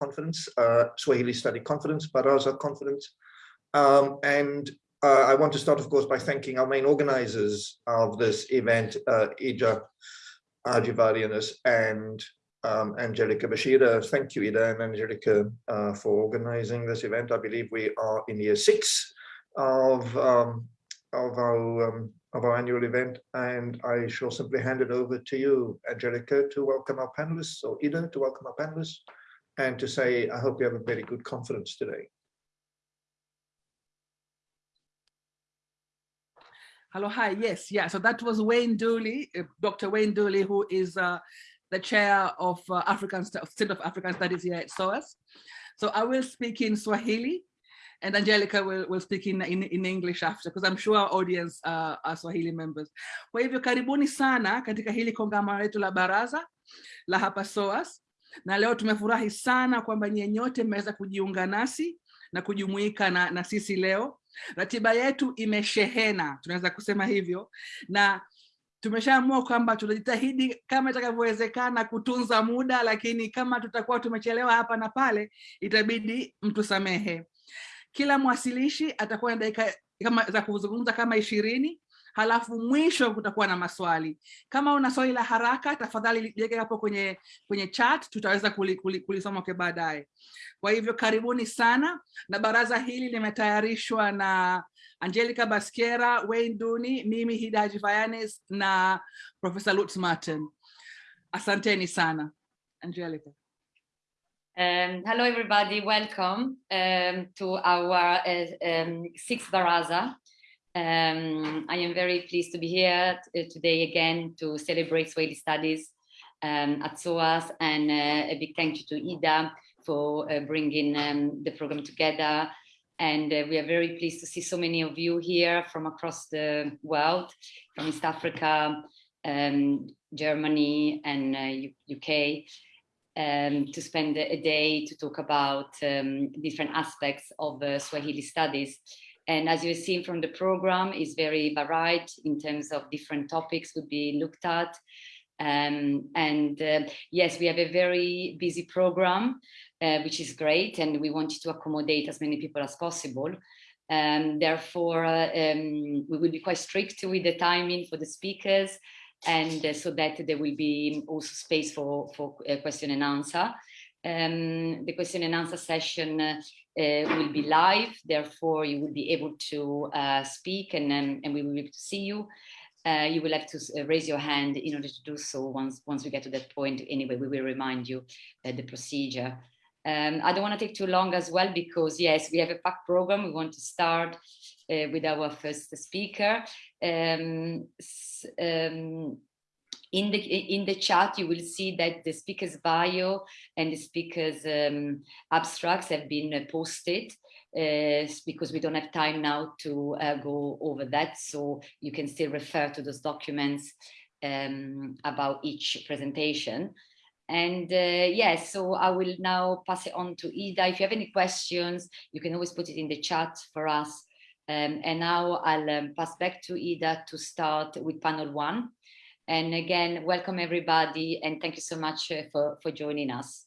conference, uh, Swahili Study Conference, Baraza Conference. Um, and uh, I want to start, of course, by thanking our main organizers of this event, uh, Ida Hadjivayanis and um, Angelica Baschiera. Thank you, Ida and Angelica, uh, for organizing this event. I believe we are in year six of, um, of, our, um, of our annual event, and I shall simply hand it over to you, Angelica, to welcome our panelists, or Ida, to welcome our panelists, and to say, I hope you have a very good conference today. Hello, hi, yes, yeah, so that was Wayne Dooling, uh, Dr. Wayne Dooling, who is uh, the chair of uh, African Center of African Studies here at SOAS. So I will speak in Swahili and Angelica will, will speak in, in, in English after because I'm sure our audience uh, are Swahili members. Kwa hivyo karibuni sana katika hili kongamano letu la baraza la hapa SOAS, na leo tumefurahi sana kwamba nyie nyote mmeweza kujiunga nasi na kujumuika na, na sisi leo. Ratiba yetu imeshehena, tunaweza kusema hivyo, na tumeshaamua kwamba tutajitahidi kama itakavyowezekana kutunza muda, lakini kama tutakuwa tumechelewa hapa na pale, itabidi mtusamehe. Kila mwasilishi atakuwa na dakika kama za kuzungumza kama ishirini halafu mwisho kutakuwa na maswali. Kama una swali la haraka, tafadhali liweke hapo kwenye kwenye chat, tutaweza kulisoma kuli, kuli kwa baadaye. Kwa hivyo karibuni sana, na baraza hili limetayarishwa na Angelica Baskera, Wayne Duni, mimi Hidaji Fayanes na Professor Lutz Martin. Asanteni sana. Angelica. Um, hello, everybody. Welcome um, to our uh, um, sixth baraza. Um, I am very pleased to be here today again to celebrate Swahili Studies um, at SOAS and uh, a big thank you to Ida for uh, bringing um, the program together. And uh, we are very pleased to see so many of you here from across the world, from East Africa, Germany and UK um, to spend a day to talk about um, different aspects of uh, Swahili studies. And as you've seen from the program, is very varied in terms of different topics would be looked at. Um, and uh, yes, we have a very busy program, uh, which is great, and we wanted to accommodate as many people as possible. Um, therefore, uh, um, we will be quite strict with the timing for the speakers and uh, so that there will be also space for, for uh, question and answer. Um, the question and answer session uh, will be live, therefore you will be able to uh, speak and, um, and we will be able to see you. Uh, you will have to uh, raise your hand in order to do so once, once we get to that point. Anyway, we will remind you the procedure. Um, I don't want to take too long as well because yes, we have a packed program. We want to start with our first speaker. Um, um, in the in the chat you will see that the speaker's bio and the speaker's um, abstracts have been uh, posted uh, because we don't have time now to uh, go over that. So you can still refer to those documents um, about each presentation. And uh, yes so i will now pass it on to ida. If you have any questions you can always put it in the chat for us. Um, and now I'll um, pass back to Ida to start with panel one. And again, welcome everybody and thank you so much uh, for, for joining us.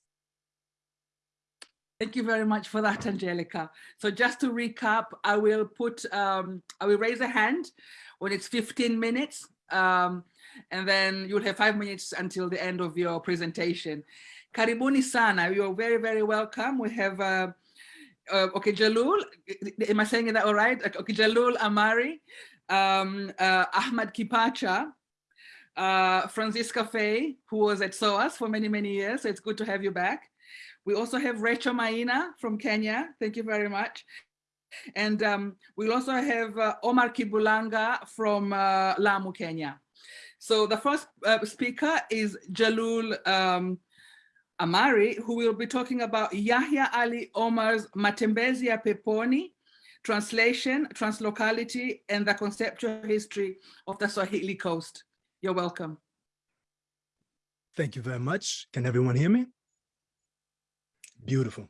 Thank you very much for that, Angelica. So just to recap, I will put, um, I will raise a hand when it's 15 minutes, um, and then you'll have five minutes until the end of your presentation. Karibuni sana, you're very, very welcome. We have uh, uh, okay, Jalul, am I saying that all right? Okay, Jalul Amari, um, uh, Ahmad Kipacha, uh, Francisca Faye, who was at SOAS for many, many years. So it's good to have you back. We also have Rachel Maina from Kenya. Thank you very much. And um, we'll also have uh, Omar Kibulanga from uh, Lamu, Kenya. So the first uh, speaker is Jalul um, Amari, who will be talking about Yahya Ali Omar's Matembezi ya Peponi, translation, translocality, and the conceptual history of the Swahili coast. You're welcome. Thank you very much. Can everyone hear me? Beautiful.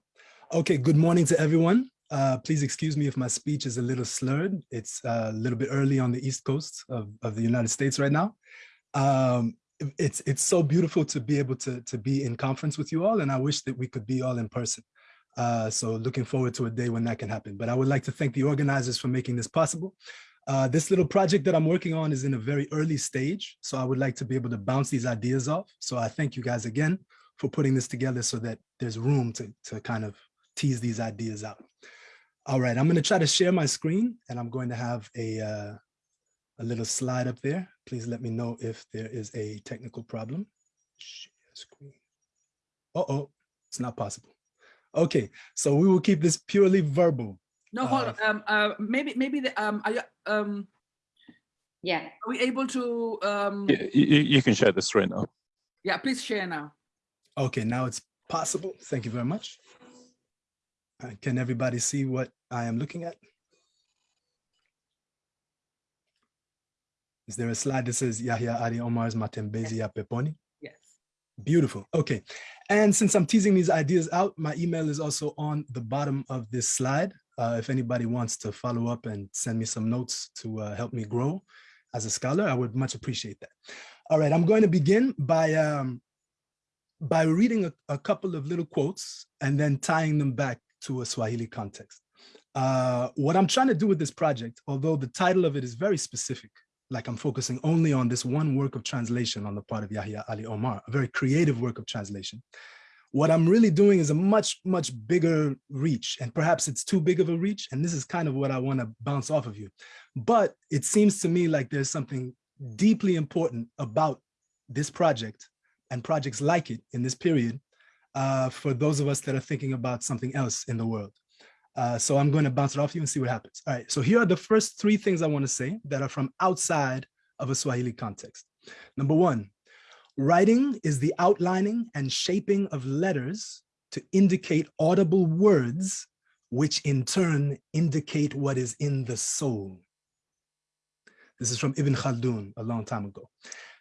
Okay, good morning to everyone. Uh, please excuse me if my speech is a little slurred. It's uh, a little bit early on the East Coast of, of the United States right now. Um, it's it's so beautiful to be able to to be in conference with you all and i wish that we could be all in person uh so looking forward to a day when that can happen but i would like to thank the organizers for making this possible uh this little project that i'm working on is in a very early stage so i would like to be able to bounce these ideas off so i thank you guys again for putting this together so that there's room to to kind of tease these ideas out all right i'm going to try to share my screen and i'm going to have a uh a little slide up there. Please let me know if there is a technical problem. Share screen. Uh-oh, it's not possible. Okay, so we will keep this purely verbal. No, hold Uh, on. Um, uh, maybe, maybe the, um, are you, um, Yeah, are we able to, um, Y- You, you can share the screen now. yeah, please share now. Okay, now it's possible. Thank you very much. Uh, Can everybody see what I am looking at? Is there a slide that says Yahya Ali Omar's Matembezi ya Peponi? Yes. Beautiful. Okay. And since I'm teasing these ideas out, my email is also on the bottom of this slide. Uh, if anybody wants to follow up and send me some notes to uh, help me grow as a scholar, I would much appreciate that. All right, I'm going to begin by um, by reading a, a couple of little quotes and then tying them back to a Swahili context. Uh, what I'm trying to do with this project, although the title of it is very specific, like I'm focusing only on this one work of translation on the part of Yahya Ali Omar, a very creative work of translation. What I'm really doing is a much, much bigger reach, and perhaps it's too big of a reach, and this is kind of what I want to bounce off of you. But it seems to me like there's something deeply important about this project and projects like it in this period uh, for those of us that are thinking about something else in the world. Uh, so I'm going to bounce it off you and see what happens. All right, so here are the first three things I want to say that are from outside of a Swahili context. Number one, writing is the outlining and shaping of letters to indicate audible words, which in turn indicate what is in the soul. This is from Ibn Khaldun a long time ago.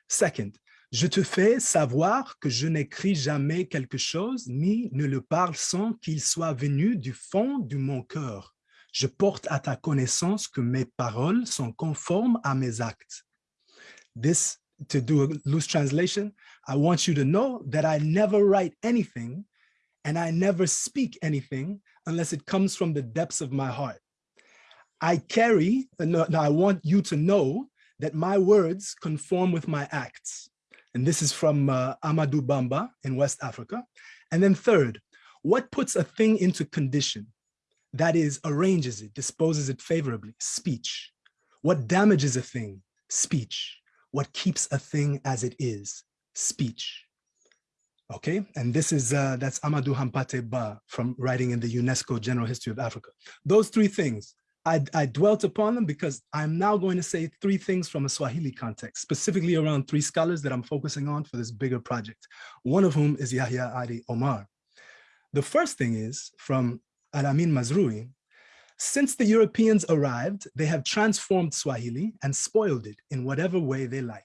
Second, je te fais savoir que je n'écris jamais quelque chose ni ne le parle sans qu'il soit venu du fond de mon cœur. Je porte à ta connaissance que mes paroles sont conformes à mes actes. This, to do a loose translation, I want you to know that I never write anything and I never speak anything unless it comes from the depths of my heart. I carry, no, no, I want you to know that my words conform with my acts. And this is from uh, Amadou Bamba in West Africa. And then third, what puts a thing into condition? That is, arranges it, disposes it favorably, speech. What damages a thing? Speech. What keeps a thing as it is? Speech. Okay, and this is, uh, that's Amadou Hampate Ba from writing in the UNESCO General History of Africa. Those three things, I, I, dwelt upon them because I'm now going to say three things from a Swahili context, specifically around three scholars that I'm focusing on for this bigger project, one of whom is Yahya Ali Omar. The first thing is from Alamin Mazrui. Since the Europeans arrived, they have transformed Swahili and spoiled it in whatever way they like.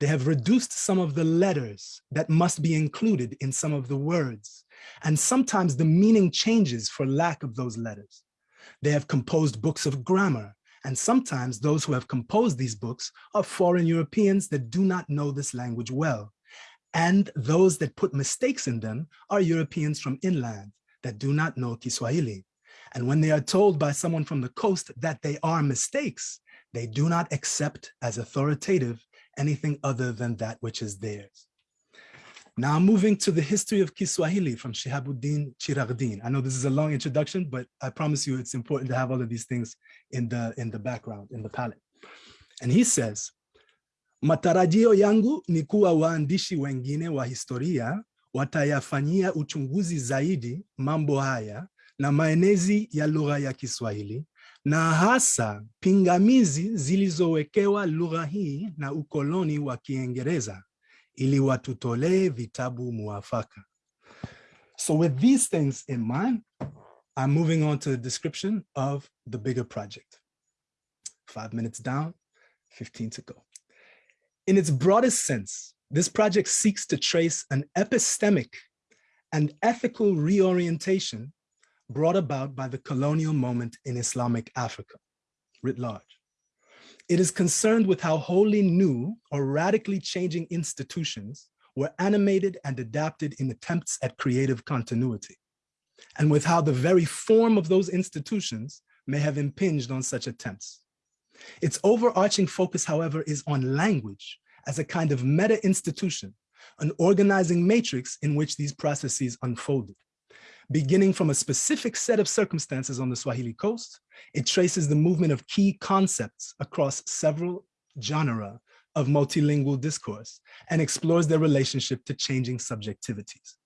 They have reduced some of the letters that must be included in some of the words, and sometimes the meaning changes for lack of those letters. They have composed books of grammar, and sometimes those who have composed these books are foreign Europeans that do not know this language well. And those that put mistakes in them are Europeans from inland that do not know Kiswahili. And when they are told by someone from the coast that they are mistakes, they do not accept as authoritative anything other than that which is theirs. Now moving to the history of Kiswahili from Shihabuddin Chiragdin. I know this is a long introduction, but I promise you it's important to have all of these things in the, in the background, in the palette. And he says, matarajio yangu ni kuwa waandishi wengine wa historia watayafanyia uchunguzi zaidi mambo haya na maenezi ya lugha ya Kiswahili na hasa pingamizi zilizowekewa lugha hii na ukoloni wa Kiingereza ili watutolee vitabu muafaka. So with these things in mind, I'm moving on to the description of the bigger project. Five minutes down, 15 to go. In its broadest sense, this project seeks to trace an epistemic and ethical reorientation brought about by the colonial moment in Islamic Africa, writ large. It is concerned with how wholly new or radically changing institutions were animated and adapted in attempts at creative continuity, and with how the very form of those institutions may have impinged on such attempts. Its overarching focus, however, is on language as a kind of meta-institution, an organizing matrix in which these processes unfolded. Beginning from a specific set of circumstances on the Swahili coast, it traces the movement of key concepts across several genera of multilingual discourse and explores their relationship to changing subjectivities.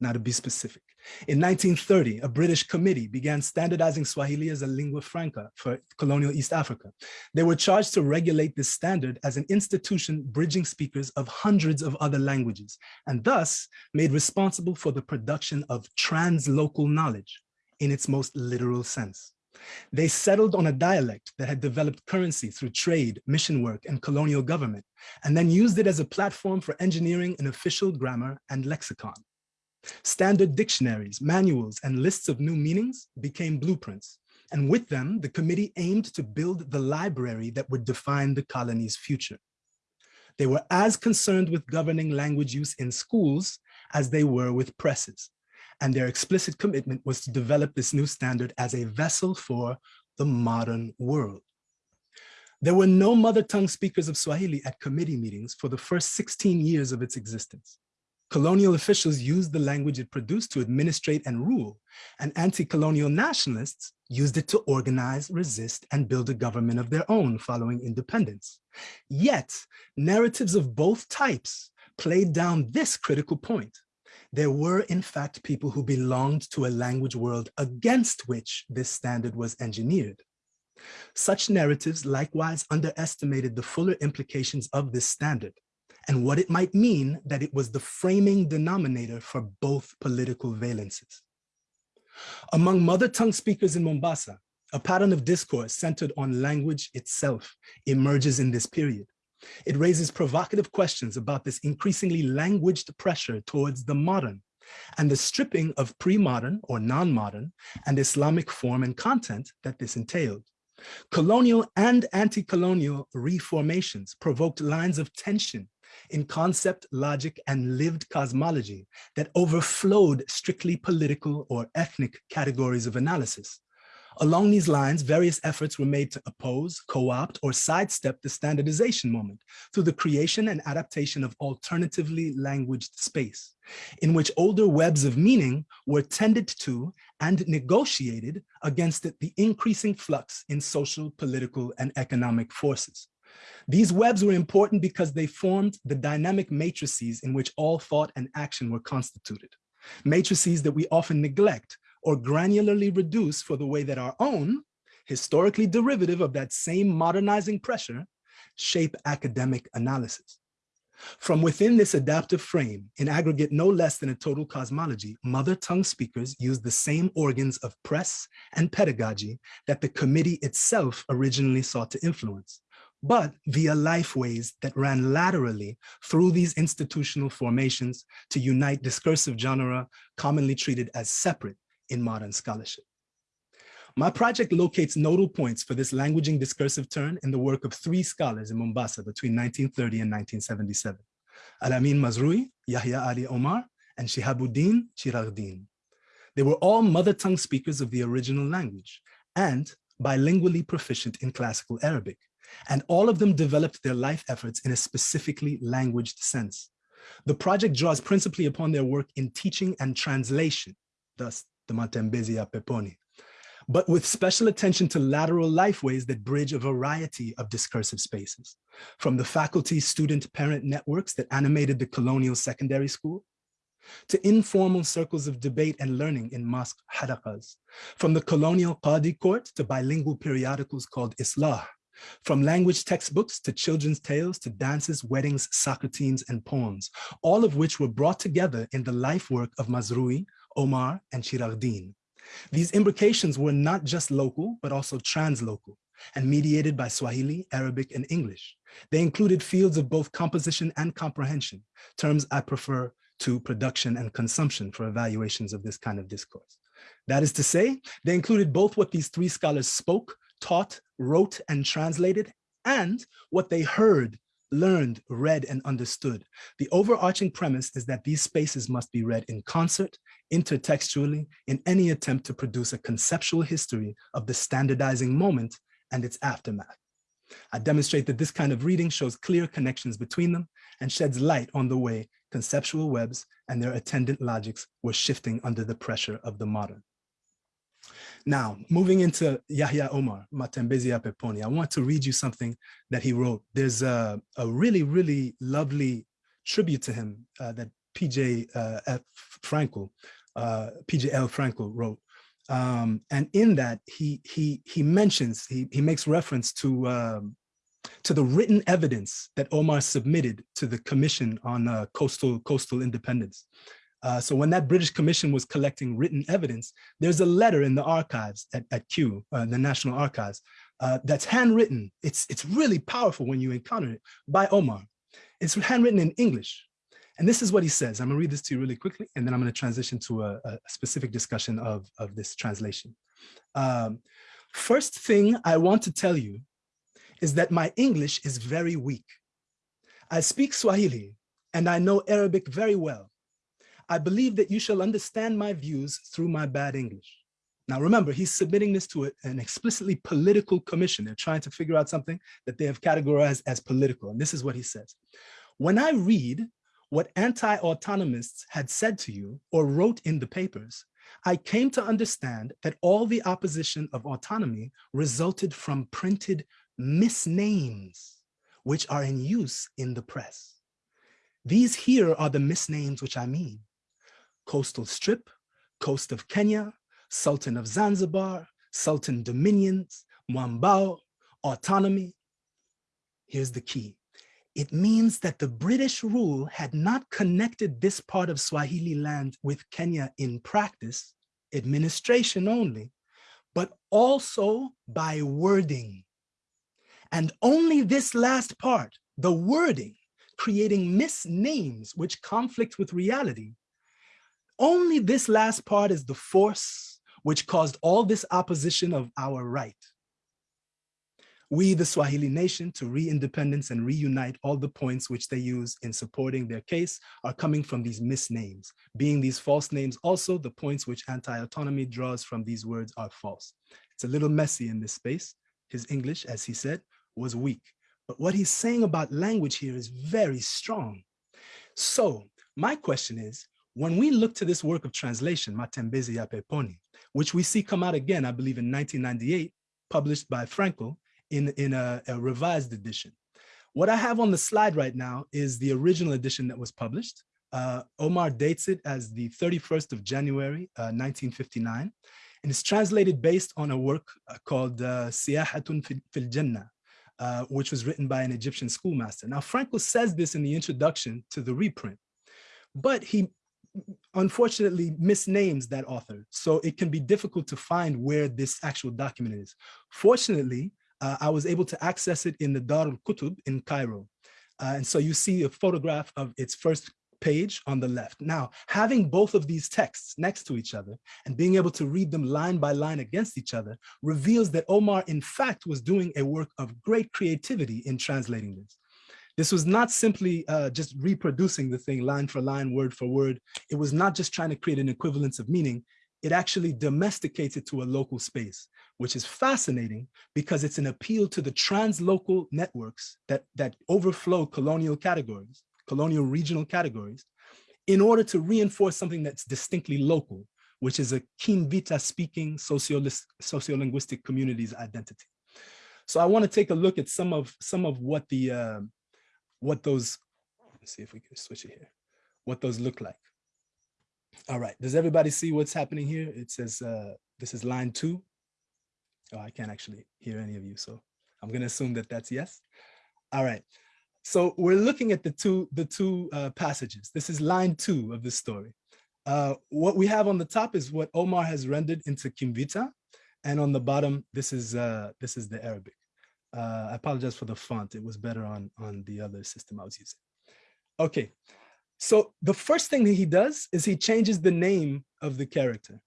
Now to be specific, in 1930, a British committee began standardizing Swahili as a lingua franca for colonial East Africa. They were charged to regulate this standard as an institution bridging speakers of hundreds of other languages, and thus made responsible for the production of translocal knowledge in its most literal sense. They settled on a dialect that had developed currency through trade, mission work, and colonial government, and then used it as a platform for engineering an official grammar and lexicon. Standard dictionaries, manuals, and lists of new meanings became blueprints. And with them, the committee aimed to build the library that would define the colony's future. They were as concerned with governing language use in schools as they were with presses. And their explicit commitment was to develop this new standard as a vessel for the modern world. There were no mother tongue speakers of Swahili at committee meetings for the first 16 years of its existence. Colonial officials used the language it produced to administrate and rule, and anti-colonial nationalists used it to organize, resist, and build a government of their own following independence. Yet, narratives of both types played down this critical point. There were, in fact, people who belonged to a language world against which this standard was engineered. Such narratives likewise underestimated the fuller implications of this standard and what it might mean that it was the framing denominator for both political valences. Among mother tongue speakers in Mombasa, a pattern of discourse centered on language itself emerges in this period. It raises provocative questions about this increasingly languaged pressure towards the modern and the stripping of pre-modern or non-modern and Islamic form and content that this entailed. Colonial and anti-colonial reformations provoked lines of tension in concept, logic, and lived cosmology that overflowed strictly political or ethnic categories of analysis. Along these lines, various efforts were made to oppose, co-opt, or sidestep the standardization moment through the creation and adaptation of alternatively languaged space, in which older webs of meaning were tended to and negotiated against the increasing flux in social, political, and economic forces. These webs were important because they formed the dynamic matrices in which all thought and action were constituted. Matrices that we often neglect or granularly reduce for the way that our own, historically derivative of that same modernizing pressure, shape academic analysis. From within this adaptive frame, in aggregate no less than a total cosmology, mother tongue speakers use the same organs of press and pedagogy that the committee itself originally sought to influence but via lifeways that ran laterally through these institutional formations to unite discursive genera commonly treated as separate in modern scholarship. My project locates nodal points for this languaging discursive turn in the work of three scholars in Mombasa between 1930 and 1977, Al-Amin Mazrui, Yahya Ali Omar, and Shihabuddin Chiragdin. They were all mother tongue speakers of the original language and bilingually proficient in classical Arabic, and all of them developed their life efforts in a specifically languaged sense. The project draws principally upon their work in teaching and translation, thus the Matembezi ya Peponi, but with special attention to lateral lifeways that bridge a variety of discursive spaces, from the faculty, student, parent networks that animated the colonial secondary school, to informal circles of debate and learning in mosque halakas, from the colonial Qadi court to bilingual periodicals called Islah, from language textbooks to children's tales to dances, weddings, soccer teams, and poems, all of which were brought together in the life work of Mazrui, Omar, and Chiragdin. These imbrications were not just local, but also translocal and mediated by Swahili, Arabic, and English. They included fields of both composition and comprehension, terms I prefer to production and consumption for evaluations of this kind of discourse. That is to say, they included both what these three scholars spoke, taught, wrote, and translated, and what they heard, learned, read, and understood. The overarching premise is that these spaces must be read in concert, intertextually, in any attempt to produce a conceptual history of the standardizing moment and its aftermath. I demonstrate that this kind of reading shows clear connections between them and sheds light on the way conceptual webs and their attendant logics were shifting under the pressure of the modern. Now, moving into Yahya Omar, Matembezi ya Peponi, I want to read you something that he wrote. There's a, a really, really lovely tribute to him uh, that PJ uh, F. Frankl, uh, PJ L. Frankl wrote. Um, and in that, he he he mentions, he, he makes reference to um, to the written evidence that Omar submitted to the Commission on uh, Coastal Coastal Independence. Uh, so when that British Commission was collecting written evidence, there's a letter in the archives at, at Kew, uh, the National Archives, uh, that's handwritten. It's, it's really powerful when you encounter it by Omar. It's handwritten in English. And this is what he says. I'm gonna read this to you really quickly, and then I'm gonna transition to a, a specific discussion of, of this translation. Um, first thing I want to tell you is that my English is very weak. I speak Swahili and I know Arabic very well. I believe that you shall understand my views through my bad English. Now remember, he's submitting this to an explicitly political commission. They're trying to figure out something that they have categorized as political. And this is what he says. When I read what anti-autonomists had said to you or wrote in the papers, I came to understand that all the opposition of autonomy resulted from printed misnames, which are in use in the press. These here are the misnames which I mean. Coastal Strip, Coast of Kenya, Sultan of Zanzibar, Sultan Dominions, Mwambao, Autonomy. Here's the key. It means that the British rule had not connected this part of Swahili land with Kenya in practice, administration only, but also by wording. And only this last part, the wording, creating misnames which conflict with reality. Only this last part is the force which caused all this opposition of our right. We, the Swahili nation, to re-independence and reunite all the points which they use in supporting their case are coming from these misnames. Being these false names also, the points which anti-autonomy draws from these words are false. It's a little messy in this space. His English, as he said, was weak. But what he's saying about language here is very strong. So my question is, when we look to this work of translation, Matembezi ya Peponi, which we see come out again, I believe in 1998, published by Frankl in, in a, a revised edition. What I have on the slide right now is the original edition that was published. Uh, Omar dates it as the 31st of January, uh, 1959, and it's translated based on a work uh, called uh, Siyahatun fil Jannah, uh, which was written by an Egyptian schoolmaster. Now, Frankl says this in the introduction to the reprint, but he unfortunately misnames that author. So it can be difficult to find where this actual document is. Fortunately, uh, I was able to access it in the Dar al-Kutub in Cairo. Uh, and so you see a photograph of its first page on the left. Now, having both of these texts next to each other and being able to read them line by line against each other reveals that Omar, in fact, was doing a work of great creativity in translating this. This was not simply uh, just reproducing the thing line for line, word for word. It was not just trying to create an equivalence of meaning. It actually domesticates it to a local space, which is fascinating because it's an appeal to the translocal networks that, that overflow colonial categories colonial regional categories in order to reinforce something that's distinctly local, which is a Kimvita speaking sociolinguistic community's identity. So I want to take a look at some of some of what the uh, what those let's see if we can switch it here, what those look like. All right, does everybody see what's happening here? It says uh, this is line two. Oh, I can't actually hear any of you, so I'm gonna assume that that's yes. All right, so we're looking at the two, the two uh, passages. This is line two of the story. Uh, what we have on the top is what Omar has rendered into Kimvita. And on the bottom, this is, uh, this is the Arabic. Uh, I apologize for the font. It was better on, on the other system I was using. Okay, so the first thing that he does is he changes the name of the character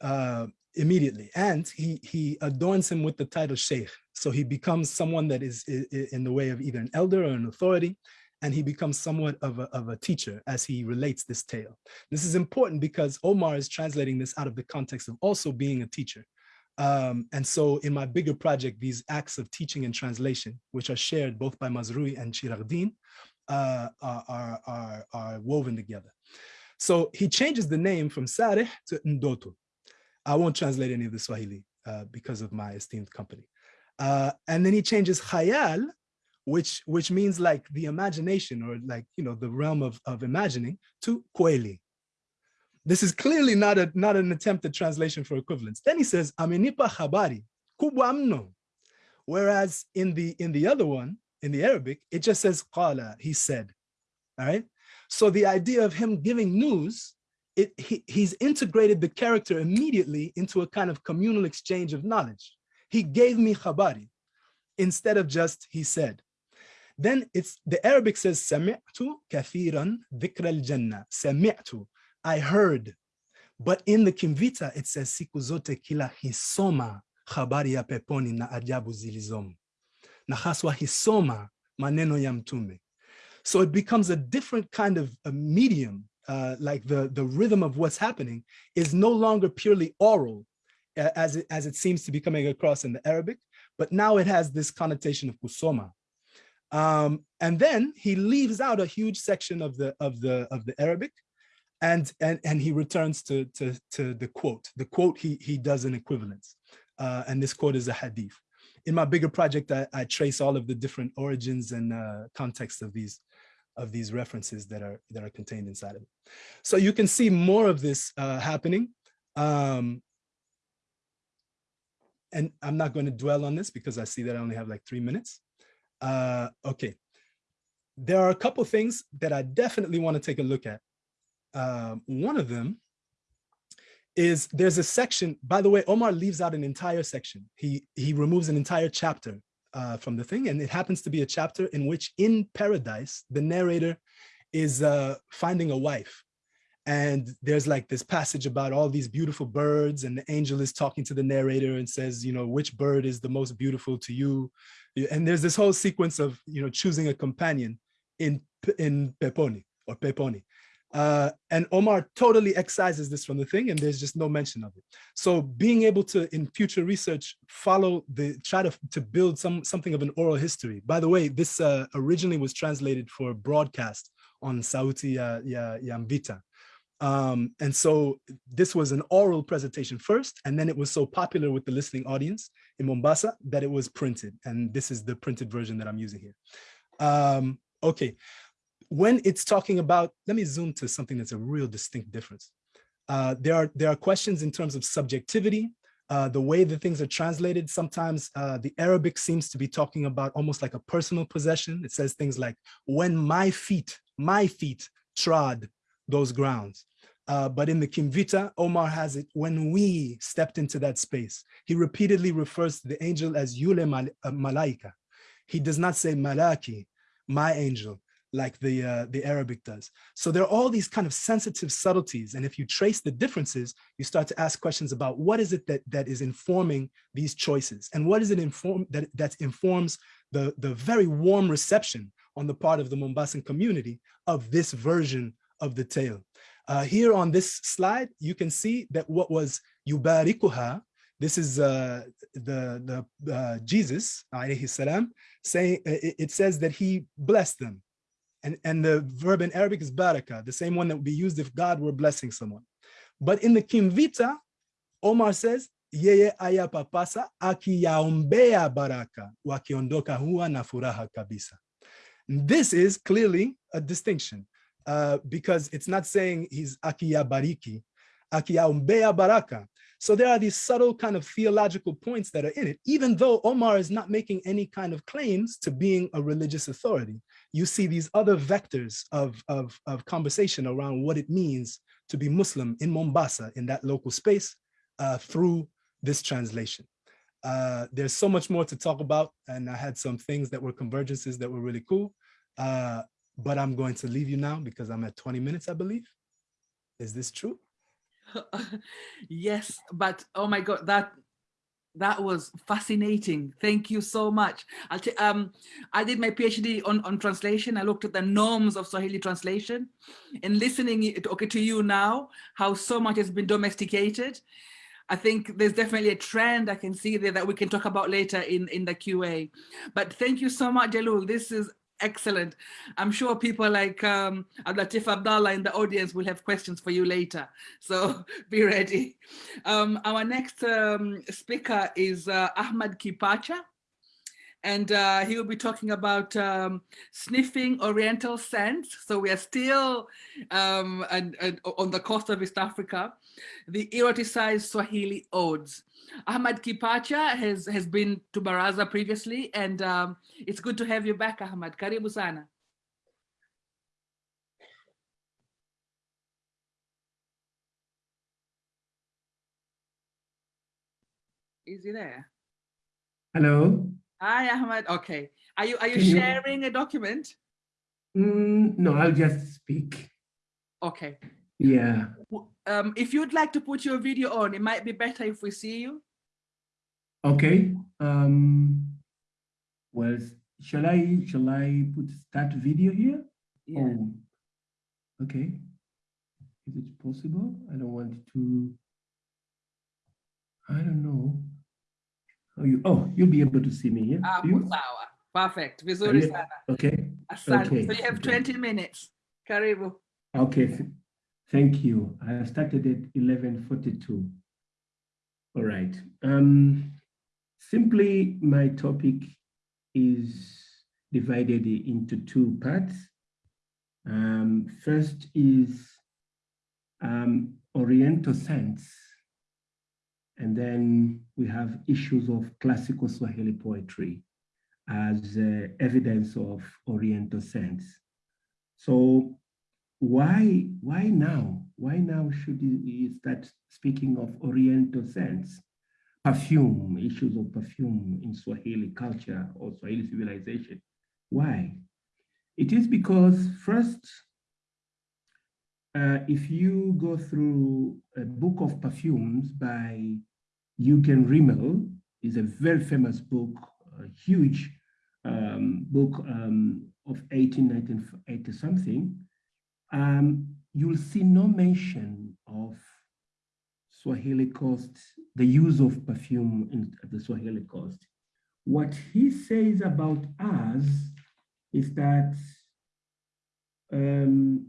uh, immediately. And he, he adorns him with the title Sheikh. So he becomes someone that is in the way of either an elder or an authority, and he becomes somewhat of a, of a teacher as he relates this tale. This is important because Omar is translating this out of the context of also being a teacher. Um, and so in my bigger project, these acts of teaching and translation, which are shared both by Mazrui and Chiragdin, uh, are, are, are, are woven together. So he changes the name from Sareh to Ndoto. I won't translate any of the Swahili uh, because of my esteemed company. Uh, and then he changes Khayal, which, which means like the imagination or like, you know, the realm of, of imagining to Kweli. This is clearly not, a, not an attempt at translation for equivalence. Then he says, Amenipa habari, kubwa mno. Whereas in the, in the other one, in the Arabic, it just says qala, he said, all right? So the idea of him giving news, it, he, he's integrated the character immediately into a kind of communal exchange of knowledge. He gave me khabari instead of just he said. Then it's the Arabic says sami'tu kathiran dhikra al-jannah. Sami'tu, I heard. But in the Kimvita, it says siku zote kila hisoma habari ya peponi na ajabu zilizomo. Na haswa hisoma maneno ya mtume. So it becomes a different kind of a medium, uh, like the, the rhythm of what's happening is no longer purely oral, as, it, as it seems to be coming across in the Arabic, but now it has this connotation of kusoma. Um, and then he leaves out a huge section of the, of the, of the Arabic, and, and, and he returns to, to, to the quote. The quote he, he does an equivalence, uh, and this quote is a hadith. In my bigger project, I, I trace all of the different origins and uh, of these of these references that are that are contained inside of it. So you can see more of this uh, happening. Um, and I'm not going to dwell on this because I see that I only have like three minutes. Uh, okay. There are a couple things that I definitely want to take a look at. Um, one of them is there's a section, by the way, Omar leaves out an entire section. He, he removes an entire chapter uh, from the thing. And it happens to be a chapter in which in paradise, the narrator is uh, finding a wife. And there's like this passage about all these beautiful birds and the angel is talking to the narrator and says, you know, which bird is the most beautiful to you? And there's this whole sequence of, you know, choosing a companion in, in Peponi or Peponi. Uh, and Omar totally excises this from the thing and there's just no mention of it. So being able to, in future research, follow the, try to, to build some something of an oral history. By the way, this uh, originally was translated for broadcast on Sauti ya, ya, ya Um, and so this was an oral presentation first, and then it was so popular with the listening audience in Mombasa that it was printed. And this is the printed version that I'm using here. Um, okay, when it's talking about, let me zoom to something that's a real distinct difference. Uh, there are there are questions in terms of subjectivity, uh, the way that things are translated. Sometimes uh, the Arabic seems to be talking about almost like a personal possession. It says things like, when my feet, my feet trod those grounds. Uh, but in the Kimvita, Omar has it when we stepped into that space. He repeatedly refers to the angel as Yule uh, Malaika. He does not say Malaki, my angel like the, uh, the Arabic does. So there are all these kind of sensitive subtleties. And if you trace the differences, you start to ask questions about what is it that, that is informing these choices? And what is it inform that, that informs the, the very warm reception on the part of the Mombasan community of this version of the tale? Uh, here on this slide, you can see that what was yubarikuha, this is uh, the, the uh, Jesus, salam, saying, it says that he blessed them. And, and the verb in Arabic is baraka, the same one that would be used if God were blessing someone. But in the Kimvita, Omar says, yeye aya papasa akiyaombea baraka wakiondoka huwa na furaha kabisa. This is clearly a distinction uh, because it's not saying he's akiya bariki, akiyaombea baraka. So there are these subtle kind of theological points that are in it, even though Omar is not making any kind of claims to being a religious authority you see these other vectors of, of, of conversation around what it means to be Muslim in Mombasa, in that local space, uh, through this translation. Uh, there's so much more to talk about, and I had some things that were convergences that were really cool, uh, but I'm going to leave you now because I'm at 20 minutes, I believe. Is this true? yes, but oh my God, that That was fascinating. Thank you so much. I'll um, I did my PhD on, on translation. I looked at the norms of Swahili translation and listening okay, to you now, how so much has been domesticated. I think there's definitely a trend I can see there that we can talk about later in, in the QA. But thank you so much, Jalul. This is excellent. I'm sure people like um, Abdilatif Abdalla in the audience will have questions for you later. So be ready. Um, our next um, speaker is uh, Ahmad Kipacha. And uh, he will be talking about um, sniffing Oriental scents. So we are still um, and, and on the coast of East Africa, the eroticized Swahili odes. Ahmad Kipacha has, has been to Baraza previously, and um, it's good to have you back, Ahmad. Karibu sana. Is he there? Hello. Hi, Ahmad. Okay. Are you are you Can you- sharing a document? Mm, no, I'll just speak. Okay. Yeah. Um, if you'd like to put your video on, it might be better if we see you. Okay. Um. Well, shall I shall I put start video here? Yeah. Oh. Okay. Is it possible? I don't want to. I don't know. Oh, you. Oh, you'll be able to see me. Yeah. Ah, Do you? sawa. Perfect. Vizuri sana. Okay. Asante. Okay, So you have okay. 20 minutes. Karibu. Okay, thank you. I started at eleven forty-two. All right. Um, simply, my topic is divided into two parts. Um, first is um, Oriental sense, and then we have issues of classical Swahili poetry as uh, evidence of Oriental sense. So why why now? Why now should we start speaking of oriental sense perfume issues of perfume in swahili culture or swahili civilization. Why? It is because first uh, if you go through a book of perfumes by Eugen Rimmel, is a very famous book, a huge um, book um, of 1880 something, um, you'll see no mention of Swahili coast, the use of perfume in the Swahili coast. What he says about us is that um,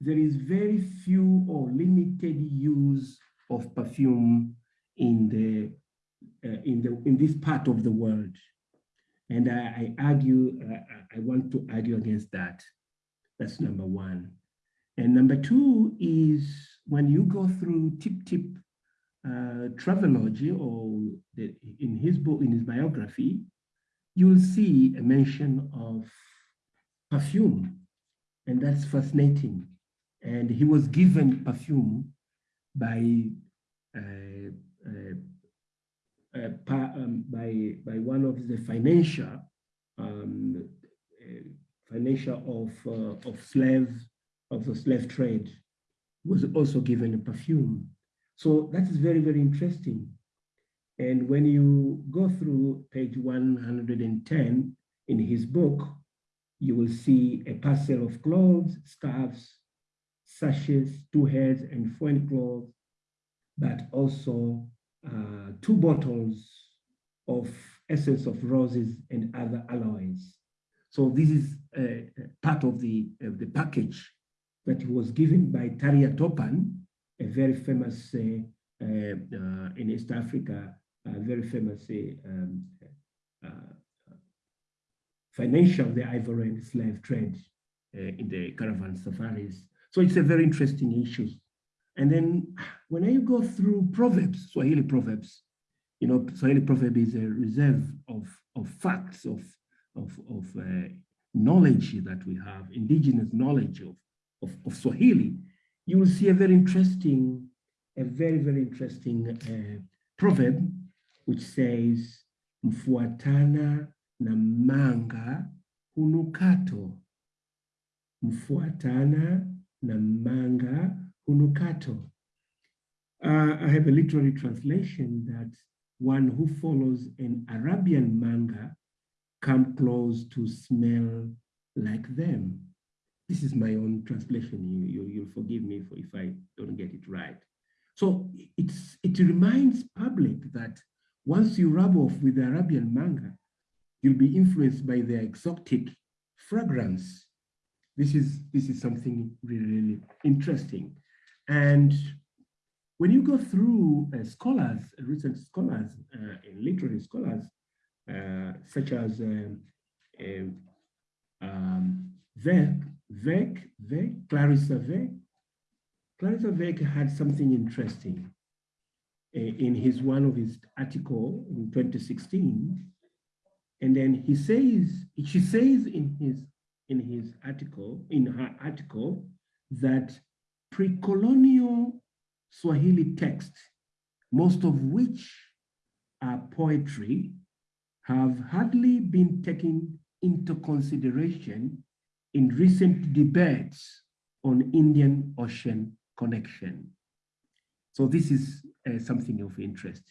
there is very few or limited use of perfume in the uh, in the in this part of the world, and I, I argue uh, I want to argue against that. That's number one. And number two is when you go through Tip Tip uh, Travelogy or the, in his book, in his biography, you'll see a mention of perfume. And that's fascinating. And he was given perfume by uh, uh, uh, um, by by one of the financial um, uh, financial of uh, of slave of the slave trade was also given a perfume. So that is very very interesting. And when you go through page 110 in his book, you will see a parcel of clothes, scarves, sashes, two heads, and foin cloths, but also uh, two bottles of essence of roses and other alloys. So this is uh, part of the, of the package that was given by Tharia Topan, a very famous uh, uh, in East Africa, a very famous um, financial the ivory and slave trade in the caravan safaris. So it's a very interesting issue. And then when you go through proverbs, Swahili proverbs, you know, Swahili proverb is a reserve of, of facts, of, of, of uh, knowledge that we have, indigenous knowledge of, of, of, Swahili, you will see a very interesting, a very, very interesting uh, proverb, which says, mfuatana na manga hunukato. Mfuatana na manga hunukato. Uh, I have a literary translation that one who follows an Arabian manga come close to smell like them. This is my own translation. You, you, you'll forgive me for if I don't get it right. So it's, it reminds public that once you rub off with the Arabian manga, you'll be influenced by their exotic fragrance. This is, this is something really, really interesting. And when you go through uh, scholars, recent scholars, uh, literary scholars, uh, such as um, um, um, Vec, Vec, Clarissa Vierke, Clarissa Vierke had something interesting uh, in his one of his article in 2016. And then he says, she says in his in his article, in her article, that pre-colonial Swahili texts, most of which are poetry, have hardly been taken into consideration in recent debates on Indian Ocean connection. So this is uh, something of interest.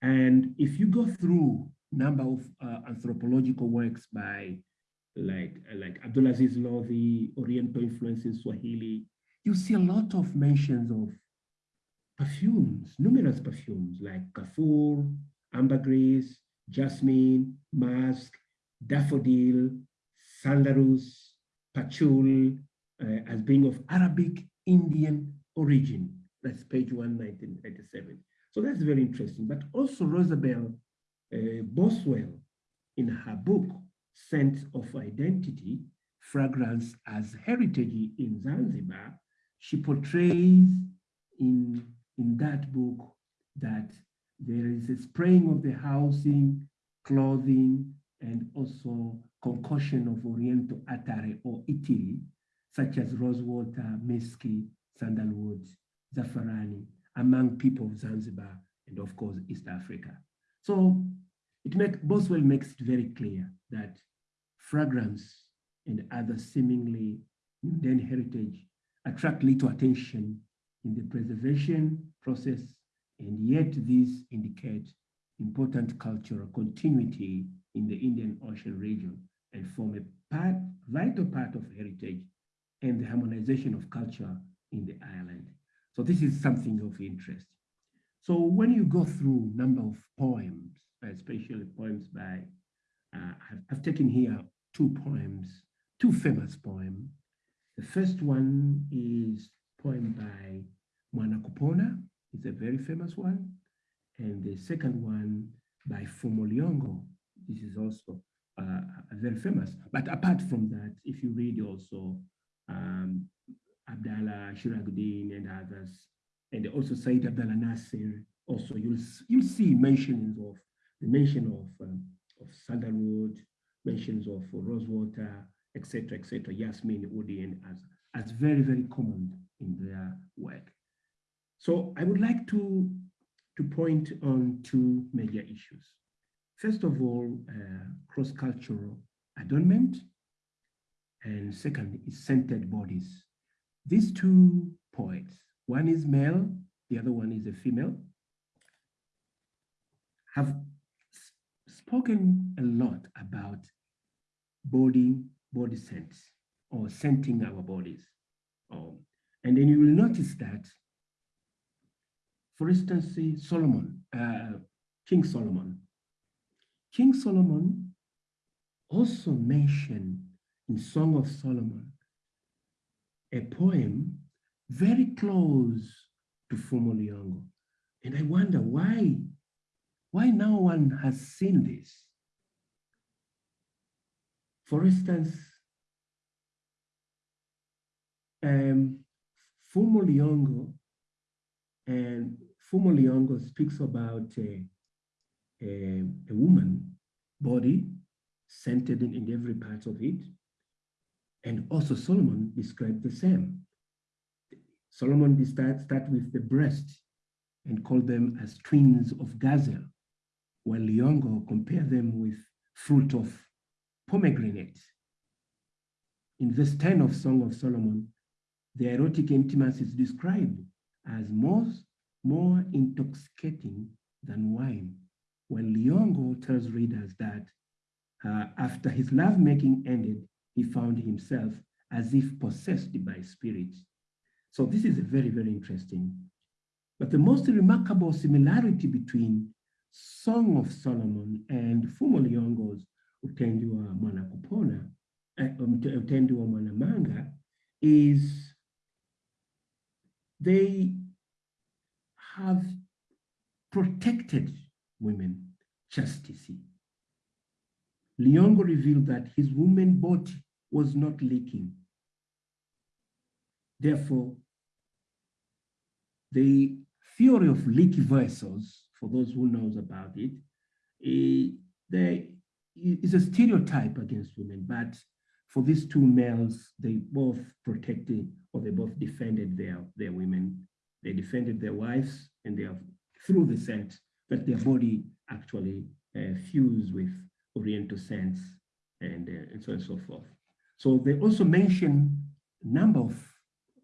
And if you go through number of uh, anthropological works by like, like Abdulaziz Lodhi, Oriental influence in Swahili, you see a lot of mentions of perfumes, numerous perfumes like Kafur, ambergris, jasmine, musk, daffodil, sandalus, patchouli, uh, as being of Arabic Indian origin. That's page 1987. So that's very interesting. But also Rosabelle uh, Boswell, in her book, Scents of Identity, Fragrance as Heritage in Zanzibar, she portrays in, in that book that there is a spraying of the housing, clothing, and also concoction of Oriental atare or itiri, such as rosewater, miski, sandalwood, zafarani, among people of Zanzibar and of course East Africa. So it make, Boswell makes it very clear that fragrance and other seemingly mundane heritage attract little attention in the preservation process, and yet these indicate important cultural continuity in the Indian Ocean region and form a part, vital part of heritage and the harmonization of culture in the island. So this is something of interest. So when you go through a number of poems, especially poems by, uh, I've, I've taken here two poems, two famous poems. The first one is poem by Mwanakupona, it's a very famous one. And the second one by Fumo Liyongo, this is also uh, very famous. But apart from that, if you read also um, Abdallah Shiraguddin and others, and also Said Abdallah Nasir, also you'll, you'll see mentions of the mention of, um, of sandalwood, mentions of rosewater, etc., etc., Yasmin, Udi, and as, as very, very common in their work. So I would like to, to point on two major issues. First of all, uh, cross-cultural adornment, and second is scented bodies. These two poets, one is male, the other one is a female, have spoken a lot about body, body scents or scenting our bodies. Um, and then you will notice that, for instance, Solomon, uh, King Solomon. King Solomon also mentioned in Song of Solomon a poem very close to Fumo Liyongo. And I wonder why, why no one has seen this? For instance, um, Fumoliongo and Fumo Liyongo speaks about a, a, a woman body centered in, in every part of it. And also Solomon described the same. Solomon start, start with the breast and call them as twins of gazelle, while Liyongo compare them with fruit of pomegranate. In verse 10 of Song of Solomon, the erotic intimacy is described as most more intoxicating than wine. When Liongo tells readers that uh, after his lovemaking ended, he found himself as if possessed by spirits. So this is very, very interesting. But the most remarkable similarity between Song of Solomon and Fumo Liongo's Utendi wa Mwana Kupona, uh, Mwana Manga, is they have protected women chastity. Liongo revealed that his woman body was not leaking. Therefore, the theory of leaky vessels, for those who knows about it, eh, a stereotype against women, but for these two males, they both protected or they both defended their, their women. They defended their wives and they have through the scent, but their body actually uh, fused with Oriental scents and, uh, and so on and so forth. So they also mention number of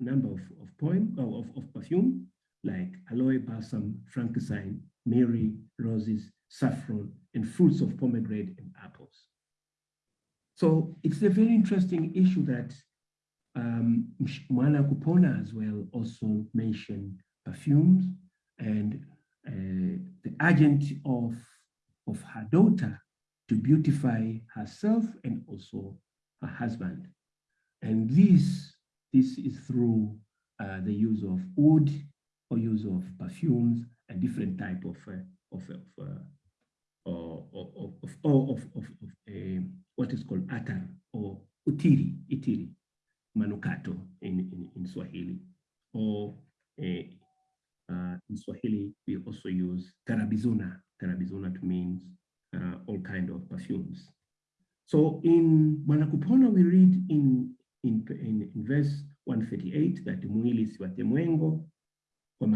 number of, of poem of, of perfume like aloe, balsam, frankincense, myrrh, roses, saffron, and fruits of pomegranate and apples. So it's a very interesting issue that um, Mwana Kupona as well also mentioned perfumes and the agent of, of her daughter to beautify herself and also her husband. And this, this is through uh, the use of wood or use of perfumes and different type of, uh, of, of, uh, of, of, of, what is called atar or utiri, itiri, manukato in, in, in Swahili. Or uh, in Swahili, we also use tarabizuna. Tarabizuna means uh, all kind of perfumes. So in Mwanakupona, we read in, in, in, in verse 138 that mwili si wa kwa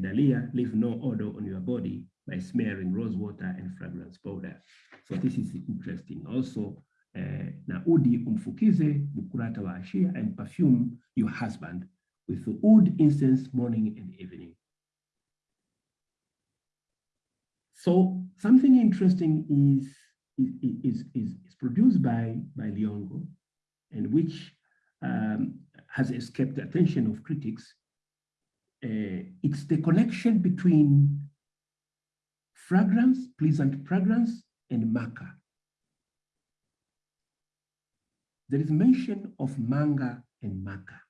dalia, leave no odor on your body by smearing rose water and fragrance powder. So this is interesting. Also, uh, na udi umfukize bukurata wa ashia and perfume your husband with oud incense morning and evening. So something interesting is, is, is, is produced by, by Liongo and which um, has escaped the attention of critics. Uh, it's the connection between fragrance, pleasant fragrance, and Maka. There is mention of manga and Maka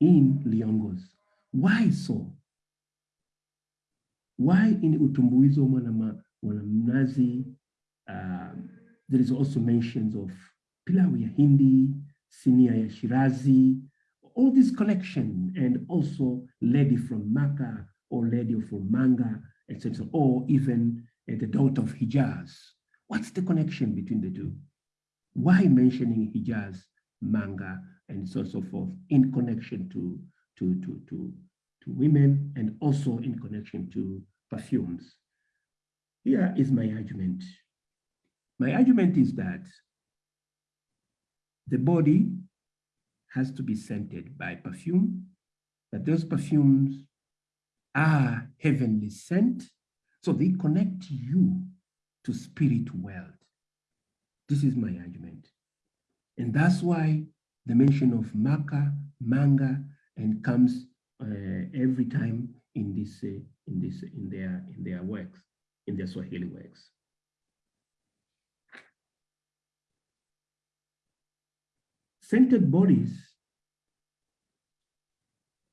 in Liongo's. Why so? Why in Utumbuizo Mwanamnazi, um, there is also mentions of pilau ya Hindi, sinia ya Shirazi, all this connection, and also lady from Makkah or lady from Manga, etc., or even uh, the daughter of Hijaz. What's the connection between the two? Why mentioning Hijaz, Manga, and so so forth in connection to, to, to, to, to women and also in connection to perfumes. Here is my argument. My argument is that the body has to be scented by perfume, that those perfumes are heavenly scent, so they connect you to spirit world. This is my argument. And that's why the mention of maka, manga, and comes every time in this, uh, in this, in their, in their works, in their Swahili works. Scented bodies,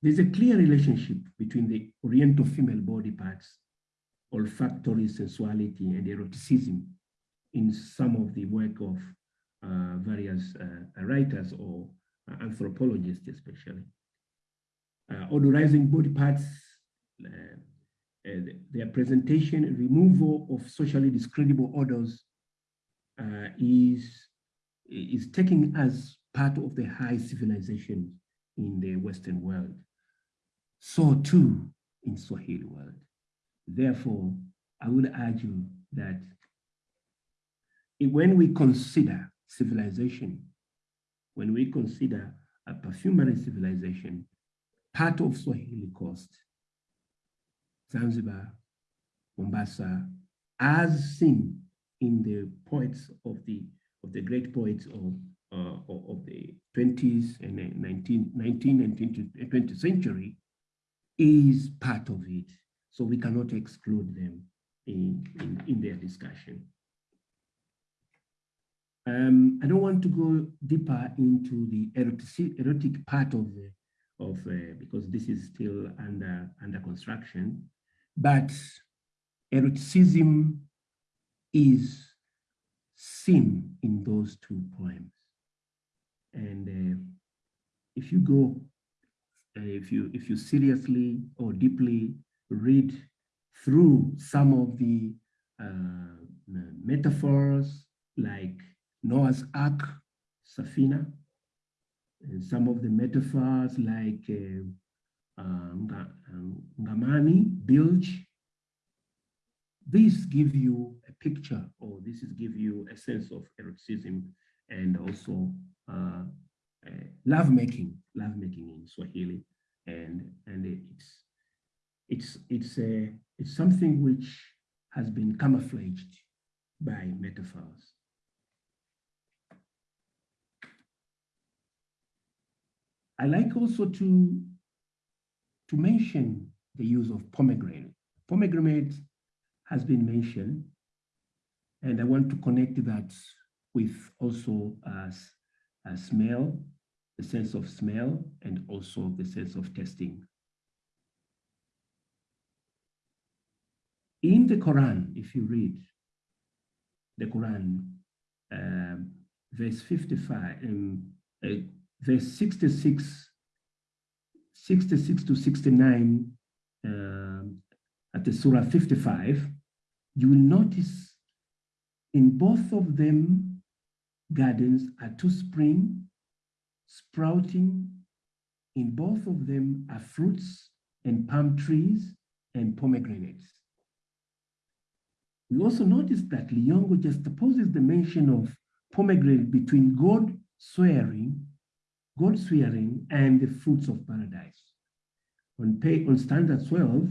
there's a clear relationship between the Oriental female body parts, olfactory sensuality and eroticism in some of the work of uh, various uh, writers or uh, anthropologists especially. Uh, odorizing body parts, uh, uh, their presentation removal of socially discreditable odors is, is taken as part of the high civilization in the Western world. So too in Swahili world. Therefore, I would argue that when we consider civilization, when we consider a perfumery civilization, part of Swahili coast, Zanzibar Mombasa, as seen in the poets of the of the great poets of uh, of the 20s and 19, 19 and 20th century is part of it. So we cannot exclude them in, in, in their discussion. Um, I don't want to go deeper into the erotic, erotic part of the of uh, because this is still under under construction, but eroticism is seen in those two poems. And uh, if you go, uh, if you if you seriously or deeply read through some of the uh, metaphors like Noah's Ark, Safina, and some of the metaphors like uh, uh, Ngamani, bilge, these give you a picture or this is give you a sense of eroticism and also uh, uh, lovemaking, lovemaking in Swahili, and and it's it's it's a it's something which has been camouflaged by metaphors. I like also to to mention the use of pomegranate. Pomegranate has been mentioned, and I want to connect that with also as a smell, the sense of smell, and also the sense of tasting. In the Quran, if you read the Quran, um, verse 55, um, uh, verse 66, 66 to 69, um, at the Surah 55, you will notice in both of them, gardens are two spring sprouting. In both of them are fruits and palm trees and pomegranates. We also notice that Liyongo juxtaposes the mention of pomegranate between God swearing, God swearing, and the fruits of paradise. On, pay, on stanza 12,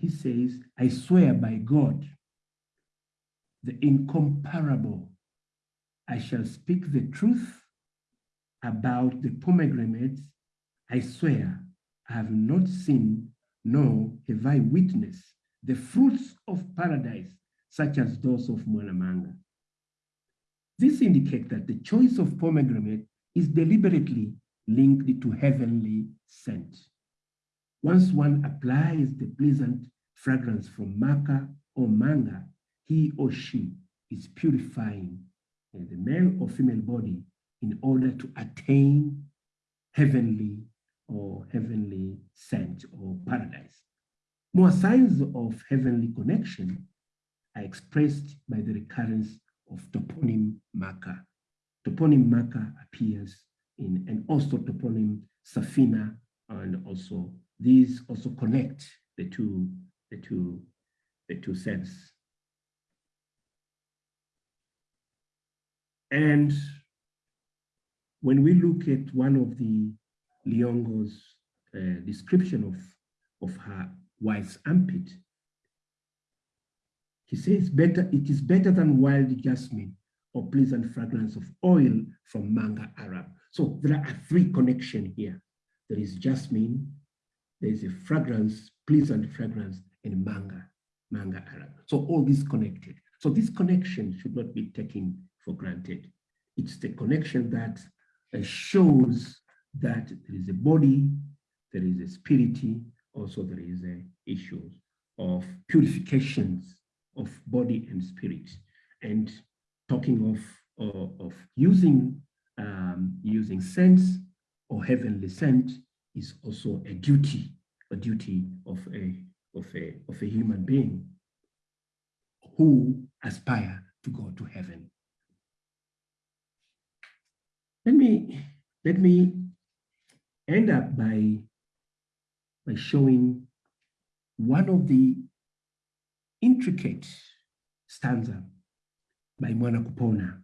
he says, I swear by God, the incomparable, I shall speak the truth about the pomegranates. I swear I have not seen, nor have I witnessed the fruits of paradise, such as those of Mwanamanga. This indicates that the choice of pomegranate is deliberately linked to heavenly scent. Once one applies the pleasant fragrance from Maka or manga, he or she is purifying uh, the male or female body in order to attain heavenly or heavenly scent or paradise. More signs of heavenly connection are expressed by the recurrence of toponym Maka. Toponym Maka appears in, and also toponym Safina, and also these also connect the two, the two, the two sets. And when we look at one of the Liyongo's uh, description of, of her wife's armpit, he says, better, it is better than wild jasmine or pleasant fragrance of oil from manga Arab. So there are three connections here. There is jasmine, there is a fragrance, pleasant fragrance in manga, manga Arab. So all this connected. So this connection should not be taken for granted. It's the connection that uh, shows that there is a body, there is a spirit, also there is a issue of purifications of body and spirit. And talking of, of, using, um, using sense or heavenly scent is also a duty, a duty of a, of a, of a human being who aspire to go to heaven. Let me, let me end up by, by showing one of the intricate stanza by Mwana Kupona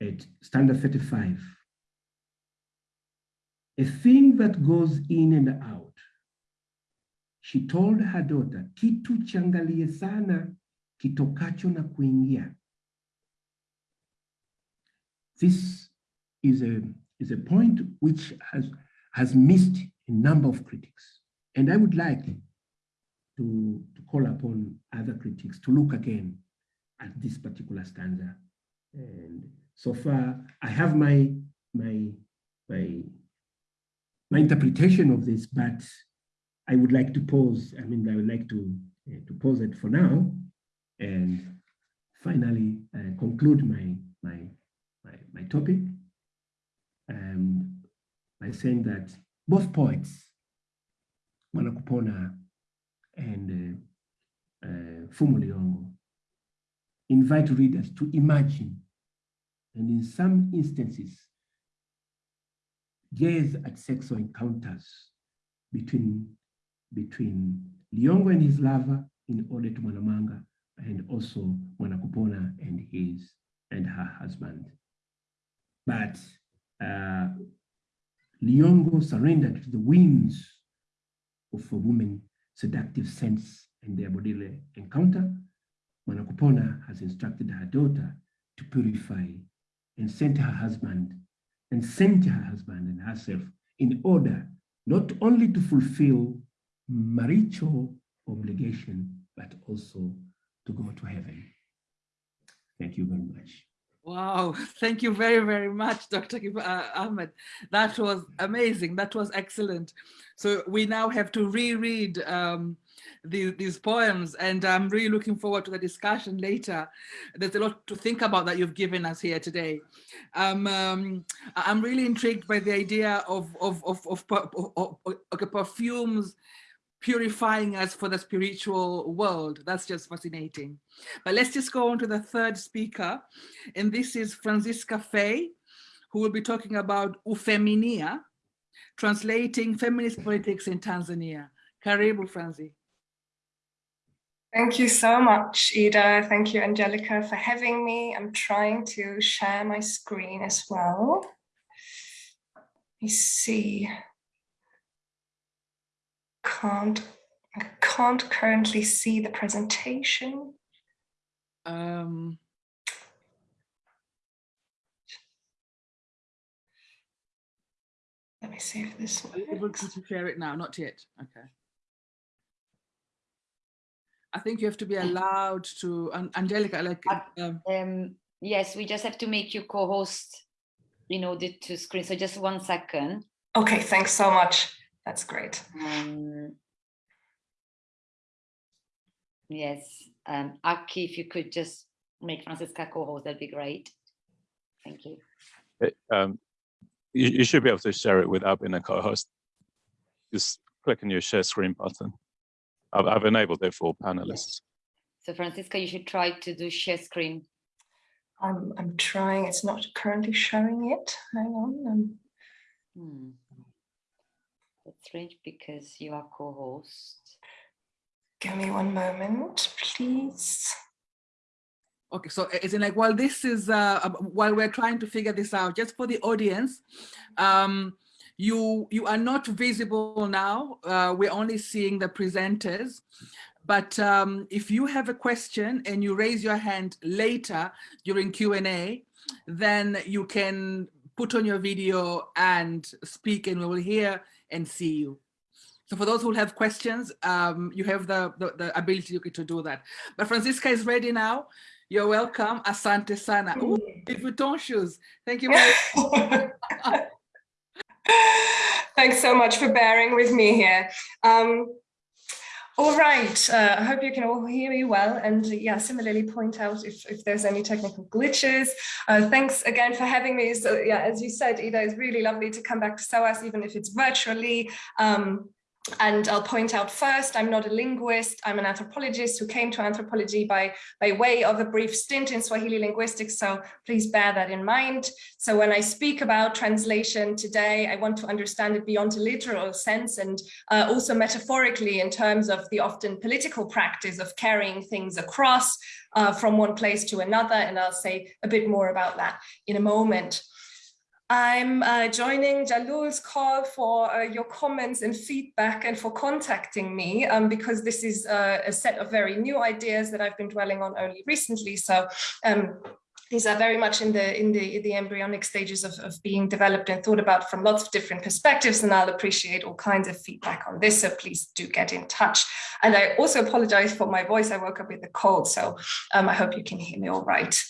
at standard 35 a thing that goes in and out she told her daughter, kitu changalie sana kitokacho na kuingia. This is a, is a point which has, has missed a number of critics. And I would like to, to call upon other critics to look again at this particular stanza. And so far, I have my, my, my, my interpretation of this, but I would like to pause. I mean, I would like to, uh, to pause it for now and finally uh, conclude my, my, my, my topic um, by saying that both poets, Mwanakupona and uh, uh, Liyongo, invite readers to imagine and in some instances gaze at sexual encounters between between Liyongo and his lover in order to Mwanamanga and also Mwanakupona and his and her husband. But uh, Liyongo surrendered to the whims of a woman's seductive sense and their bodily encounter. Mwanakupona has instructed her daughter to purify and sent her husband and sent her husband and herself in order not only to fulfill marital obligation, but also to go to heaven. Thank you very much. Wow, thank you very, very much, Dr. Uh, Ahmed. That was amazing. That was excellent. So we now have to reread um, these, these poems and I'm really looking forward to the discussion later. There's a lot to think about that you've given us here today. Um, um, I'm really intrigued by the idea of, of, of, of, of, of perfumes purifying us for the spiritual world. That's just fascinating. But let's just go on to the third speaker. And this is Franziska Fay, who will be talking about Ufeminia, translating feminist politics in Tanzania. Karibu, Franzi. Thank you so much, Ida. Thank you, Angelica, for having me. I'm trying to share my screen as well. Let me see. Can't, I can't currently see the presentation. Um, Let me see if this are you able works. to share it now? Not yet. Okay. I think you have to be allowed to, An- Angelica, like, um, Um, yes, we just have to make you co-host in order to screen. So just one second. Okay, thanks so much. That's great. Um, yes, um, Aki, if you could just make Franziska co-host, that'd be great. Thank you. It, um, you, you should be able to share it without being a co-host. Just click on your share screen button. I've, I've enabled it for panelists. So Franziska, you should try to do share screen. I'm, I'm trying. It's not currently showing yet. Hang on. Um, Hmm. That's strange because you are co-host. give me one moment, please. Okay, so is it like while this is uh, uh, while we're trying to figure this out, just for the audience, um, you you are not visible now. Uh, we're only seeing the presenters. But um, if you have a question and you raise your hand later during Q&A, then you can put on your video and speak and we will hear and see you. So for those who have questions, um, you have the, the, the ability to do that. But Franziska is ready now. You're welcome. Asante sana. Ooh, Louis Vuitton shoes. Thank you. very Thanks so much for bearing with me here. Um, all right, uh, I hope you can all hear me well and yeah, similarly point out if, if there's any technical glitches. Uh, thanks again for having me. So yeah, as you said, Ida, it's really lovely to come back to SOAS, even if it's virtually. Um, and I'll point out first, I'm not a linguist, I'm an anthropologist who came to anthropology by, by way of a brief stint in Swahili linguistics, so please bear that in mind. So when I speak about translation today, I want to understand it beyond a literal sense and uh, also metaphorically in terms of the often political practice of carrying things across uh, from one place to another, and I'll say a bit more about that in a moment. I'm uh, joining Jalul's call for uh, your comments and feedback and for contacting me um, because this is uh, a set of very new ideas that I've been dwelling on only recently. So um, these are very much in the in the the embryonic stages of, of being developed and thought about from lots of different perspectives and I'll appreciate all kinds of feedback on this so please do get in touch. And I also apologize for my voice. I woke up with a cold so um, I hope you can hear me all right.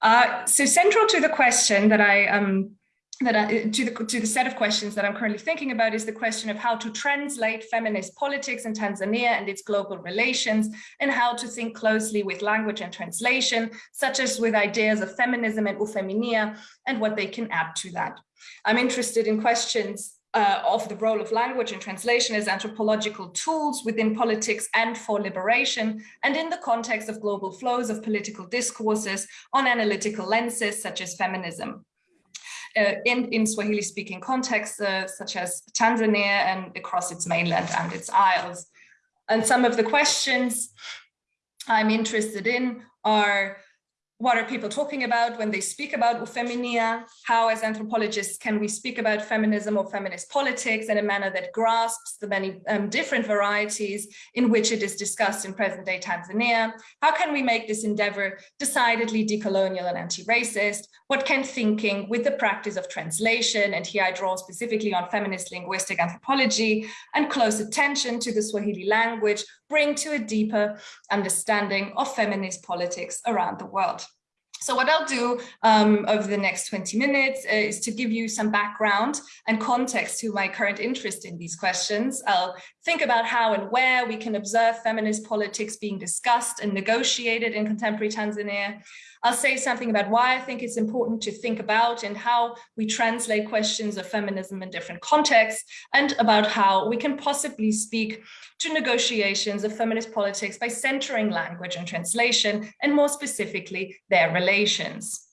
Uh, so central to the question that I um, that I, to the to the set of questions that I'm currently thinking about is the question of how to translate feminist politics in Tanzania and its global relations, and how to think closely with language and translation, such as with ideas of feminism and ufeminia, and what they can add to that. I'm interested in questions uh, of the role of language and translation as anthropological tools within politics and for liberation, and in the context of global flows of political discourses on analytical lenses such as feminism uh, in, in Swahili speaking contexts, uh, such as Tanzania and across its mainland and its isles. And some of the questions I'm interested in are what are people talking about when they speak about ufeminia? How as anthropologists can we speak about feminism or feminist politics in a manner that grasps the many um, different varieties in which it is discussed in present day Tanzania? How can we make this endeavor decidedly decolonial and anti-racist? What can thinking with the practice of translation, and here I draw specifically on feminist linguistic anthropology and close attention to the Swahili language bring to a deeper understanding of feminist politics around the world. So what I'll do um, over the next 20 minutes is to give you some background and context to my current interest in these questions. I'll think about how and where we can observe feminist politics being discussed and negotiated in contemporary Tanzania. I'll say something about why I think it's important to think about and how we translate questions of feminism in different contexts and about how we can possibly speak to negotiations of feminist politics by centering language and translation and more specifically their relations.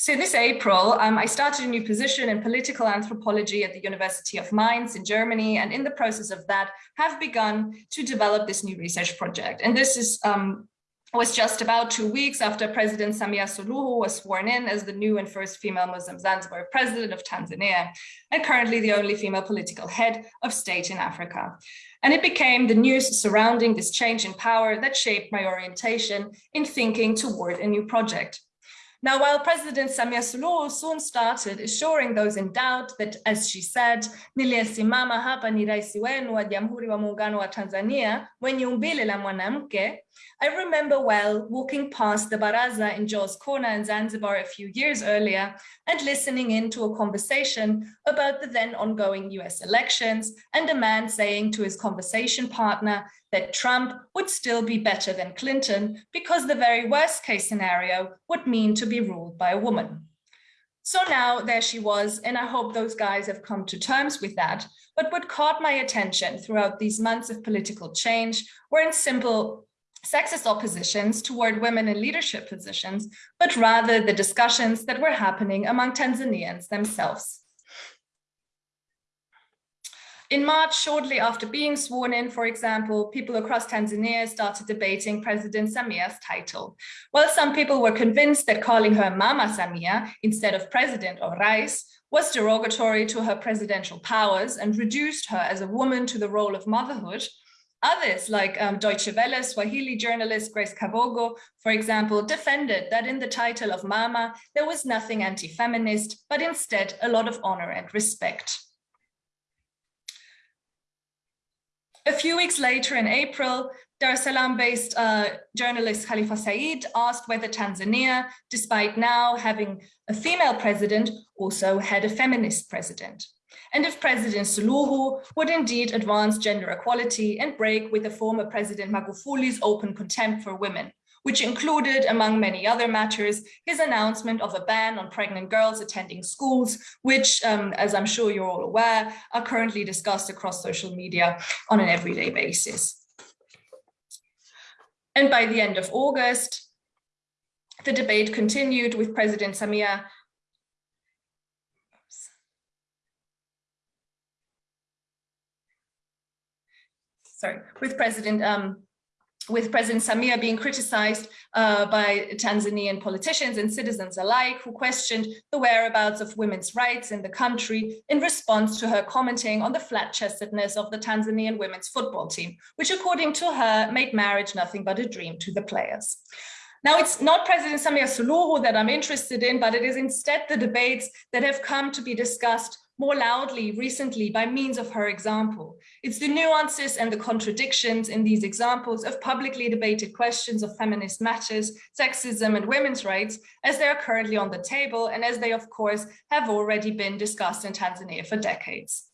So this April, um, I started a new position in political anthropology at the University of Mainz in Germany, and in the process of that have begun to develop this new research project. And this is um, was just about two weeks after President Samia Suluhu was sworn in as the new and first female Muslim Zanzibar president of Tanzania, and currently the only female political head of state in Africa. And it became the news surrounding this change in power that shaped my orientation in thinking toward a new project. Now, while President Samia Suluhu soon started assuring those in doubt that, as she said, niliyesimama hapa ni rais wenu wa Jamhuri wa Muungano wa Tanzania mwenye umbile la mwanamke, I remember well walking past the Baraza in Jaws Corner in Zanzibar a few years earlier and listening in to a conversation about the then ongoing US elections and a man saying to his conversation partner that Trump would still be better than Clinton because the very worst case scenario would mean to be ruled by a woman. So now there she was, and I hope those guys have come to terms with that. But what caught my attention throughout these months of political change weren't simple sexist oppositions toward women in leadership positions, but rather the discussions that were happening among Tanzanians themselves. In March, shortly after being sworn in, for example, people across Tanzania started debating President Samia's title. While some people were convinced that calling her Mama Samia instead of President or Rais was derogatory to her presidential powers and reduced her as a woman to the role of motherhood, Others, like um, Deutsche Welle Swahili journalist Grace Kabogo, for example, defended that in the title of Mama, there was nothing anti-feminist, but instead a lot of honor and respect. A few weeks later in April, Dar es Salaam-based uh, journalist Khalifa Said asked whether Tanzania, despite now having a female president, also had a feminist president. And if President Suluhu would indeed advance gender equality and break with the former President Magufuli's open contempt for women, which included, among many other matters, his announcement of a ban on pregnant girls attending schools, which, um, as I'm sure you're all aware, are currently discussed across social media on an everyday basis. And by the end of August, the debate continued with President Samia sorry, with President um, with President Samia being criticized uh, by Tanzanian politicians and citizens alike who questioned the whereabouts of women's rights in the country in response to her commenting on the flat-chestedness of the Tanzanian women's football team, which according to her made marriage nothing but a dream to the players. Now, it's not President Samia Suluhu that I'm interested in, but it is instead the debates that have come to be discussed more loudly recently by means of her example. It's the nuances and the contradictions in these examples of publicly debated questions of feminist matters, sexism and women's rights as they are currently on the table and as they of course have already been discussed in Tanzania for decades.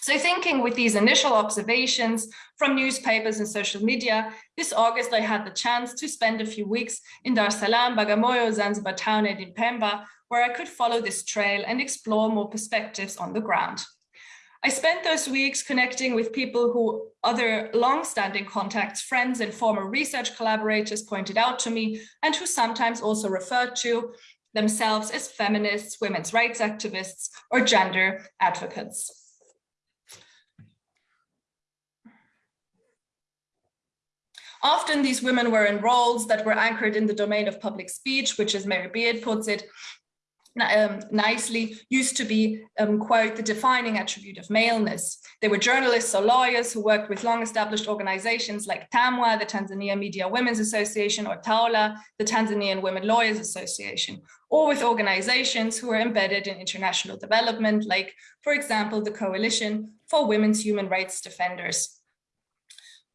So thinking with these initial observations from newspapers and social media, this August I had the chance to spend a few weeks in Dar es Salaam, Bagamoyo, Zanzibar town and in Pemba, where I could follow this trail and explore more perspectives on the ground. I spent those weeks connecting with people who other long-standing contacts, friends and former research collaborators pointed out to me and who sometimes also referred to themselves as feminists, women's rights activists, or gender advocates. Often these women were in roles that were anchored in the domain of public speech, which as Mary Beard puts it, um, nicely used to be, um, quote, the defining attribute of maleness. They were journalists or lawyers who worked with long-established organizations like TAMWA, the Tanzania Media Women's Association, or TAWLA, the Tanzanian Women Lawyers Association, or with organizations who were embedded in international development, like, for example, the Coalition for Women's Human Rights Defenders.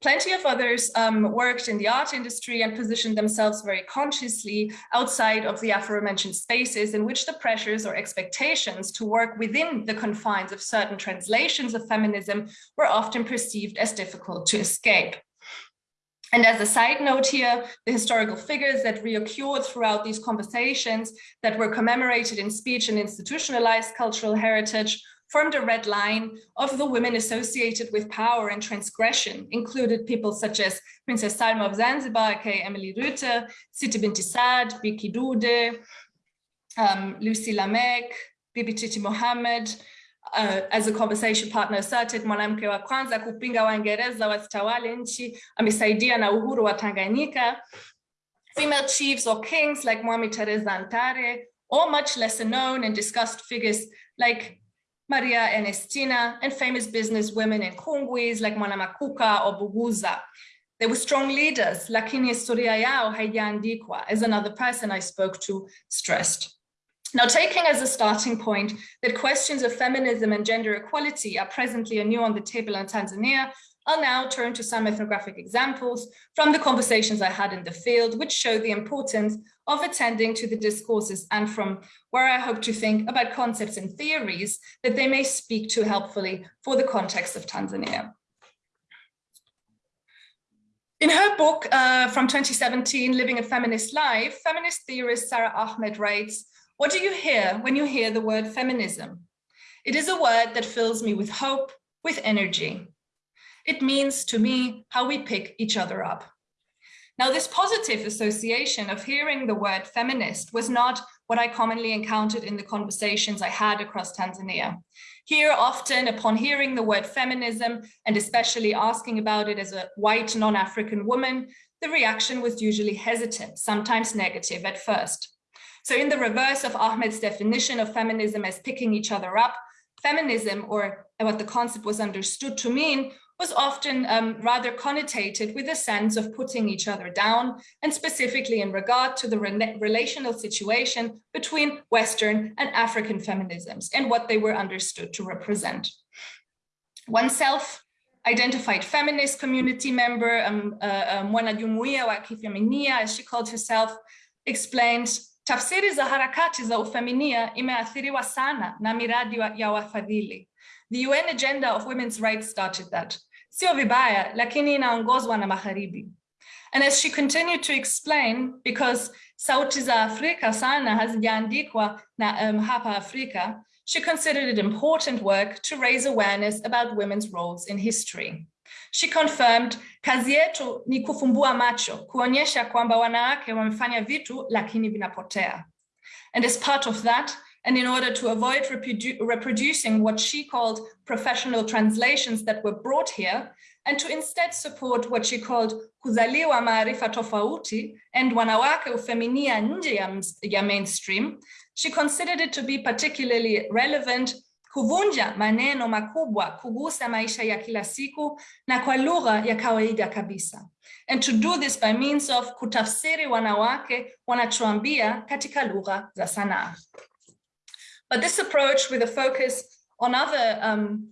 Plenty of others um, worked in the art industry and positioned themselves very consciously outside of the aforementioned spaces in which the pressures or expectations to work within the confines of certain translations of feminism were often perceived as difficult to escape. And as a side note here, the historical figures that reoccurred throughout these conversations that were commemorated in speech and institutionalized cultural heritage formed a red line of the women associated with power and transgression, included people such as Princess Salma of Zanzibar, aka Emily Ruete, Siti Binti Saad, Bi Kidude, um, Lucy Lameck, Bibi Titi Mohammed, uh, as a conversation partner asserted, mwanamke wa kwanza kupinga Waingereza wasitawale nchi, amesaidia na uhuru wa Tanganyika. Female chiefs or kings like Mwami Teresa Ntare, or much lesser known and discussed figures like Maria Ernestina, and famous business women in Kungwis like Mwanamakuka or Buguza. They were strong leaders, lakini historia yao haijaandikwa, as another person I spoke to stressed. Now, taking as a starting point that questions of feminism and gender equality are presently anew on the table in Tanzania, I'll now turn to some ethnographic examples from the conversations I had in the field, which show the importance of attending to the discourses and from where I hope to think about concepts and theories that they may speak to helpfully for the context of Tanzania. In her book uh, from 2017, Living a Feminist Life, feminist theorist Sara Ahmed writes, what do you hear when you hear the word feminism? It is a word that fills me with hope, with energy. It means to me how we pick each other up. Now, this positive association of hearing the word feminist was not what I commonly encountered in the conversations I had across Tanzania. Here, often upon hearing the word feminism, and especially asking about it as a white non-African woman, the reaction was usually hesitant, sometimes negative at first. So in the reverse of Ahmed's definition of feminism as picking each other up, feminism, or what the concept was understood to mean, was often um, rather connotated with a sense of putting each other down, and specifically in regard to the re relational situation between Western and African feminisms and what they were understood to represent. One self-identified feminist community member, um, uh, Mwana Jumuiya wa Kifeminia, as she called herself, explained tafsiri za harakati za ufeminia imeathiriwa sana na miradi ya wafadhili the UN agenda of women's rights started that. Vibaya, lakini inaongozwa na magharibi. And as she continued to explain, because sauti za Afrika sana hazijaandikwa na um, hapa Afrika, she considered it important work to raise awareness about women's roles in history. She confirmed, kazi yetu ni kufumbua macho, kuonyesha kwamba wanawake wamefanya vitu lakini vinapotea. And as part of that, and in order to avoid reprodu reproducing what she called professional translations that were brought here, and to instead support what she called kuzaliwa maarifa tofauti and wanawake ufeminia nje ya, mainstream, she considered it to be particularly relevant kuvunja maneno makubwa kugusa maisha ya kila siku na kwa lugha ya kawaida kabisa. And to do this by means of kutafsiri wanawake wanachoambia katika lugha za sanaa. But this approach with a focus on other um,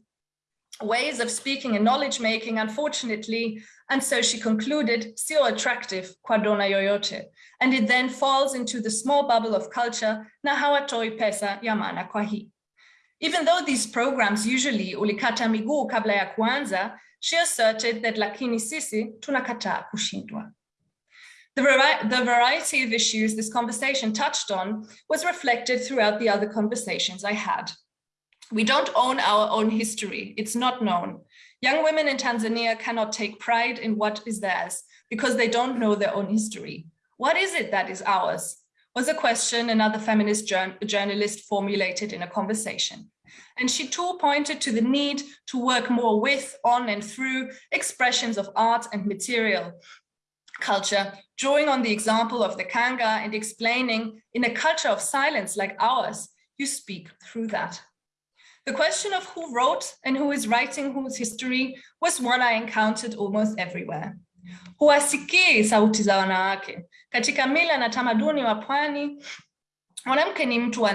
ways of speaking and knowledge making, unfortunately, and so she concluded, still attractive kwa dona yoyote. And it then falls into the small bubble of culture na hawatoi pesa ya maana kwa hii. Even though these programs usually ulikata miguu kabla ya kuanza, she asserted that lakini sisi tunakataa kushindwa. The, the variety of issues this conversation touched on was reflected throughout the other conversations I had. We don't own our own history. It's not known. Young women in Tanzania cannot take pride in what is theirs because they don't know their own history. What is it that is ours? Was a question another feminist jour journalist formulated in a conversation. And she too pointed to the need to work more with, on and through expressions of art and material culture, drawing on the example of the Kanga and explaining in a culture of silence like ours, you speak through that. The question of who wrote and who is writing whose history was one I encountered almost everywhere. Huwasikii sauti za wanawake. Katika mila na tamaduni wa pwani, mwanamke ni mtu wa.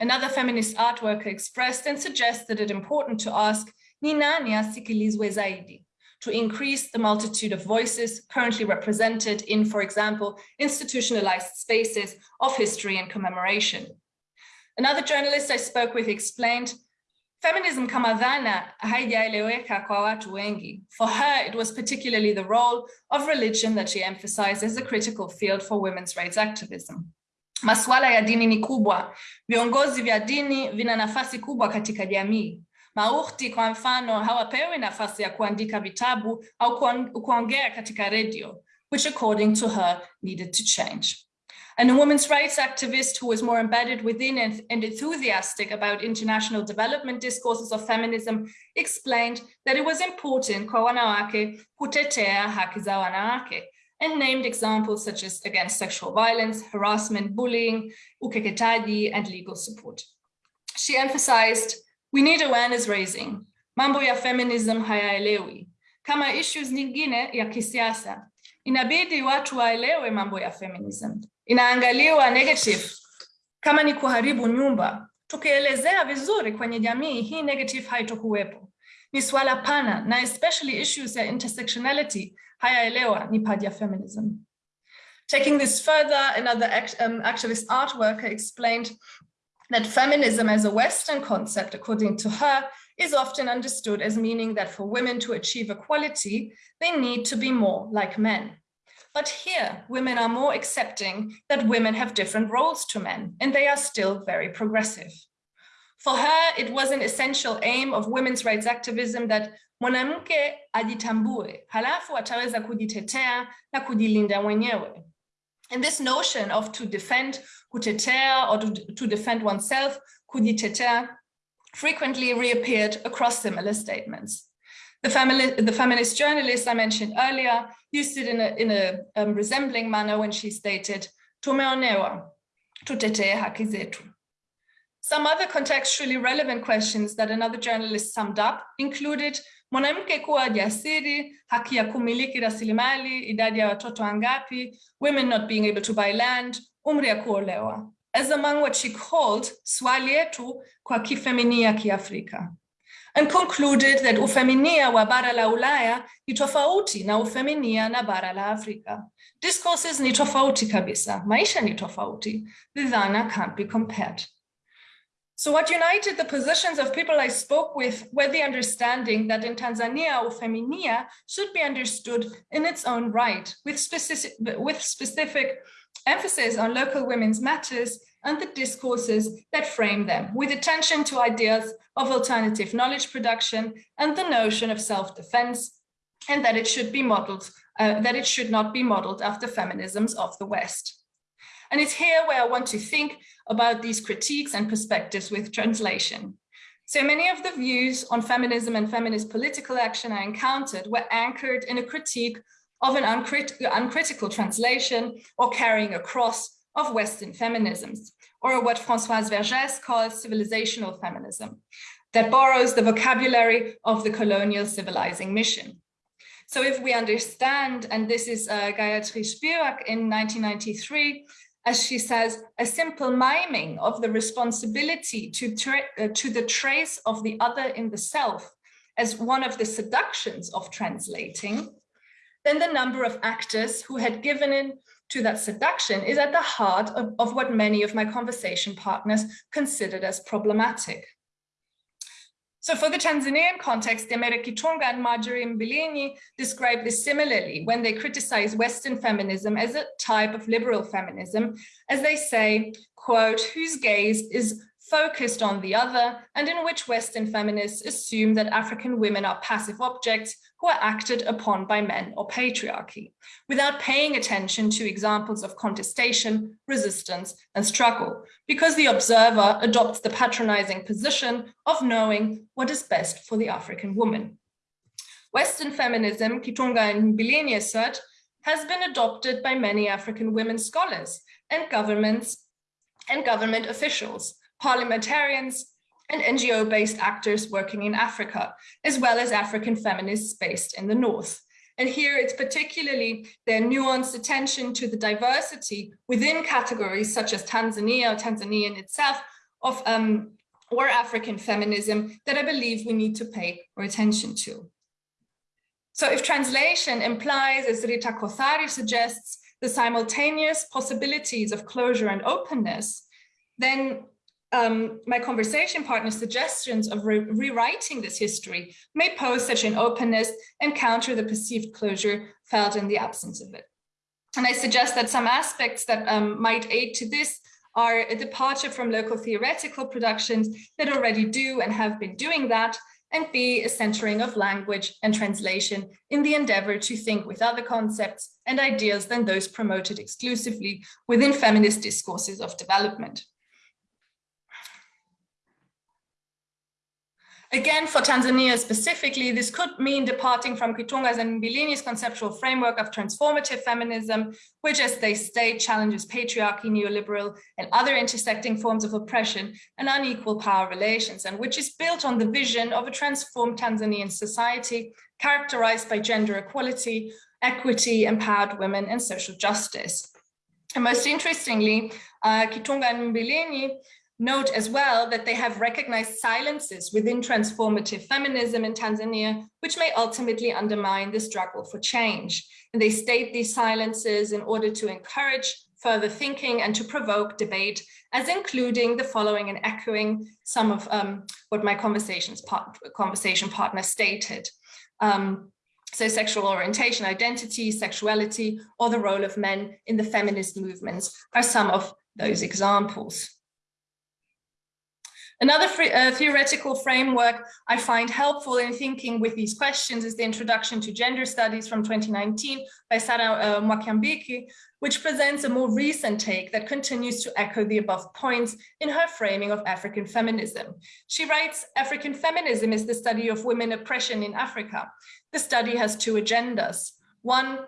Another feminist art worker expressed and suggested it important to ask, ni nani asikilizwe zaidi? To increase the multitude of voices currently represented in, for example, institutionalized spaces of history and commemoration. Another journalist I spoke with explained Feminism kama dhana haijaeleweka kwa watu wengi. For her, it was particularly the role of religion that she emphasized as a critical field for women's rights activism. Masuala ya dini ni kubwa. Viongozi vya dini vina nafasi kubwa katika jamii. Maukti kwa mfano hawapewi nafasi ya kuandika vitabu au kuongea katika redio, which according to her needed to change. And a women's rights activist who was more embedded within and, and enthusiastic about international development discourses of feminism explained that it was important kwa wanawake kutetea haki za wanawake and named examples such as against sexual violence, harassment, bullying, ukeketaji, and legal support. She emphasized, we need awareness raising. Mambo ya feminism hayaelewi. Kama issues nyingine ya kisiasa, inabidi watu waelewe mambo ya feminism. Inaangaliwa negative kama ni kuharibu nyumba. Tukielezea vizuri kwenye jamii, hii negative haitokuwepo. Ni swala pana na especially issues ya intersectionality hayaelewa ni ya feminism. Taking this further, another act, um, activist art worker explained that feminism as a Western concept, according to her, is often understood as meaning that for women to achieve equality, they need to be more like men. But here, women are more accepting that women have different roles to men, and they are still very progressive. For her, it was an essential aim of women's rights activism that mwanamke ajitambue, halafu ataweza kujitetea na kujilinda mwenyewe. And this notion of to defend, kutetea, or to, to defend oneself, kujitetea, frequently reappeared across similar statements. The, family, the feminist journalist I mentioned earlier used it in a, in a um, resembling manner when she stated, tumeonewa, tutetee haki zetu. Some other contextually relevant questions that another journalist summed up included mwanamke kuwa haki kumiliki rasilimali, idadi watoto wangapi, women not being able to buy land, umri kuolewa, as among what she called swali yetu kwa kifeminia kiafrika and concluded that ufeminia wa bara la Ulaya ni tofauti na ufeminia na bara la Afrika. Discourses ni tofauti kabisa, maisha ni tofauti, the dhana can't be compared. So what united the positions of people I spoke with were the understanding that in Tanzania, ufeminia should be understood in its own right, with specific, with specific emphasis on local women's matters and the discourses that frame them, with attention to ideas of alternative knowledge production and the notion of self-defense, and that it should be modeled, uh, that it should not be modeled after feminisms of the West. And it's here where I want to think about these critiques and perspectives with translation. So many of the views on feminism and feminist political action I encountered were anchored in a critique of an uncrit uncritical translation or carrying across of Western feminisms, or what Françoise Vergès calls civilizational feminism, that borrows the vocabulary of the colonial civilizing mission. So if we understand, and this is uh, Gayatri Spivak in 1993, as she says, a simple miming of the responsibility to, uh, to the trace of the other in the self as one of the seductions of translating, then the number of actors who had given in to that seduction is at the heart of, of what many of my conversation partners considered as problematic. So for the Tanzanian context, Demere Kitunga and Marjorie Mbilinyi describe this similarly when they criticize Western feminism as a type of liberal feminism, as they say, quote, whose gaze is focused on the other and in which Western feminists assume that African women are passive objects who are acted upon by men or patriarchy, without paying attention to examples of contestation, resistance, and struggle, because the observer adopts the patronizing position of knowing what is best for the African woman. Western feminism, Kitunga and Mbilinyi assert, has been adopted by many African women scholars and governments and government officials, parliamentarians, and NGO-based actors working in Africa, as well as African feminists based in the North. And here it's particularly their nuanced attention to the diversity within categories such as Tanzania or Tanzanian itself of um, or African feminism that I believe we need to pay more attention to. So if translation implies, as Rita Kothari suggests, the simultaneous possibilities of closure and openness, then um, my conversation partner's suggestions of re rewriting this history may pose such an openness and counter the perceived closure felt in the absence of it. And I suggest that some aspects that um, might aid to this are a departure from local theoretical productions that already do and have been doing that, and B, a centering of language and translation in the endeavor to think with other concepts and ideas than those promoted exclusively within feminist discourses of development. Again, for Tanzania specifically, this could mean departing from Kitunga's and Mbilinyi's conceptual framework of transformative feminism, which, as they state, challenges patriarchy, neoliberal, and other intersecting forms of oppression and unequal power relations, and which is built on the vision of a transformed Tanzanian society characterized by gender equality, equity, empowered women, and social justice. And most interestingly, uh, Kitunga and Mbilinyi Note as well that they have recognized silences within transformative feminism in Tanzania, which may ultimately undermine the struggle for change. And they state these silences in order to encourage further thinking and to provoke debate, as including the following and echoing some of um, what my conversations part, conversation partner stated. Um, so sexual orientation, identity, sexuality, or the role of men in the feminist movements are some of those examples. Another uh, theoretical framework I find helpful in thinking with these questions is the Introduction to Gender Studies from 2019 by Sarah uh, which presents a more recent take that continues to echo the above points in her framing of African feminism. She writes, African feminism is the study of women oppression in Africa. The study has two agendas. One,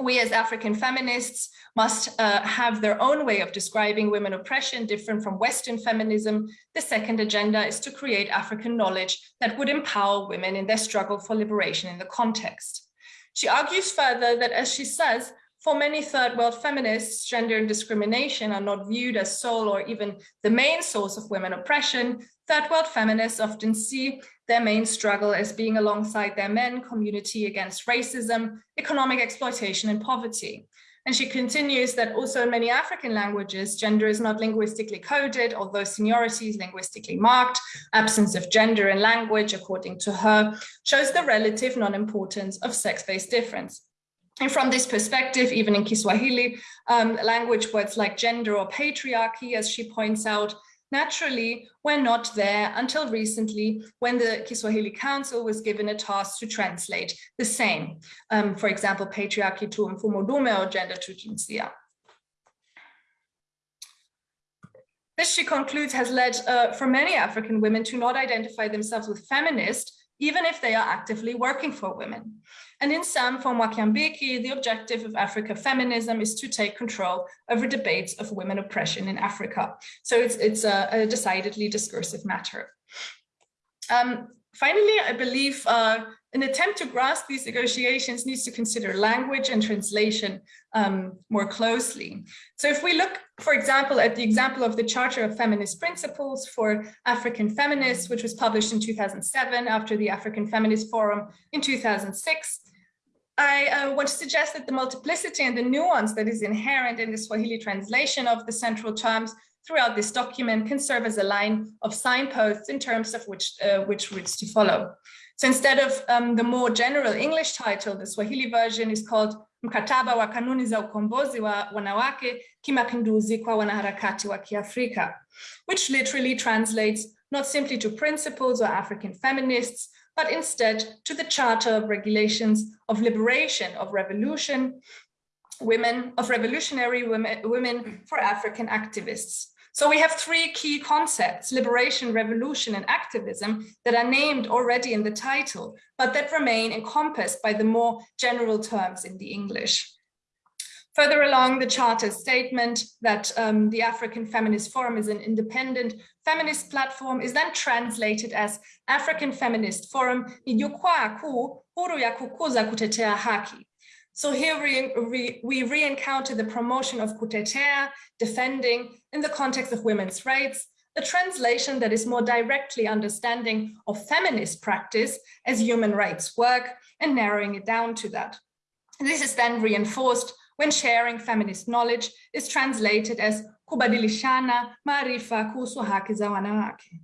we as African feminists must uh, have their own way of describing women oppression different from Western feminism. The second agenda is to create African knowledge that would empower women in their struggle for liberation in the context. She argues further that, as she says, for many third world feminists, gender and discrimination are not viewed as sole or even the main source of women oppression. Third world feminists often see their main struggle as being alongside their men community against racism, economic exploitation and poverty. And she continues that also in many African languages, gender is not linguistically coded, although seniority is linguistically marked. Absence of gender in language, according to her, shows the relative non-importance of sex-based difference. And from this perspective, even in Kiswahili, um, language words like gender or patriarchy, as she points out, naturally were not there until recently when the Kiswahili Council was given a task to translate the same. Um, for example, patriarchy to mfumo dume or gender to jinsia. This, she concludes, has led uh, for many African women to not identify themselves with feminist, even if they are actively working for women. And in sum, for Mwakyambiki, the objective of Africa feminism is to take control over debates of women oppression in Africa. So it's, it's a, a decidedly discursive matter. Um, finally, I believe uh, an attempt to grasp these negotiations needs to consider language and translation um, more closely. So if we look, for example, at the example of the Charter of Feminist Principles for African Feminists, which was published in 2007 after the African Feminist Forum in 2006, I uh, want to suggest that the multiplicity and the nuance that is inherent in the Swahili translation of the central terms throughout this document can serve as a line of signposts in terms of which, uh, which routes to follow. So instead of um, the more general English title, the Swahili version is called Mkataba wa kanuni za ukombozi wa wanawake kimapinduzi kwa wanaharakati wa Kiafrika, which literally translates not simply to principles or African feminists, but instead to the Charter of Regulations of Liberation of Revolution, women of revolutionary women, women for African activists. So we have three key concepts, liberation, revolution, and activism that are named already in the title, but that remain encompassed by the more general terms in the English. Further along the Charter's statement that um, the African Feminist Forum is an independent feminist platform is then translated as African Feminist Forum ni jukwaa kuu huru ya kukuza kutetea haki. So here we, we, we re-encounter the promotion of kutetea, defending in the context of women's rights, a translation that is more directly understanding of feminist practice as human rights work and narrowing it down to that. This is then reinforced when sharing feminist knowledge is translated as kubadilishana maarifa kuhusu haki za wanawake.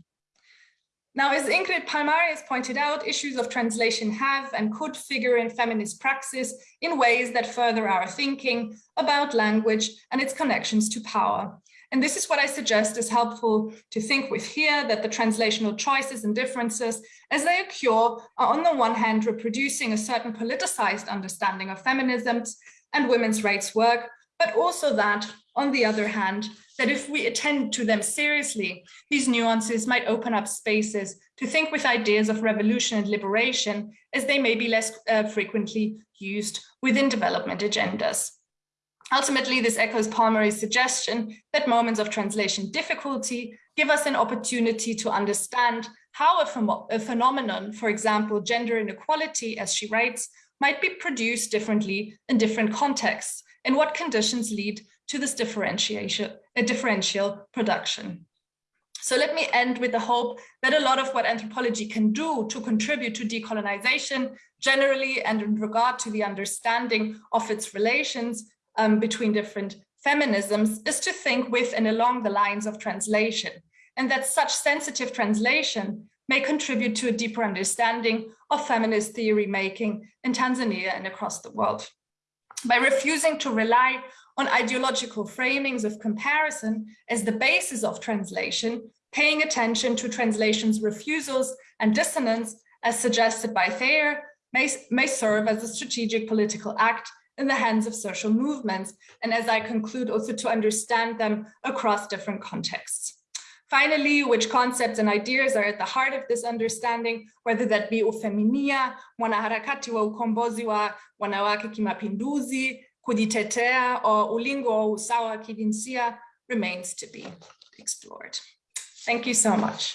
Now, as Ingrid Palmary pointed out, issues of translation have and could figure in feminist praxis in ways that further our thinking about language and its connections to power. And this is what I suggest is helpful to think with here, that the translational choices and differences as they occur are on the one hand reproducing a certain politicized understanding of feminisms and women's rights work, but also that, on the other hand, that if we attend to them seriously, these nuances might open up spaces to think with ideas of revolution and liberation as they may be less uh, frequently used within development agendas. Ultimately, this echoes Palmary's suggestion that moments of translation difficulty give us an opportunity to understand how a, a phenomenon, for example, gender inequality, as she writes, might be produced differently in different contexts and what conditions lead to this differentiation, a differential production. So let me end with the hope that a lot of what anthropology can do to contribute to decolonization generally and in regard to the understanding of its relations um, between different feminisms is to think with and along the lines of translation and that such sensitive translation may contribute to a deeper understanding of feminist theory making in Tanzania and across the world. By refusing to rely on ideological framings of comparison as the basis of translation, paying attention to translation's refusals and dissonance as suggested by Thayer may, may serve as a strategic political act in the hands of social movements, and as I conclude also to understand them across different contexts. Finally, which concepts and ideas are at the heart of this understanding, whether that be ufeminia, mwanaharakati wa ukombozi wa wanawake kimapinduzi, kujitetea, or ulingo wa usawa wa kijinsia, remains to be explored. Thank you so much.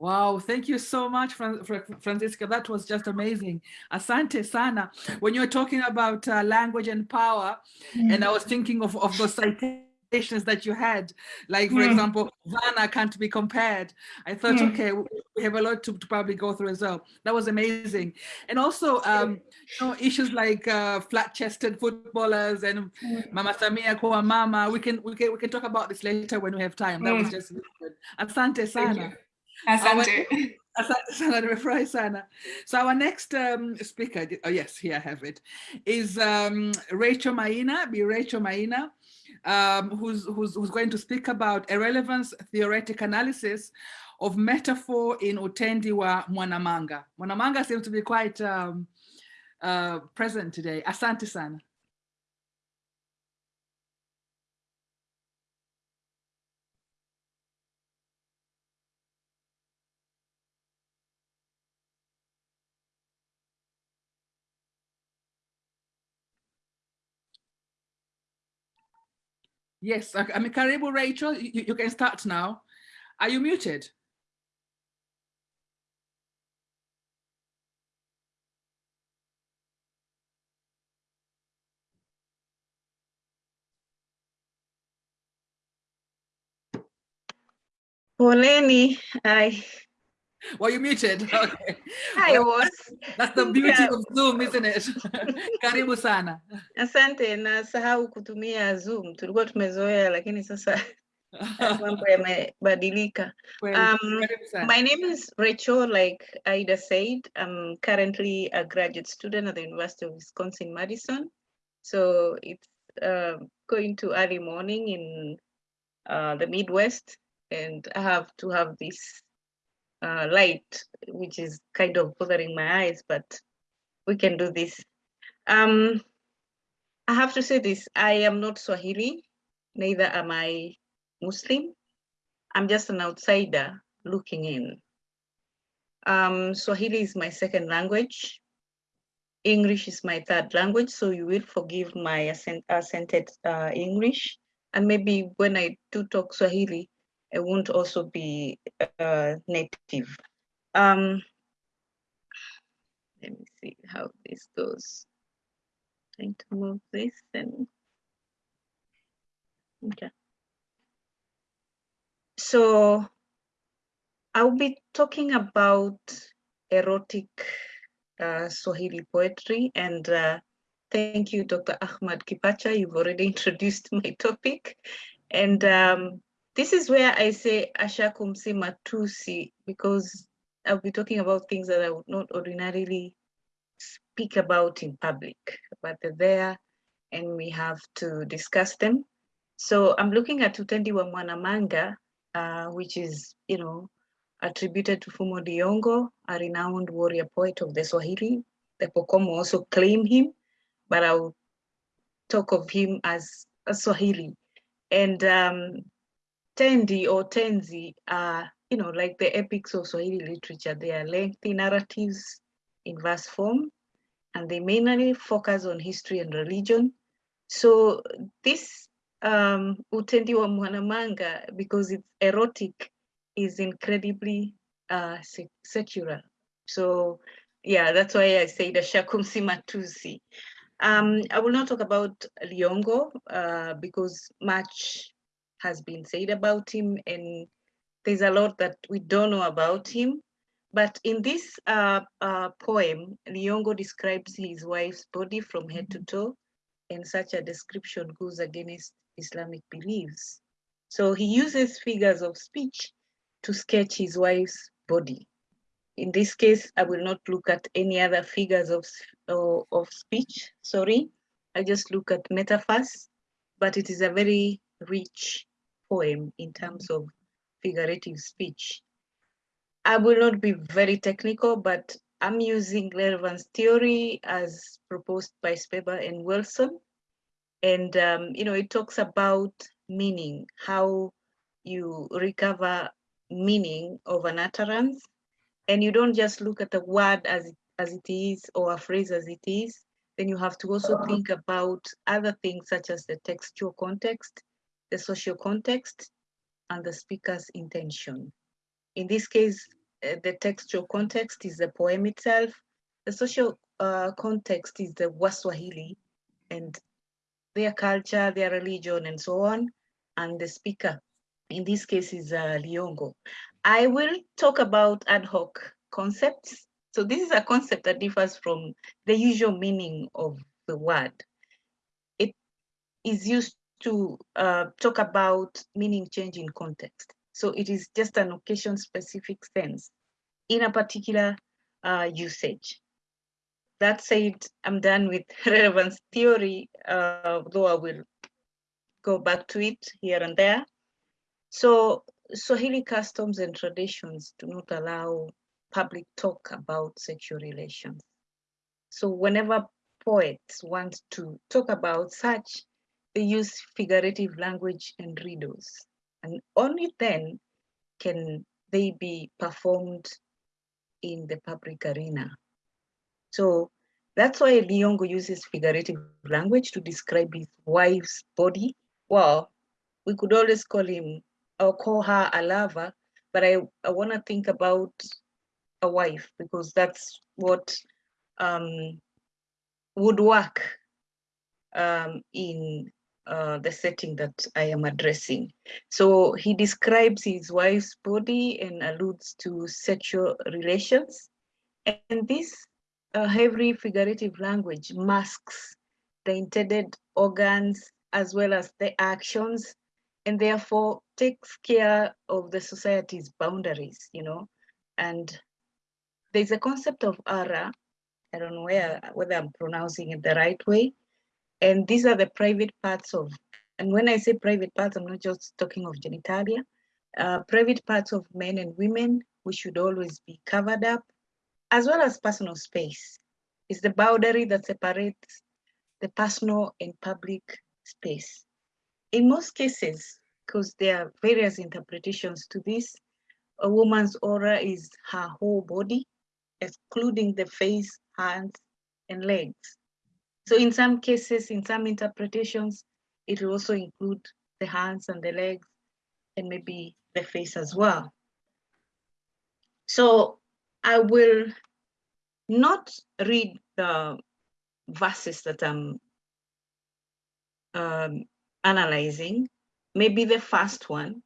Wow, thank you so much, Franziska. That was just amazing. Asante sana. When you were talking about uh, language and power, mm. and I was thinking of, of those citations that you had, like, for mm. example, dhana can't be compared. I thought, mm. okay, we have a lot to, to, probably go through as well. That was amazing. And also, um, you know, issues like uh, flat-chested footballers and mm. Mama Samia Kwa Mama. We can, we can we can talk about this later when we have time. That was mm. just really good. Asante sana. Asante. Asante sana, nimefurahi sana. So our next um, speaker, oh yes, here I have it, is um, Rachel Maina, be Rachel Maina, um, who's, who's, who's going to speak about a relevance theoretic analysis of metaphor in Utendi wa Mwanamanga. Mwanamanga seems to be quite um, uh, present today. Asante sana. Yes, I I mean, Karibu Rachel, you, you can start now. Are you muted? Poleni, I, Were you muted? Okay. I Well, was. That's the beauty Yeah. of Zoom, isn't it? Karibu sana. Asante, nasahau kutumia Zoom. Tulikuwa tumezoea lakini sasa mambo yamebadilika. Um. My name is Rachel, like Ida said. I'm currently a graduate student at the University of Wisconsin-Madison. So it's uh, going to early morning in uh, the Midwest, and I have to have this uh, light, which is kind of bothering my eyes, but we can do this. Um, I have to say this, I am not Swahili, neither am I Muslim. I'm just an outsider looking in. Um, Swahili is my second language. English is my third language, so you will forgive my accent, accented uh, English. And maybe when I do talk Swahili, I won't also be uh, native. Um, let me see how this goes. Trying to move this and okay. So I'll be talking about erotic uh, Swahili poetry and uh, thank you, Dr. Ahmad Kipacha. You've already introduced my topic. And um, this is where I say Ashakumsi Matusi because I'll be talking about things that I would not ordinarily speak about in public, but they're there and we have to discuss them. So I'm looking at Utendi wa Mwanamanga, uh, which is, you know, attributed to Fumo Liongo, a renowned warrior poet of the Swahili. The Pokomo also claim him, but I'll talk of him as a Swahili. And um, Tendi or Tenzi are, you know, like the epics of Swahili literature. They are lengthy narratives in verse form, and they mainly focus on history and religion. So this um, Utendi wa Mwanamanga, because it's erotic, is incredibly uh, secular. So yeah, that's why I say the Shakumsi Matusi. Um, I will not talk about Liongo uh, because much has been said about him and there's a lot that we don't know about him. But in this uh, uh, poem, Liongo describes his wife's body from head to toe, and such a description goes against Islamic beliefs. So he uses figures of speech to sketch his wife's body. In this case, I will not look at any other figures of, of, of speech, sorry. I just look at metaphors, but it is a very rich poem in terms of figurative speech. I will not be very technical, but I'm using relevance theory as proposed by Sperber and Wilson. And, um, you know, it talks about meaning, how you recover meaning of an utterance. And you don't just look at a word as as it is or a phrase as it is. Then you have to also think about other things such as the textual context, the social context, and the speaker's intention. In this case, uh, the textual context is the poem itself. The social uh, context is the Waswahili and their culture, their religion, and so on. And the speaker, in this case, is uh, Liongo. I will talk about ad hoc concepts. So this is a concept that differs from the usual meaning of the word. It is used to uh, talk about meaning change in context. So it is just an occasion specific sense in a particular uh, usage. That said, I'm done with relevance theory, uh, though I will go back to it here and there. So Swahili customs and traditions do not allow public talk about sexual relations. So whenever poets want to talk about such, they use figurative language and riddles. And only then can they be performed in the public arena. So that's why Liongo uses figurative language to describe his wife's body. Well, we could always call him or call her a lover, but I, I want to think about a wife because that's what um, would work um, in uh, the setting that I am addressing. So he describes his wife's body and alludes to sexual relations. And this uh, heavy figurative language masks the intended organs as well as the actions and therefore takes care of the society's boundaries, you know. And there's a concept of ara, I don't know where, whether I'm pronouncing it the right way, and these are the private parts of, and when I say private parts, I'm not just talking of genitalia, uh, private parts of men and women, which should always be covered up, as well as personal space. It's the boundary that separates the personal and public space. In most cases, because there are various interpretations to this, a woman's aura is her whole body, excluding the face, hands, and legs. So in some cases, in some interpretations, it will also include the hands and the legs and maybe the face as well. So I will not read the verses that I'm um, analyzing, maybe the first one,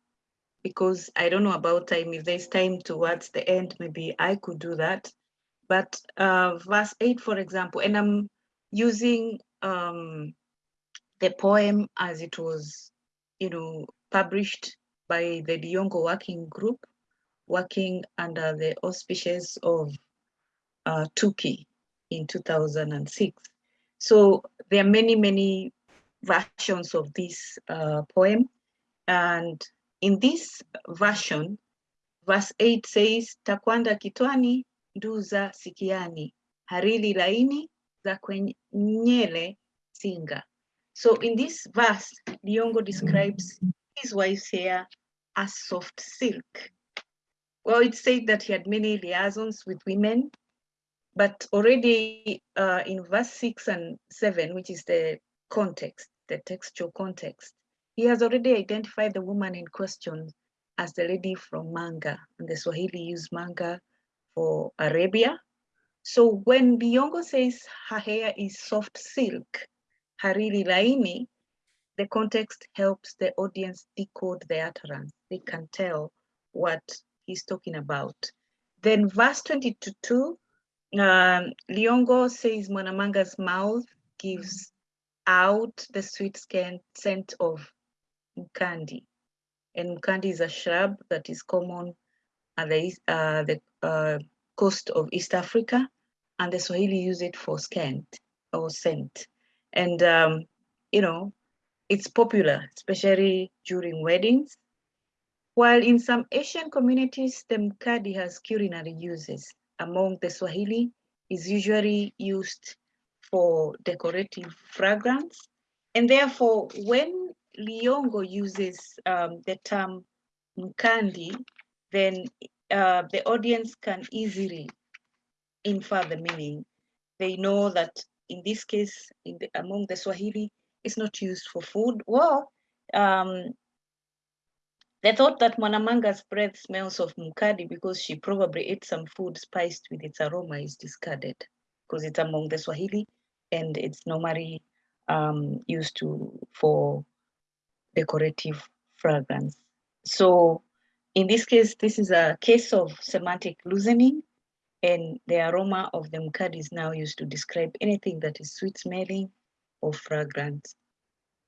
because I don't know about time. If there's time towards the end, maybe I could do that. But uh, verse 8, for example, and I'm using um, the poem as it was, you know, published by the Liyongo Working Group, working under the auspices of uh, TUKI in 2006. So there are many, many versions of this uh, poem. And in this version, verse 8 says, Takwanda kitwani, nduza sikiani, harili laini, za kwenyele singa. So in this verse, Liyongo describes his wife's hair as soft silk. Well, it said that he had many liaisons with women, but already uh, in verse six and seven, which is the context, the textual context, he has already identified the woman in question as the lady from Manga, and the Swahili use Manga for Arabia. So when Liyongo says her hair is soft silk, hariri laini, the context helps the audience decode the utterance. They can tell what he's talking about. Then verse 22, um, Liyongo says Mwanamanga's mouth gives out the sweet scent of mkandi. And mkandi is a shrub that is common at the, uh, the uh, coast of East Africa, and the Swahili use it for scent or scent. And, um, you know, it's popular, especially during weddings. While in some Asian communities, the mkadi has culinary uses. Among the Swahili, is usually used for decorative fragrance. And therefore, when Liyongo uses um, the term mkandi, then uh, the audience can easily infer the meaning. They know that in this case, in the, among the Swahili, it's not used for food. Well, um, they thought that Mwanamanga's breath smells of mukadi because she probably ate some food spiced with its aroma is discarded because it's among the Swahili and it's normally um, used to for decorative fragrance. So in this case, this is a case of semantic loosening and the aroma of the mkadi is now used to describe anything that is sweet smelling or fragrant,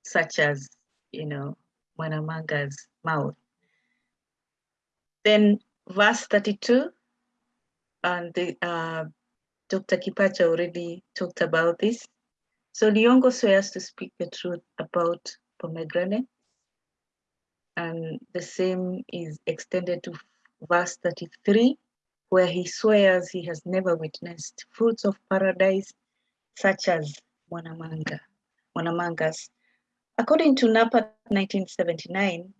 such as, you know, Mwanamanga's mouth. Then verse 32, and the, uh, Dr. Kipacha already talked about this. So Liyongo swears to speak the truth about pomegranate. And the same is extended to verse 33, where he swears he has never witnessed fruits of paradise such as Mwanamanga, Mwanamanga's. According to Knappert 1979,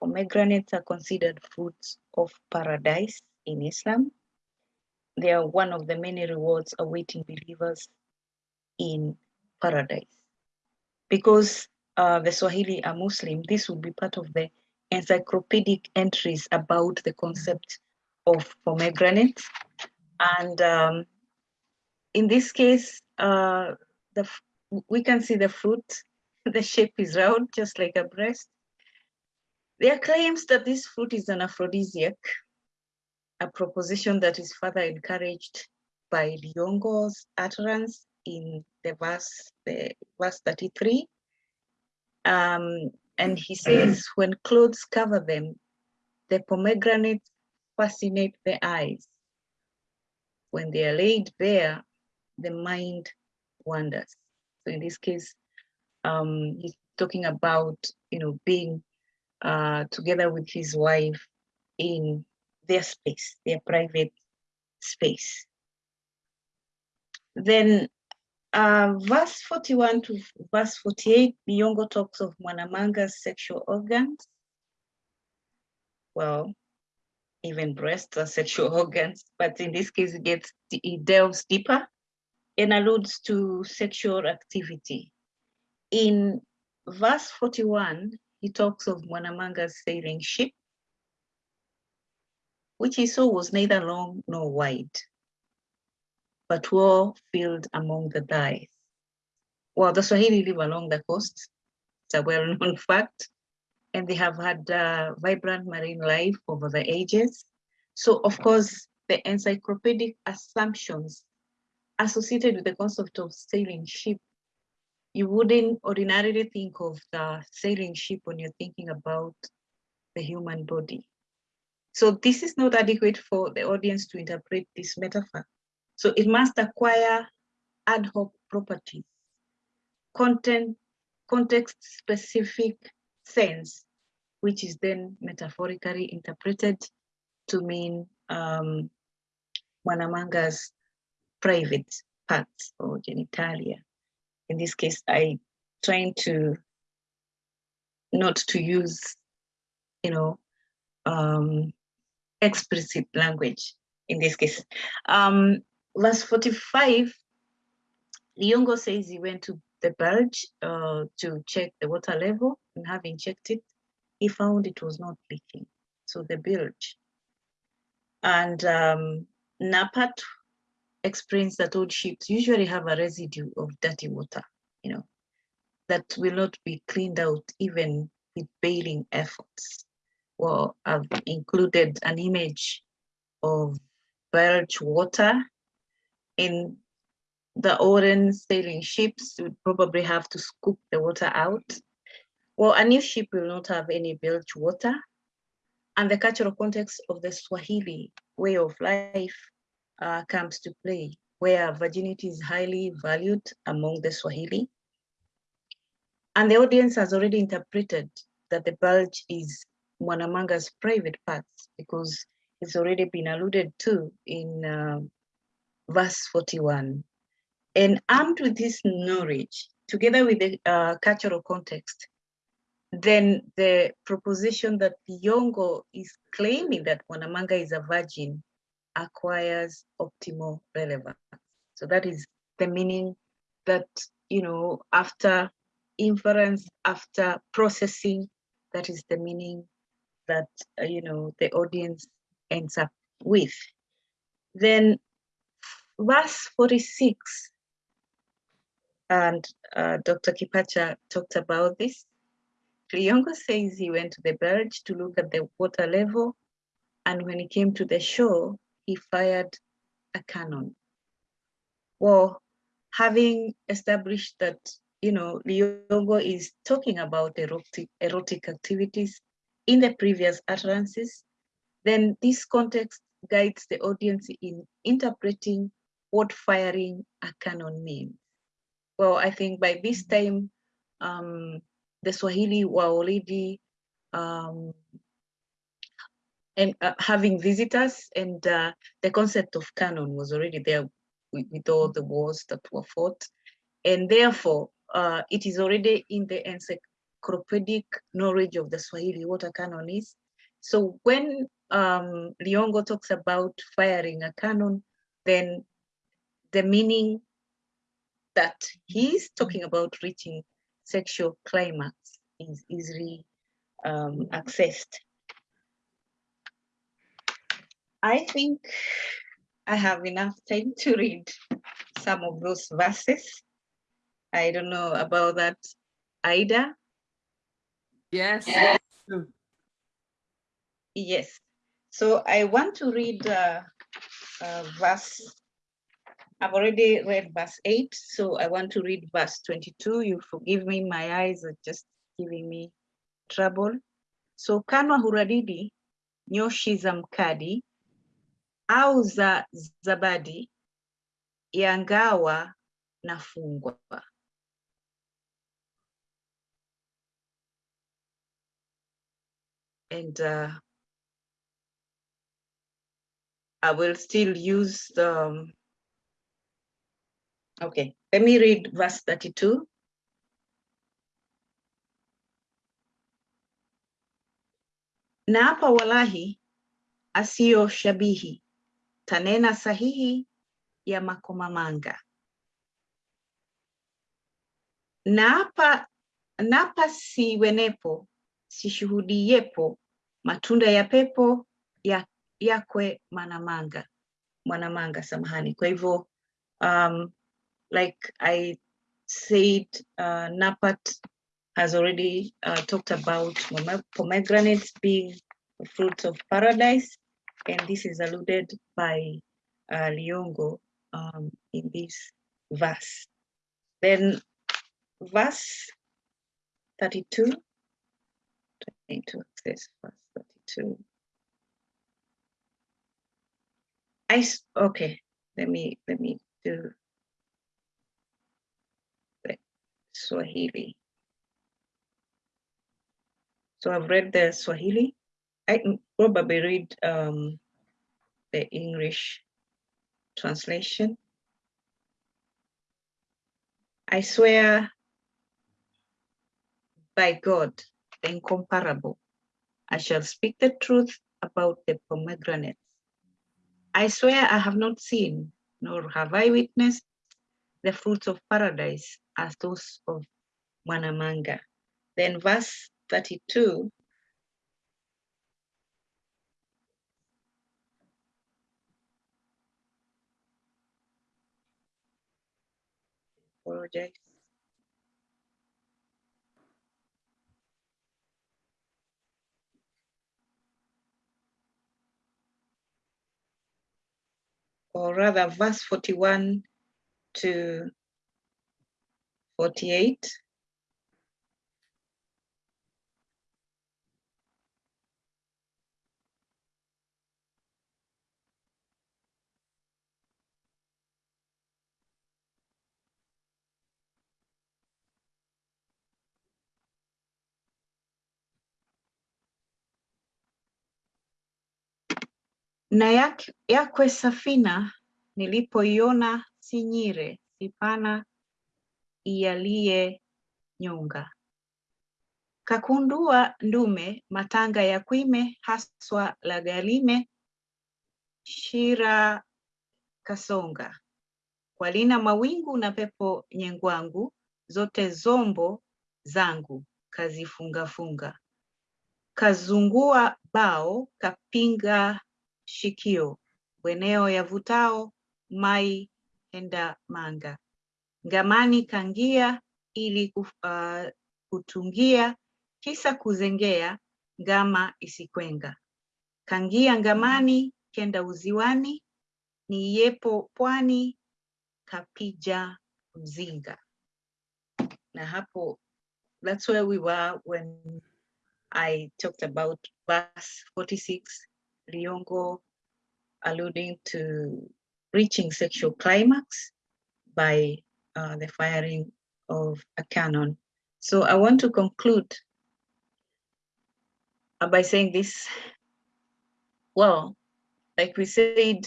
pomegranates are considered fruits of paradise in Islam. They are one of the many rewards awaiting believers in paradise. Because uh, the Swahili are Muslim, this would be part of the encyclopedic entries about the concept of pomegranate. And um, in this case, uh, the we can see the fruit, the shape is round, just like a breast. There are claims that this fruit is an aphrodisiac, a proposition that is further encouraged by Liongo's utterance in the verse, the verse 33. Um, and he says, when clothes cover them, the pomegranates fascinate the eyes. When they are laid bare, the mind wanders. So in this case, um, he's talking about, you know, being uh, together with his wife in their space, their private space. Then uh, verse 41 to verse 48, Liongo talks of Mwanamanga's sexual organs. Well, even breasts are sexual organs, but in this case, it gets it delves deeper and alludes to sexual activity. In verse 41, he talks of Mwanamanga's sailing ship, which he saw was neither long nor wide, but well filled among the dyes. Well, the Swahili live along the coast. It's a well-known fact. And they have had uh, vibrant marine life over the ages. So of course, the encyclopedic assumptions associated with the concept of sailing ship, you wouldn't ordinarily think of the sailing ship when you're thinking about the human body. So this is not adequate for the audience to interpret this metaphor. So it must acquire ad hoc properties, content, context specific sense, which is then metaphorically interpreted to mean um, Mwanamanga's private parts or genitalia. In this case, I trying to not to use, you know, um, explicit language in this case. Um, verse 45, Liongo says he went to the barge uh, to check the water level and having checked it, he found it was not leaking. So the bilge. And um, Knappert explains that old ships usually have a residue of dirty water, you know, that will not be cleaned out even with bailing efforts. Well, I've included an image of bilge water in the olden sailing ships would probably have to scoop the water out. Well, a new ship will not have any bilge water. And the cultural context of the Swahili way of life uh, comes to play, where virginity is highly valued among the Swahili. And the audience has already interpreted that the bulge is Mwanamanga's private parts because it's already been alluded to in uh, verse 41. And armed with this knowledge, together with the uh, cultural context, then the proposition that Yongo is claiming that Mwanamanga is a virgin acquires optimal relevance. So that is the meaning that, you know, after inference, after processing, that is the meaning that, uh, you know, the audience ends up with. Then verse 46, and uh, Dr. Kipacha talked about this. Liongo says he went to the barge to look at the water level, and when he came to the shore, he fired a cannon. Well, having established that, you know, Liongo is talking about erotic, erotic activities in the previous utterances, then this context guides the audience in interpreting what firing a cannon means. Well, I think by this time, um, the Swahili were already um, and uh, having visitors and uh, the concept of cannon was already there with, with, all the wars that were fought and therefore uh, it is already in the encyclopedic knowledge of the Swahili what a cannon is. So when um, Liongo talks about firing a cannon, then the meaning that he's talking about reaching sexual climax is easily um, accessed. I think I have enough time to read some of those verses. I don't know about that, Ida. Yes. Yes. So I want to read uh, uh, verse. I've already read verse 8, so I want to read verse 22. You forgive me, my eyes are just giving me trouble. So kanwa huradidi nyoshi za mkadi au za zabadi yangawa nafungwa. And uh, I will still use the, um, okay, let me read verse 32. Na hapa walahi asiyo shabihi tanena sahihi ya makomamanga. Naapa napa siwenepo sishuhudiepo matunda ya pepo ya yakwe manamanga mwanamanga samahani kwa hivyo um, like i said uh, napat has already uh, talked about pomegranates being fruits of paradise and this is alluded by uh, liongo um, in this verse then verse 32 need to access verse 32 I okay. Let me let me do the Swahili. So I've read the Swahili. I probably read um, the English translation. I swear by God, the incomparable, I shall speak the truth about the pomegranates. I swear I have not seen, nor have I witnessed the fruits of paradise as those of Mwanamanga. Then verse 32. Apologize. Or rather, verse 41 to 48. na yak- yakwe safina nilipoiona si nyire si pana ialiye nyonga. Kakundua ndume matanga ya kwime haswa la galime shira kasonga. Kwalina mawingu na pepo nyengwangu zote zombo zangu kazifungafunga. Kazungua bao kapinga shikio. Weneo yavutao mai henda manga ngamani kangia ili kuf- ah, kutungia kisa kuzengea ngama isikwenga. Kangia ngamani kenda uziwani ni yepo pwani kapija mzinga. Na hapo that's where we were when I talked about verse 46, Liongo alluding to reaching sexual climax by uh, the firing of a cannon. So I want to conclude uh, by saying this. Well, like we said,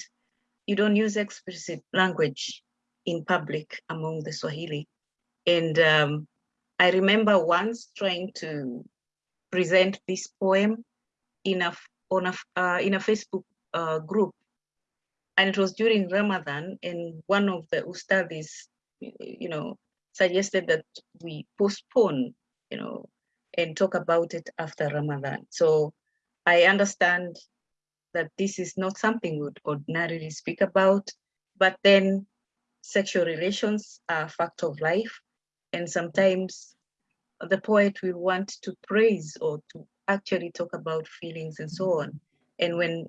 you don't use explicit language in public among the Swahili. And um, I remember once trying to present this poem in a on a uh, in a Facebook uh, group, and it was during Ramadan, and one of the ustadis, you know, suggested that we postpone, you know, and talk about it after Ramadan. So I understand that this is not something we would ordinarily speak about, but then sexual relations are a fact of life. And sometimes the poet will want to praise or to actually talk about feelings and so on. And when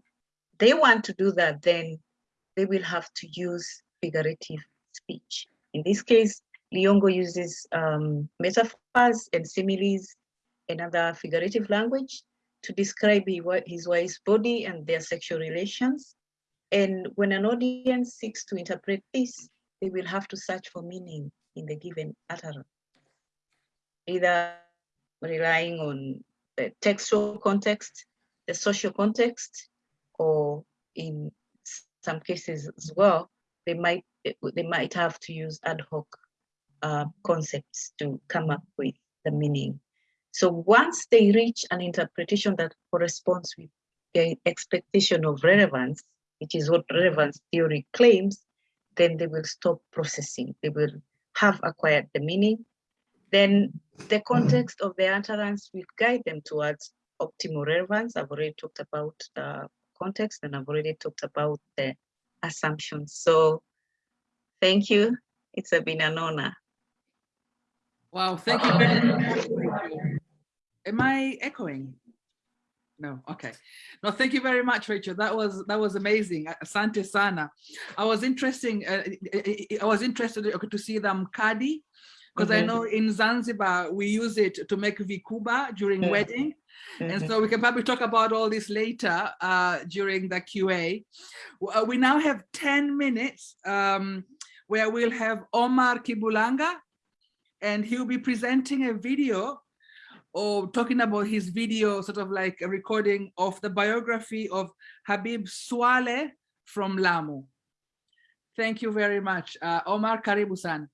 they want to do that, then they will have to use figurative speech. In this case, Liongo uses um, metaphors and similes and other figurative language to describe his wife's body and their sexual relations. And when an audience seeks to interpret this, they will have to search for meaning in the given utterance, either relying on the textual context, the social context, or in some cases as well, they might they might have to use ad hoc uh, concepts to come up with the meaning. So once they reach an interpretation that corresponds with the expectation of relevance, which is what relevance theory claims, then they will stop processing. They will have acquired the meaning. Then the context of the utterance will guide them towards optimal relevance. I've already talked about the context and I've already talked about the assumptions. So thank you. It's a been an honor. Wow, thank you very much. Am I echoing? No, okay. No, thank you very much, Rachel. That was that was amazing. Asante sana. I was interesting. Uh, I was interested to see the mkadi because mm -hmm. I know in Zanzibar we use it to make vikuba during mm -hmm. wedding. Mm -hmm. And so we can probably talk about all this later uh, during the QA. Uh, we now have 10 minutes um, where we'll have Omar Kibulanga and he'll be presenting a video or talking about his video, sort of like a recording of the biography of Habib Swaleh from Lamu. Thank you very much. Uh, Omar Karibu-san.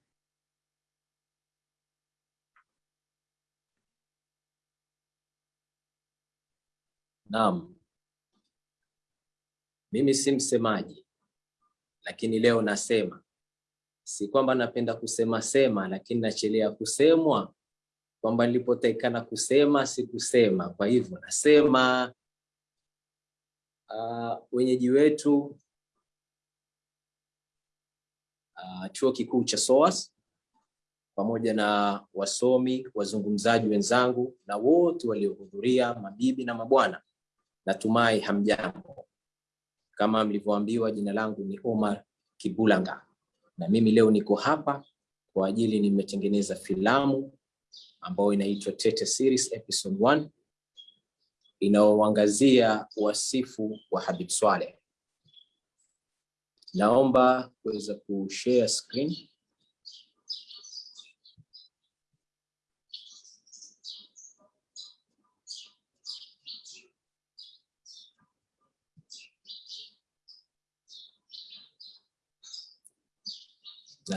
Naam, mimi si msemaji, lakini leo nasema. Si kwamba napenda kusema sema, lakini nachelea kusemwa, kwamba nilipotakikana kusema sikusema. Kwa hivyo nasema uh, wenyeji wetu uh, chuo kikuu cha SOAS pamoja na wasomi, wazungumzaji wenzangu na wote waliohudhuria, mabibi na mabwana, natumai hamjambo. Kama mlivyoambiwa, jina langu ni Omar Kibulanga na mimi leo niko hapa kwa ajili nimetengeneza filamu ambayo inaitwa Tete Series Episode 1 inayoangazia wasifu wa Habib Swaleh. Naomba kuweza kushare screen.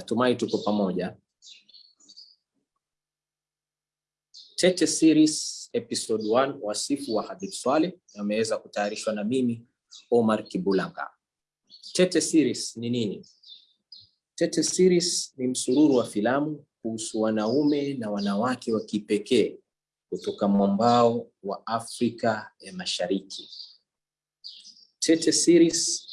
Natumai tuko pamoja. Tete Series Episode 1 wasifu wa Habib Swaleh yameweza kutayarishwa na mimi Omar Kibulanga. Tete Series ni nini? Tete Series ni msururu wa filamu kuhusu wanaume na wanawake wa kipekee kutoka mwambao wa Afrika ya Mashariki. Tete Series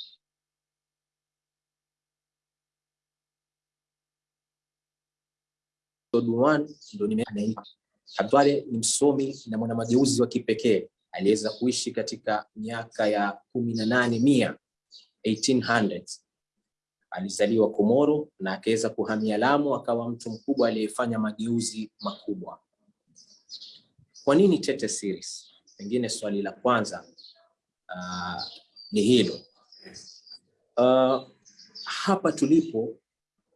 Habib ni msomi na mwanamageuzi wa kipekee aliweza kuishi katika miaka ya kumi na nane mia 1800s. Alizaliwa Komoro na akaweza kuhamia Lamu, akawa mtu mkubwa aliyefanya mageuzi makubwa. Kwa nini Tete Series? Pengine swali la kwanza uh, ni hilo uh, hapa tulipo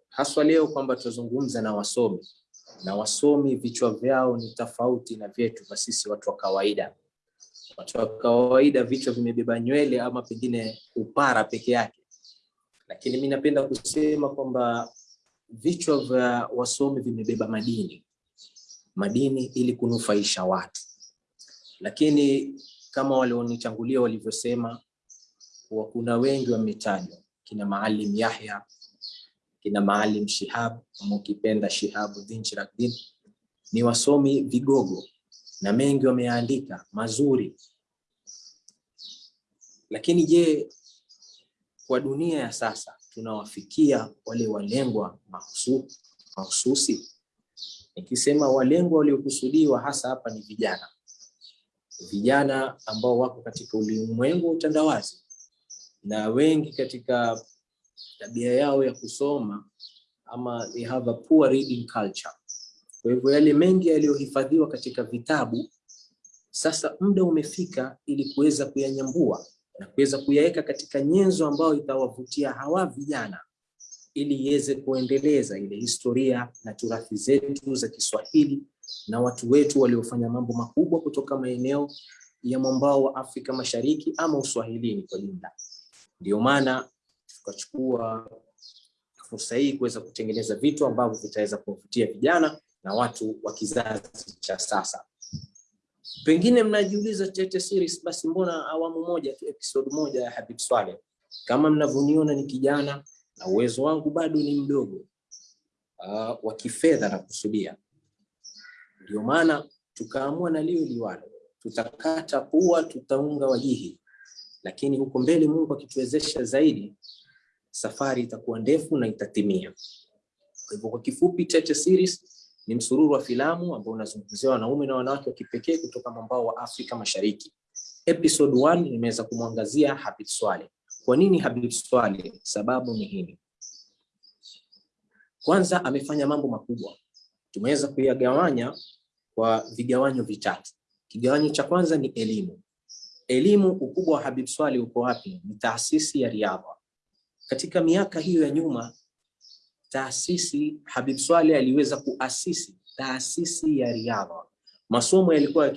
haswa leo kwamba tuzungumza na wasomi na wasomi vichwa vyao ni tofauti na vyetu kwa sisi watu wa kawaida. Watu wa kawaida vichwa vimebeba nywele ama pengine upara peke yake, lakini mi napenda kusema kwamba vichwa vya wasomi vimebeba madini, madini ili kunufaisha watu. Lakini kama walionitangulia walivyosema, kuna wengi wametajwa, kina Maalim Yahya, kina Maalim Shihab ama ukipenda Shihabuddin Chirakdin, ni wasomi vigogo na mengi wameandika mazuri. Lakini je, kwa dunia ya sasa tunawafikia wale walengwa mahusu- mahususi? Nikisema walengwa waliokusudiwa hasa hapa ni vijana, vijana ambao wako katika ulimwengu wa utandawazi na wengi katika tabia yao ya kusoma ama they have a poor reading culture. Kwa hivyo yale mengi yaliyohifadhiwa katika vitabu, sasa muda umefika ili kuweza kuyanyambua na kuweza kuyaweka katika nyenzo ambayo itawavutia hawa vijana ili iweze kuendeleza ile historia na turathi zetu za Kiswahili na watu wetu waliofanya mambo makubwa kutoka maeneo ya mwambao wa Afrika Mashariki ama Uswahilini kwa jumla. Ndio maana tukachukua fursa hii kuweza kutengeneza vitu ambavyo vitaweza kuwavutia vijana na watu wa kizazi cha sasa. Pengine mnajiuliza Tete Series, basi mbona awamu moja tu, episode moja ya Habib Swaleh? Kama mnavyoniona ni kijana na uwezo wangu bado ni mdogo uh, wa kifedha na kusudia, ndio maana tukaamua na lio liwalo, tutakata pua, tutaunga wajihi, lakini huko mbele Mungu akituwezesha zaidi, safari itakuwa ndefu na itatimia. Kwa hivyo kwa kifupi, Cheche Series ni msururu wa filamu ambao unazungumzia wanaume na wanawake wa kipekee kutoka mwambao wa Afrika Mashariki. Episode 1 nimeweza kumwangazia Habib Swaleh. Kwa nini Habib Swaleh? Sababu ni hili. Kwanza, amefanya mambo makubwa, tumeweza kuyagawanya kwa vigawanyo vitatu. Kigawanyo cha kwanza ni elimu. Elimu, ukubwa wa Habib Swaleh uko wapi? Ni taasisi ya riadha. Katika miaka hiyo ya nyuma taasisi Habib swale aliweza kuasisi taasisi ya riadha. Masomo yalikuwa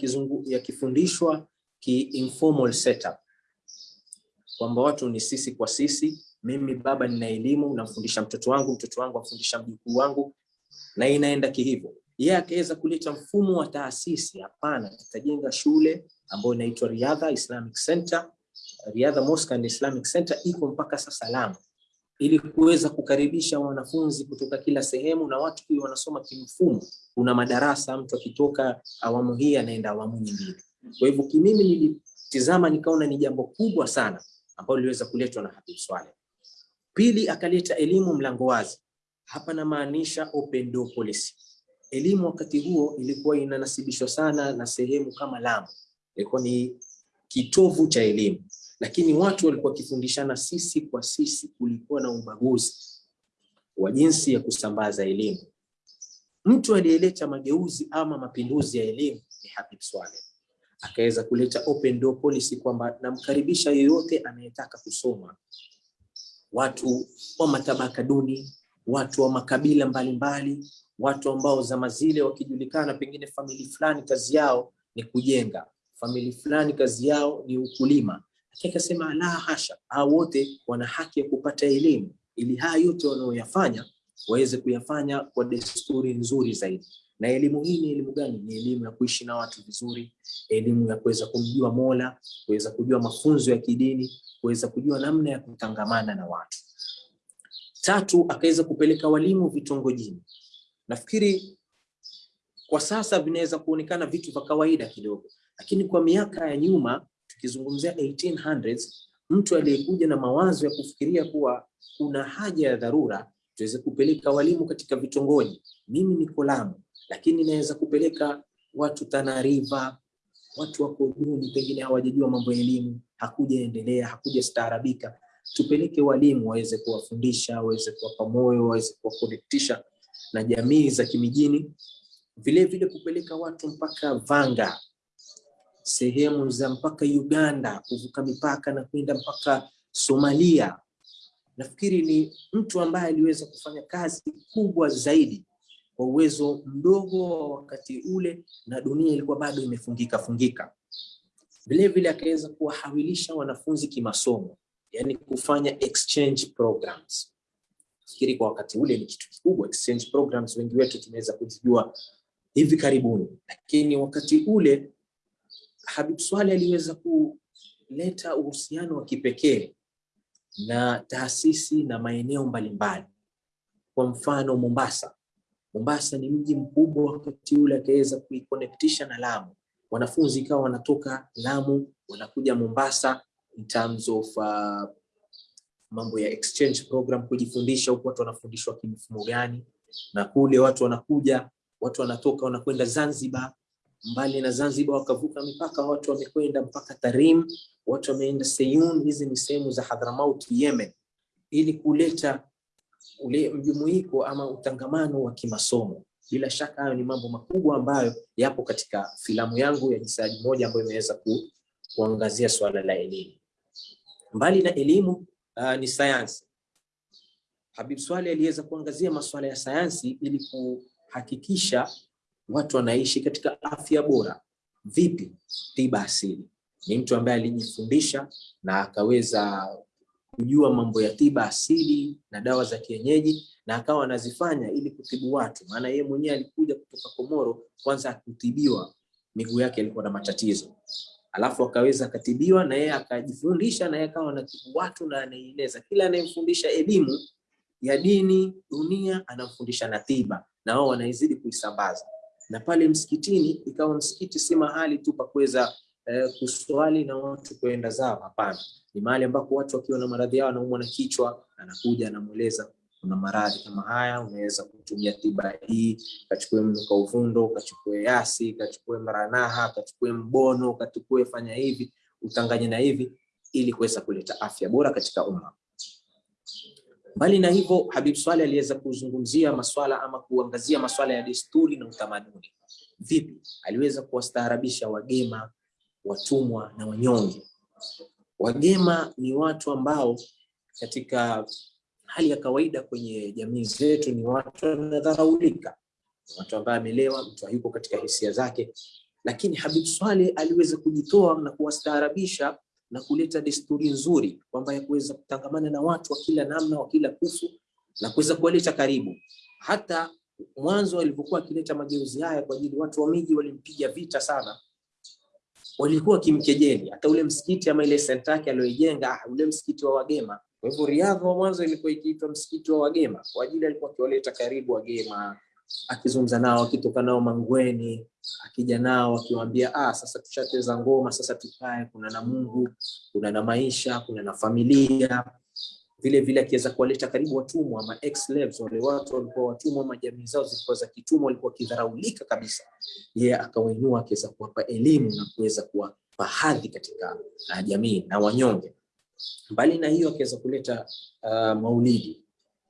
yakifundishwa ki informal setup, kwamba watu ni sisi kwa sisi. Mimi baba nina elimu, namfundisha mtoto wangu, mtoto wangu afundisha mjukuu wangu, na inaenda kihivyo. Yeye akaweza kuleta mfumo wa taasisi. Hapana, tutajenga shule ambayo inaitwa Riadha Islamic Center, Riadha Mosque and Islamic Center iko mpaka sasa Lamu ili kuweza kukaribisha wanafunzi kutoka kila sehemu na watu pia wanasoma kimfumo. Kuna madarasa, mtu akitoka awamu hii anaenda awamu nyingine. Kwa hivyo kimimi nilitizama nikaona ni jambo kubwa sana ambalo liliweza kuletwa na Habib Swaleh. Pili, akaleta elimu mlango wazi. Hapa namaanisha open door policy. Elimu wakati huo ilikuwa inanasibishwa sana na sehemu kama Lamu, ilikuwa ni kitovu cha elimu lakini watu walikuwa wakifundishana sisi kwa sisi. Kulikuwa na ubaguzi wa jinsi ya kusambaza elimu. Mtu aliyeleta mageuzi ama mapinduzi ya elimu ni Habib Swaleh, akaweza kuleta open door policy kwamba namkaribisha yeyote anayetaka kusoma, watu wa matabaka duni, watu wa makabila mbalimbali mbali, watu ambao zama zile wakijulikana, pengine famili fulani kazi yao ni kujenga, famili fulani kazi yao ni ukulima akasema la hasha, hao wote wana haki ya kupata elimu, ili haya yote wanaoyafanya waweze kuyafanya kwa desturi nzuri zaidi. Na elimu hii ni elimu gani? Ni elimu ya kuishi na watu vizuri, elimu ya kuweza kumjua Mola, kuweza kujua mafunzo ya kidini, kuweza kujua namna ya kutangamana na watu. Tatu, akaweza kupeleka walimu vitongojini. Nafikiri kwa sasa vinaweza kuonekana vitu vya kawaida kidogo, lakini kwa miaka ya nyuma tukizungumzia 1800s mtu aliyekuja na mawazo ya kufikiria kuwa kuna haja ya dharura tuweze kupeleka walimu katika vitongoji. Mimi niko Lamu, lakini naweza kupeleka watu Tana River, watu wako duni, pengine hawajajua mambo ya elimu, hakujaendelea, hakujastaarabika. Tupeleke walimu waweze kuwafundisha, waweze kuwapa moyo, waweze kuwakonektisha na jamii za kimijini. vilevile vile kupeleka watu mpaka Vanga, sehemu za mpaka Uganda, kuvuka mipaka na kwenda mpaka Somalia. Nafikiri ni mtu ambaye aliweza kufanya kazi kubwa zaidi kwa uwezo mdogo wa wakati ule, na dunia ilikuwa bado imefungika fungika. Vile vile akaweza kuwahawilisha wanafunzi kimasomo, yani kufanya exchange programs. Nafikiri kwa wakati ule ni kitu kikubwa. Exchange programs wengi wetu tumeweza kuzijua hivi karibuni, lakini wakati ule Habib Swaleh aliweza kuleta uhusiano wa kipekee na taasisi na maeneo mbalimbali. kwa mfano Mombasa. Mombasa ni mji mkubwa, wakati ule akaweza kuiconnectisha na Lamu, wanafunzi ikawa wanatoka Lamu wanakuja Mombasa in terms of uh, mambo ya exchange program kujifundisha huko, watu wanafundishwa kimfumo gani, na kule watu wanakuja, watu wanatoka wanakwenda Zanzibar, mbali na Zanzibar wakavuka mipaka, watu wamekwenda mpaka Tarim, watu wameenda Seyun. Hizi ni sehemu za Hadramaut, Yemen, ili kuleta ule mjumuiko ama utangamano wa kimasomo. Bila shaka hayo ni mambo makubwa ambayo yapo katika filamu yangu ya Jisaji Moja ambayo imeweza ku, kuangazia swala la elimu. Mbali na elimu uh, ni sayansi. Habib Swale aliweza kuangazia masuala ya sayansi ili kuhakikisha watu wanaishi katika afya bora. Vipi? Tiba asili. Ni mtu ambaye alijifundisha na akaweza kujua mambo ya tiba asili na dawa za kienyeji na akawa anazifanya ili kutibu watu. Maana yeye mwenyewe alikuja kutoka Komoro, kwanza akutibiwa, miguu yake ilikuwa na matatizo, alafu akaweza akatibiwa na yeye akajifundisha, na yeye akawa anatibu watu na anaeleza. Kila anayemfundisha elimu ya dini dunia, anamfundisha na tiba, na wao wanaizidi kuisambaza. Na pale msikitini ikawa msikiti si mahali tu pa kuweza eh, kuswali na watu kuenda zao, hapana ni mahali ambapo watu wakiwa na maradhi yao, anaumwa na kichwa, anakuja anamweleza, kuna maradhi kama haya, unaweza kutumia tiba hii, kachukue mnuka uvundo, kachukue yasi, kachukue maranaha, kachukue mbono, kachukue fanya hivi, utanganye na hivi, ili kuweza kuleta afya bora katika umma. Mbali na hivyo, Habib Swale aliweza kuzungumzia maswala ama kuangazia maswala ya desturi na utamaduni. Vipi aliweza kuwastaarabisha wagema, watumwa na wanyonge. Wagema ni watu ambao katika hali ya kawaida kwenye jamii zetu ni watu wanadharaulika, watu ambao amelewa, mtu hayuko katika hisia zake, lakini Habib Swale aliweza kujitoa na kuwastaarabisha na kuleta desturi nzuri kwamba ya kuweza kutangamana na watu wa kila namna, wa kila kufu na kuweza kuwaleta karibu. Hata mwanzo alivyokuwa akileta mageuzi haya kwa ajili watu wa miji walimpiga vita sana walikuwa kimkejeli hata ule msikiti ama ile senta yake aliyoijenga, ah, ule msikiti wa wagema. Kwa hivyo Riyadh wa mwanzo ilikuwa ikiitwa msikiti wa wagema kwa ajili alikuwa akiwaleta karibu wagema, akizungumza nao, akitoka nao mangweni, akija nao akiwaambia, ah, sasa tushacheza ngoma, sasa tukae, kuna na Mungu, kuna na maisha, kuna na familia. Vile vile akiweza kuwaleta karibu watumwa ama ex slaves, wale watu walikuwa watumwa ama jamii zao zilikuwa za kitumwa, walikuwa wakidharaulika kabisa yeye yeah, akawainua akiweza kuwapa elimu na kuweza kuwapa hadhi katika uh, jamii na wanyonge. Mbali na hiyo, akiweza kuleta uh, maulidi,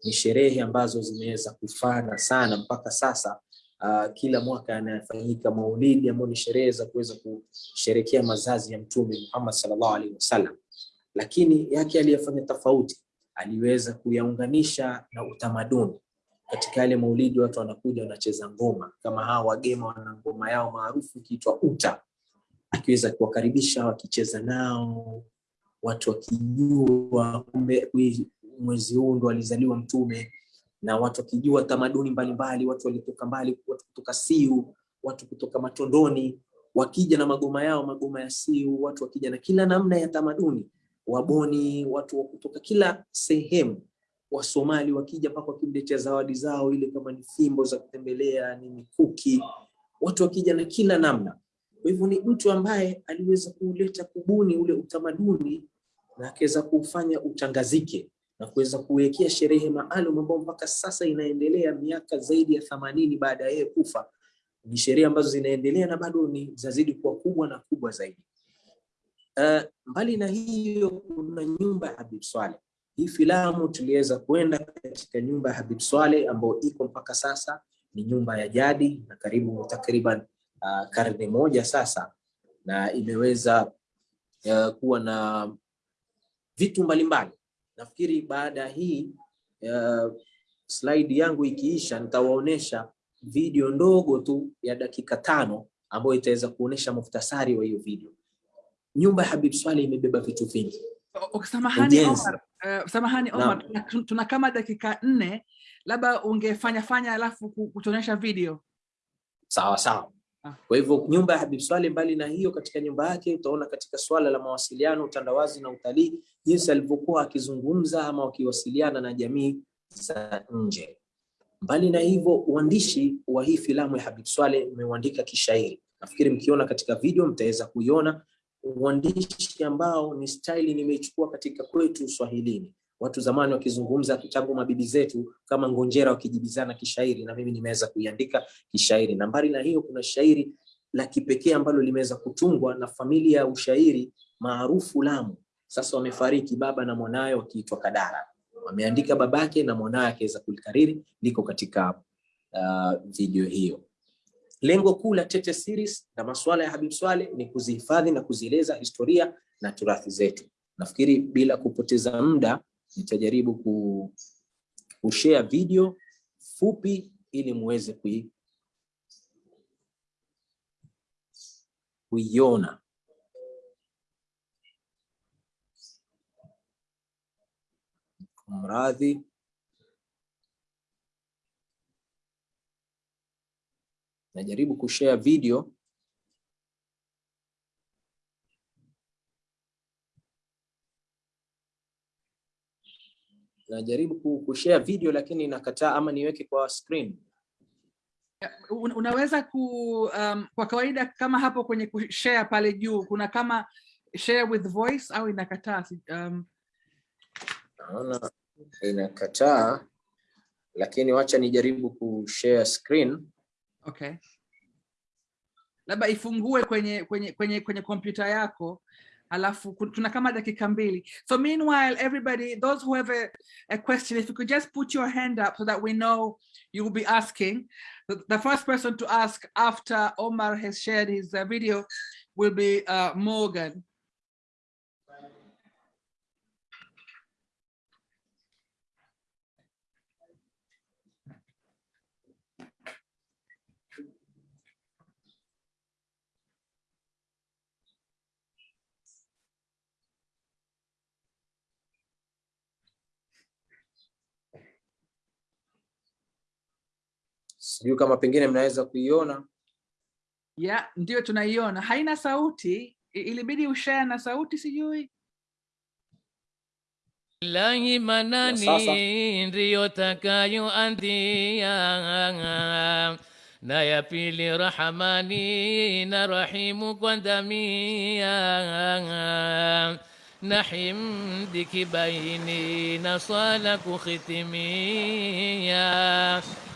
ni sherehe ambazo zimeweza kufana sana mpaka sasa. Uh, kila mwaka anafanyika maulidi ambayo ni sherehe za kuweza kusherekea mazazi ya Mtume Muhammad sallallahu alaihi wasallam, lakini yake aliyefanya tofauti, aliweza kuyaunganisha na utamaduni. Katika yale maulidi watu wanakuja wanacheza ngoma. Kama hawa wagema wana ngoma yao maarufu ikiitwa uta, akiweza kuwakaribisha wakicheza nao, watu wakijua kumbe mwezi huu ndo alizaliwa Mtume, na watu wakijua tamaduni mbalimbali, watu walitoka mbali, watu kutoka Siu, watu kutoka Matondoni wakija na magoma yao, magoma ya Siu, watu wakija na kila namna ya tamaduni, Waboni, watu wa kutoka kila sehemu Wasomali wakija mpaka cha zawadi zao, ile kama ni fimbo za kutembelea, ni mikuki, watu wakija na kila namna. Kwa hivyo ni mtu ambaye aliweza kuleta kubuni ule utamaduni na akaweza kufanya utangazike na kuweza kuwekea sherehe maalum ambayo mpaka sasa inaendelea miaka zaidi ya thamanini baada ya yeye kufa. Ni sherehe ambazo zinaendelea na bado ni zazidi kuwa kubwa na kubwa zaidi. Uh, mbali na hiyo kuna nyumba ya Habib Swale. Hii filamu tuliweza kwenda katika nyumba ya Habib Swale ambayo iko mpaka sasa, ni nyumba ya jadi na karibu takriban uh, karne moja sasa, na imeweza uh, kuwa na vitu mbalimbali. Nafikiri baada ya hii uh, slide yangu ikiisha, nitawaonesha video ndogo tu ya dakika tano ambayo itaweza kuonesha muftasari wa hiyo video. Nyumba ya Habib Swale imebeba vitu vingi. Samahani Omar, uh, samahani Omar, tuna, tuna kama dakika nne, labda ungefanya fanya alafu ku- kutuonyesha video. Sawa sawa. Ah. Kwa hivyo nyumba ya Habib Swali, mbali na hiyo, katika nyumba yake utaona katika swala la mawasiliano, utandawazi na utalii, jinsi alivyokuwa akizungumza ama wakiwasiliana na jamii za nje. Mbali na hivyo, uandishi wa hii filamu ya Habib Swaleh umeuandika kishairi. Nafikiri mkiona katika video mtaweza kuiona uandishi ambao ni staili nimeichukua katika kwetu Swahilini. Watu zamani wakizungumza tangu mabibi zetu kama ngonjera wakijibizana kishairi, na mimi nimeweza kuiandika kishairi. Na mbali na hiyo, kuna shairi la kipekee ambalo limeweza kutungwa na familia ya ushairi maarufu Lamu. Sasa wamefariki baba na mwanawe wakiitwa Kadara, wameandika babake na mwanawe akiweza kulikariri, liko katika uh, video hiyo. Lengo kuu la Tete Series na masuala ya Habib Swale ni kuzihifadhi na kuzieleza historia na turathi zetu. Nafikiri bila kupoteza muda nitajaribu ku, kushare video fupi ili muweze kui, kuiona. Mradhi. Najaribu kushare video najaribu ku- kushare video lakini inakataa ama niweke kwa screen. Unaweza ku um, kwa kawaida kama hapo kwenye kushare pale juu kuna kama share with voice au inakataa um, Naona inakataa, lakini wacha nijaribu kushare screen. okay. Labda ifungue kwenye kwenye kwenye kwenye kompyuta yako alafu tuna kama dakika mbili. So meanwhile everybody those who have a, a question if you could just put your hand up so that we know you will be asking. The, the first person to ask after omar has shared his uh, video will be uh, morgan Sijui kama pengine mnaweza kuiona. yeah ndio tunaiona. Haina sauti. Ilibidi ushare na sauti sijui. Ilahi manani ndiyo takayoanzia, na ya pili Rahamani na Rahimu kwa dhamia, na himdi kibaini na swala kuhitimia,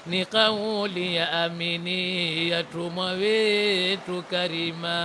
ni kauli ya amini ya tumwa wetu karima.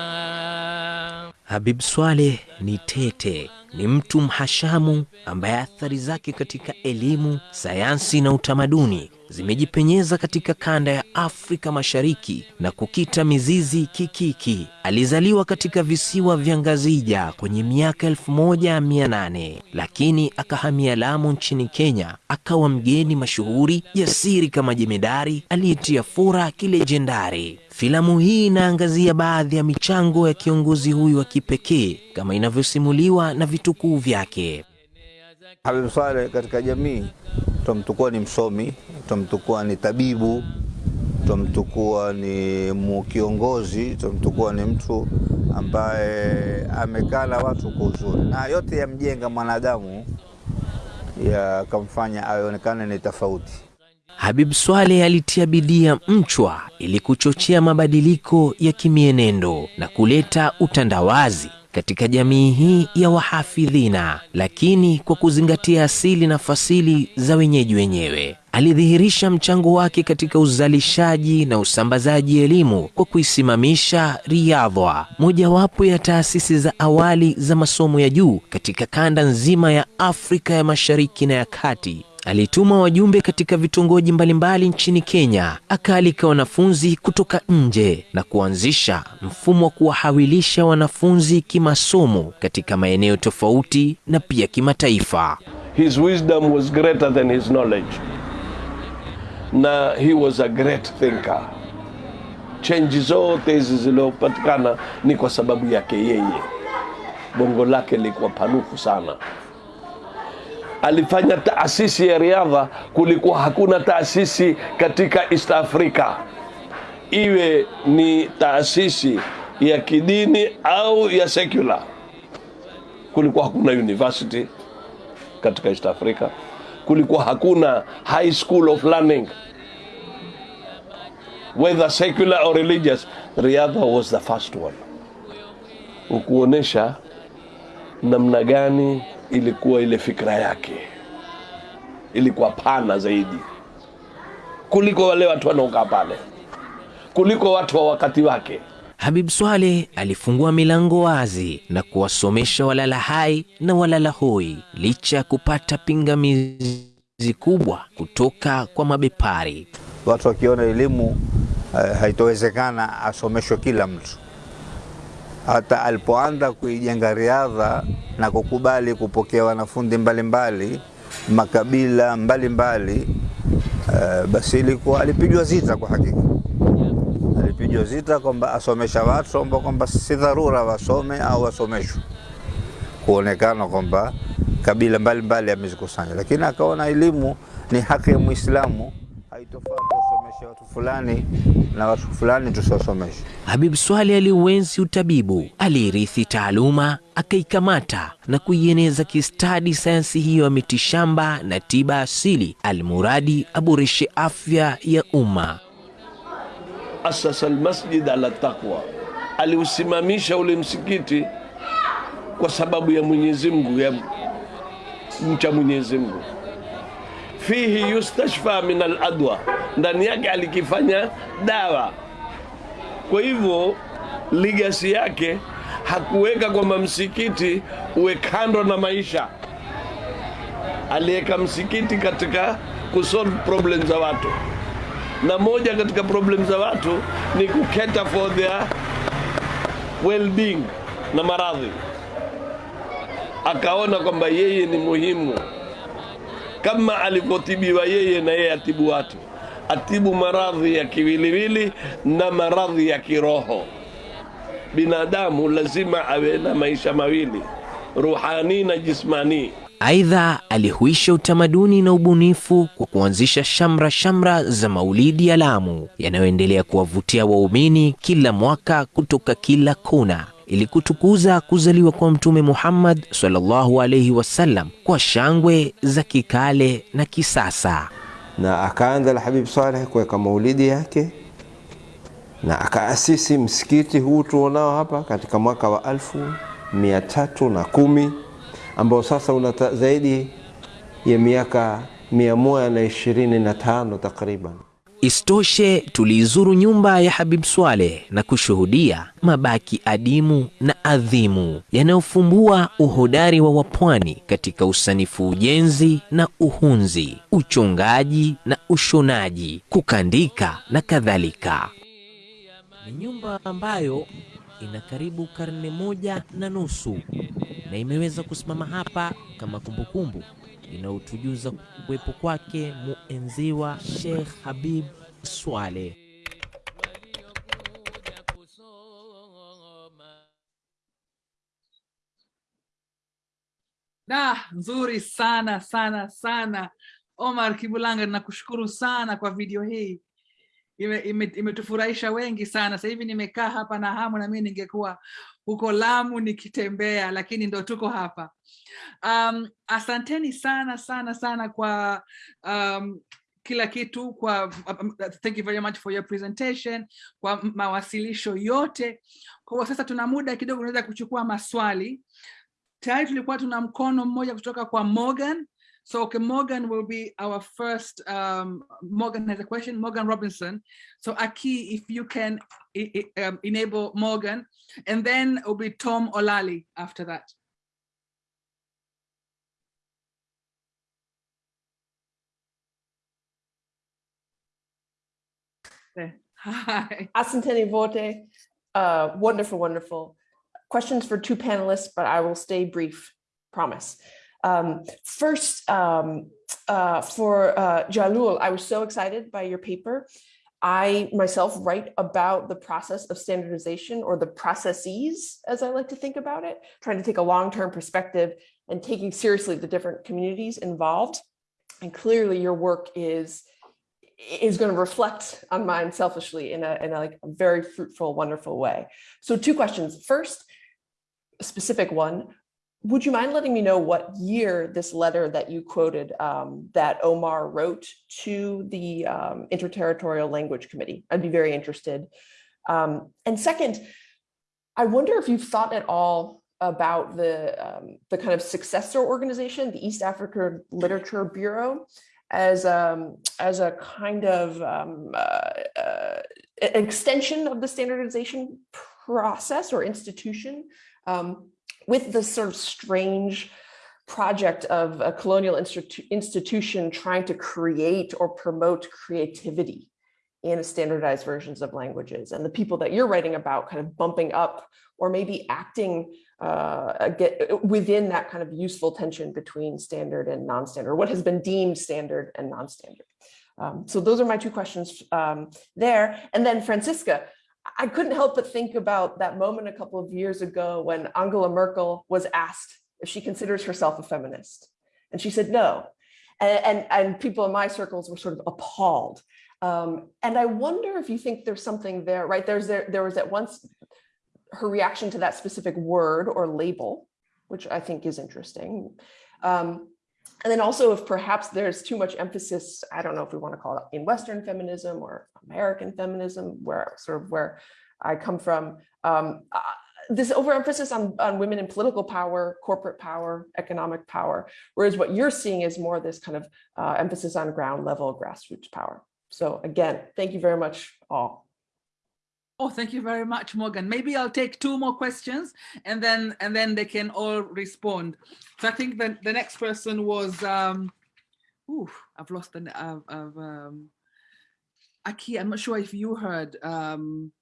Habib Swaleh ni tete, ni mtu mhashamu ambaye athari zake katika elimu, sayansi na utamaduni zimejipenyeza katika kanda ya Afrika Mashariki na kukita mizizi Kikiki. Alizaliwa katika visiwa vya Ngazija kwenye miaka 1800 lakini akahamia Lamu nchini Kenya, akawa mgeni mashuhuri jasiri kama jemedari aliyetia fura kilejendari. Filamu hii inaangazia baadhi ya michango ya kiongozi huyu wa kipekee kama inavyosimuliwa na vitukuu vyake. Habib Saleh katika jamii tumtukua ni msomi, twamtukua ni tabibu, tutamtukua ni kiongozi, tutamtukua ni mtu ambaye amekala watu kwa uzuri, na yote yamjenga mwanadamu yakamfanya aonekane ni tofauti. Habib swale alitia bidii ya mchwa ili kuchochea mabadiliko ya kimienendo na kuleta utandawazi katika jamii hii ya wahafidhina, lakini kwa kuzingatia asili na fasili za wenyeji wenyewe. Alidhihirisha mchango wake katika uzalishaji na usambazaji elimu kwa kuisimamisha Riyadhwa, mojawapo ya taasisi za awali za masomo ya juu katika kanda nzima ya Afrika ya Mashariki na ya Kati. Alituma wajumbe katika vitongoji mbalimbali nchini Kenya, akaalika wanafunzi kutoka nje na kuanzisha mfumo wa kuwahawilisha wanafunzi kimasomo katika maeneo tofauti na pia kimataifa. His wisdom was greater than his knowledge. Na he was a great thinker. Change zote hizi zilizopatikana ni kwa sababu yake yeye. Bongo lake likuwa panuku sana. Alifanya taasisi ya riadha, kulikuwa hakuna taasisi katika East Africa, iwe ni taasisi ya kidini au ya secular. Kulikuwa hakuna university katika East Africa, kulikuwa hakuna high school of learning whether secular or religious, riadha was the first one. Ukuonesha namna gani ilikuwa ile fikra yake ilikuwa pana zaidi kuliko wale watu wanaokaa pale, kuliko watu wa wakati wake. Habib swale alifungua milango wazi na kuwasomesha walala hai na walala hoi licha ya kupata pingamizi kubwa kutoka kwa mabepari. Watu wakiona elimu eh, haitowezekana asomeshwe kila mtu. Hata alipoanza kuijenga riadha na kukubali kupokea wanafunzi mbalimbali makabila mbalimbali mbali, uh, basi ilikuwa alipigwa zita kwa hakika. Alipigwa zita kwamba asomesha watu kwamba kwamba si dharura wasome au wasomeshwe, kuonekana kwamba kabila mbalimbali amezikusanya, lakini akaona elimu ni haki ya Muislamu, haitofaa tuwasomeshe watu fulani na watu fulani tusiwasomeshe. Habib swali aliuenzi utabibu, aliirithi taaluma, akaikamata na kuieneza kistadi sayansi hiyo ya mitishamba na tiba asili, almuradi aboreshe afya ya umma. asasa almasjid ala taqwa, aliusimamisha ule msikiti kwa sababu ya Mwenyezi Mungu, ya mcha Mwenyezi Mungu. Fihi yustashfa min aladwa, ndani yake alikifanya dawa. Kwa hivyo ligasi yake hakuweka kwamba msikiti uwe kando na maisha, aliweka msikiti katika kusolve problem za watu na moja katika problem za watu ni kuketa for their well-being na maradhi. Akaona kwamba yeye ni muhimu kama alivyotibiwa yeye, na yeye atibu watu, atibu maradhi ya kiwiliwili na maradhi ya kiroho. Binadamu lazima awe na maisha mawili, ruhani na jismani. Aidha, alihuisha utamaduni na ubunifu kwa kuanzisha shamra shamra za maulidi ya Lamu yanayoendelea kuwavutia waumini kila mwaka kutoka kila kona ili kutukuza kuzaliwa kwa Mtume Muhammad sallallahu alaihi wasallam kwa shangwe za kikale na kisasa. na akaanza Alhabib Saleh kuweka maulidi yake na akaasisi msikiti huu tuonao hapa katika mwaka wa alfu mia tatu na kumi ambao sasa una zaidi ya miaka mia moja na ishirini na tano takriban. Isitoshe, tuliizuru nyumba ya Habib Swaleh na kushuhudia mabaki adimu na adhimu yanayofumbua uhodari wa wapwani katika usanifu ujenzi na uhunzi, uchongaji na ushonaji, kukandika na kadhalika. Ni nyumba ambayo ina karibu karne moja na nusu na imeweza kusimama hapa kama kumbukumbu inayotujuza kuwepo kwake muenziwa Sheikh Habib Swaleh. Da, nzuri sana sana sana. Omar Kibulanga, nakushukuru sana kwa video hii, imetufurahisha ime, ime wengi sana. Sasa hivi nimekaa hapa na hamu, na mimi ningekuwa huko Lamu nikitembea, lakini ndo tuko hapa. Um, asanteni sana sana sana kwa um, kila kitu kwa um, thank you very much for your presentation, kwa mawasilisho yote. Kwa hiyo sasa tuna muda kidogo, unaweza kuchukua maswali tayari tulikuwa tuna mkono mmoja kutoka kwa Morgan. So okay, Morgan will be our first, um, Morgan has a question, Morgan Robinson. So Aki, if you can um, enable Morgan, and then it will be Tom Olali after that. Hi. Asanteni Vote, uh, wonderful, wonderful. Questions for two panelists, but I will stay brief, promise. Um, first, um, uh, for uh, Jalul, I was so excited by your paper. I myself write about the process of standardization or the processes, as I like to think about it, trying to take a long-term perspective and taking seriously the different communities involved. And clearly your work is is going to reflect on mine selfishly in a, in a like a very fruitful, wonderful way. So two questions. First, a specific one, would you mind letting me know what year this letter that you quoted um, that Omar wrote to the um, Interterritorial Language Committee? I'd be very interested. Um, and second, I wonder if you've thought at all about the, um, the kind of successor organization, the East Africa Literature Bureau, as, um, as a kind of um, uh, uh, extension of the standardization process or institution. Um, with this sort of strange project of a colonial institu institution trying to create or promote creativity in standardized versions of languages and the people that you're writing about kind of bumping up or maybe acting uh, get, within that kind of useful tension between standard and non-standard, what has been deemed standard and non-standard. Um, so those are my two questions um, there. And then Franziska, I couldn't help but think about that moment a couple of years ago when Angela Merkel was asked if she considers herself a feminist. And she said no. And, and, and people in my circles were sort of appalled. Um, and I wonder if you think there's something there, right? There's there, there was at once her reaction to that specific word or label, which I think is interesting. Um, and then also if perhaps there's too much emphasis, I don't know if we want to call it in Western feminism or American feminism, where sort of where I come from, um, uh, this overemphasis on, on women in political power, corporate power, economic power, whereas what you're seeing is more this kind of uh, emphasis on ground level grassroots power. So again, thank you very much all. Oh, thank you very much, Morgan. Maybe I'll take two more questions and then and then they can all respond. So I think the, the next person was, um, ooh, I've lost the, I've, I've um, Aki, I'm not sure if you heard. Um,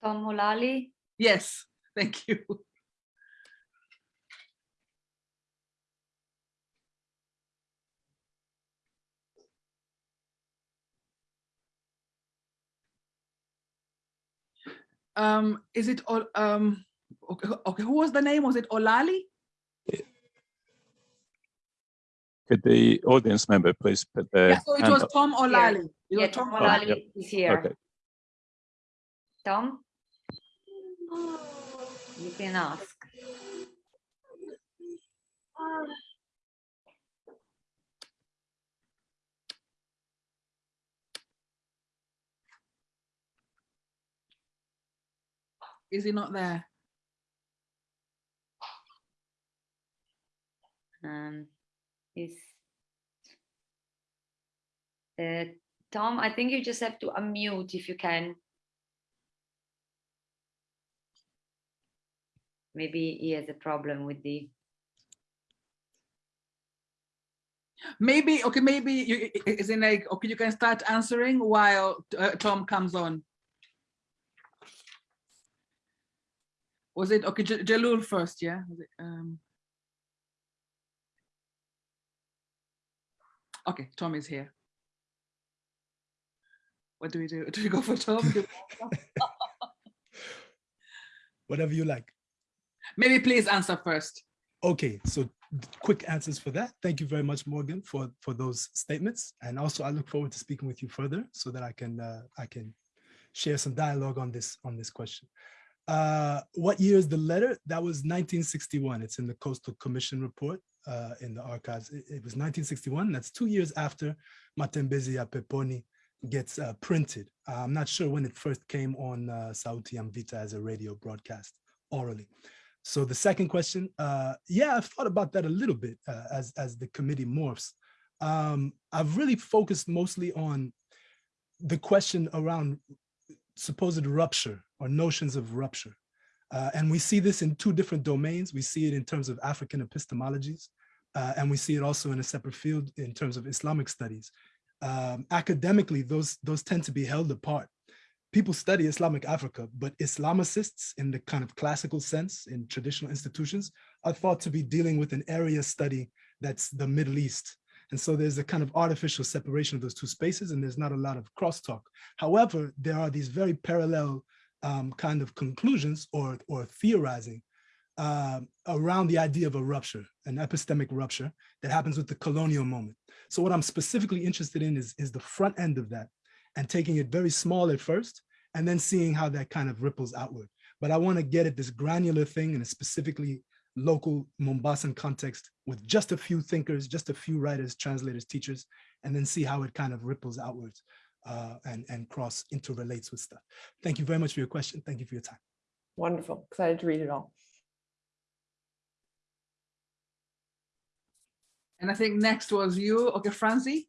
Tom Mulally? Yes, thank you. Um is it all um okay, okay who was the name? Was it olali? Could the audience member please put their yeah, so it was up. tom olali. Yeah, tom olali yep. is here. Okay. tom? You can ask Is he not there? Um, is uh, Tom, I think you just have to unmute if you can. Maybe he has a problem with the. Maybe, okay, maybe you, is it like, okay, you can start answering while uh, Tom comes on. Was it okay J Jalul first yeah? It, um, okay Tom is here. What do we do? Do we go for Tom? Whatever you like. Maybe please answer first. Okay so quick answers for that. Thank you very much Morgan for for those statements. And also I look forward to speaking with you further so that I can uh, I can share some dialogue on this on this question uh, what year is the letter? That was 1961. It's in the Coastal Commission report uh, in the archives. It, it, was 1961. That's two years after Matembezi ya Peponi gets uh, printed. I'm not sure when it first came on uh, Sauti ya Mvita as a radio broadcast orally. So the second question, uh, yeah, I've thought about that a little bit uh, as, as the committee morphs. Um, I've really focused mostly on the question around supposed rupture or notions of rupture. Uh, and we see this in two different domains. We see it in terms of African epistemologies, uh, and we see it also in a separate field in terms of Islamic studies. Um, academically, those, those tend to be held apart. People study Islamic Africa, but Islamicists in the kind of classical sense in traditional institutions are thought to be dealing with an area study that's the Middle East and so there's a kind of artificial separation of those two spaces and there's not a lot of crosstalk. However, there are these very parallel um, kind of conclusions or, or theorizing uh, around the idea of a rupture, an epistemic rupture that happens with the colonial moment. So what I'm specifically interested in is, is the front end of that and taking it very small at first and then seeing how that kind of ripples outward. But I want to get at this granular thing in a specifically local Mombasan context with just a few thinkers, just a few writers, translators, teachers, and then see how it kind of ripples outwards uh, and, and cross interrelates with stuff. Thank you very much for your question. Thank you for your time. Wonderful. Excited to read it all. And I think next was you, okay, Francie.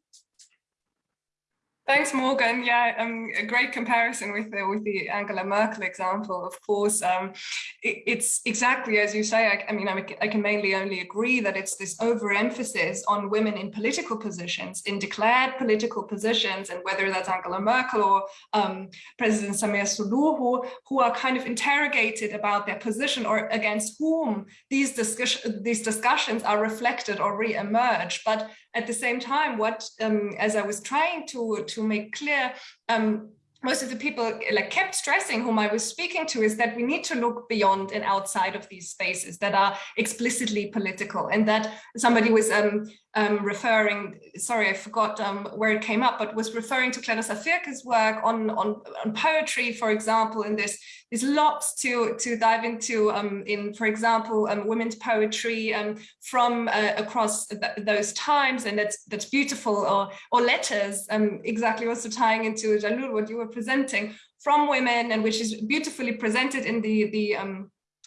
Thanks, Morgan. Yeah, um, a great comparison with the with the Angela Merkel example. Of course, um, it, it's exactly as you say. I, I mean, I, I, can mainly only agree that it's this overemphasis on women in political positions, in declared political positions, and whether that's Angela Merkel or um, President Samia Suluhu, who are kind of interrogated about their position or against whom these discussion these discussions are reflected or re-emerge. But at the same time, what um, as I was trying to to make clear, um, most of the people like kept stressing whom I was speaking to is that we need to look beyond and outside of these spaces that are explicitly political and that somebody was um, um, referring, sorry, I forgot um, where it came up, but was referring to Clarissa Vierke's work on, on, on poetry, for example, and there's, there's lots to, to dive into um, in, for example, um, women's poetry um, from uh, across th those times, and that's, that's beautiful, or, or letters, um, exactly also tying into Jalul, what you were presenting, from women, and which is beautifully presented in the, the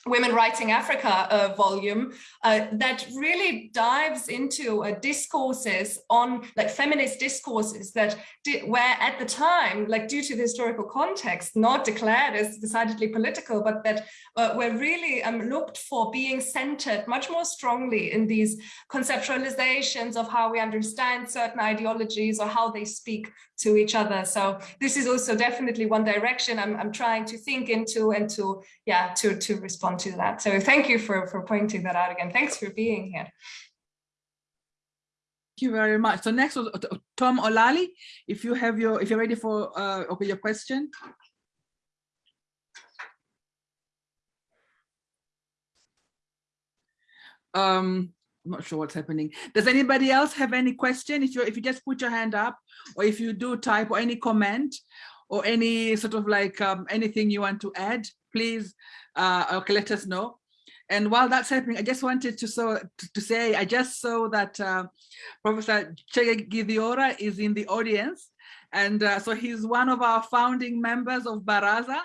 Women Writing Africa uh, volume uh, that really dives into uh, discourses on like feminist discourses that where at the time, like due to the historical context, not declared as decidedly political, but that uh, were really um, looked for being centered much more strongly in these conceptualizations of how we understand certain ideologies or how they speak to each other. So this is also definitely one direction I'm, I'm trying to think into and to, yeah, to, to respond to that. So thank you for, for pointing that out again. Thanks for being here. Thank you very much. So next was Tom Olali. If you have your, if you're ready for uh, okay, your question. Um, I'm not sure what's happening. Does anybody else have any question? If you if you just put your hand up, or if you do type or any comment, or any sort of like um, anything you want to add, please uh, okay, let us know. And while that's happening, I just wanted to so to, to say I just saw that uh, Professor Chege Githiora is in the audience, and uh, so he's one of our founding members of Baraza,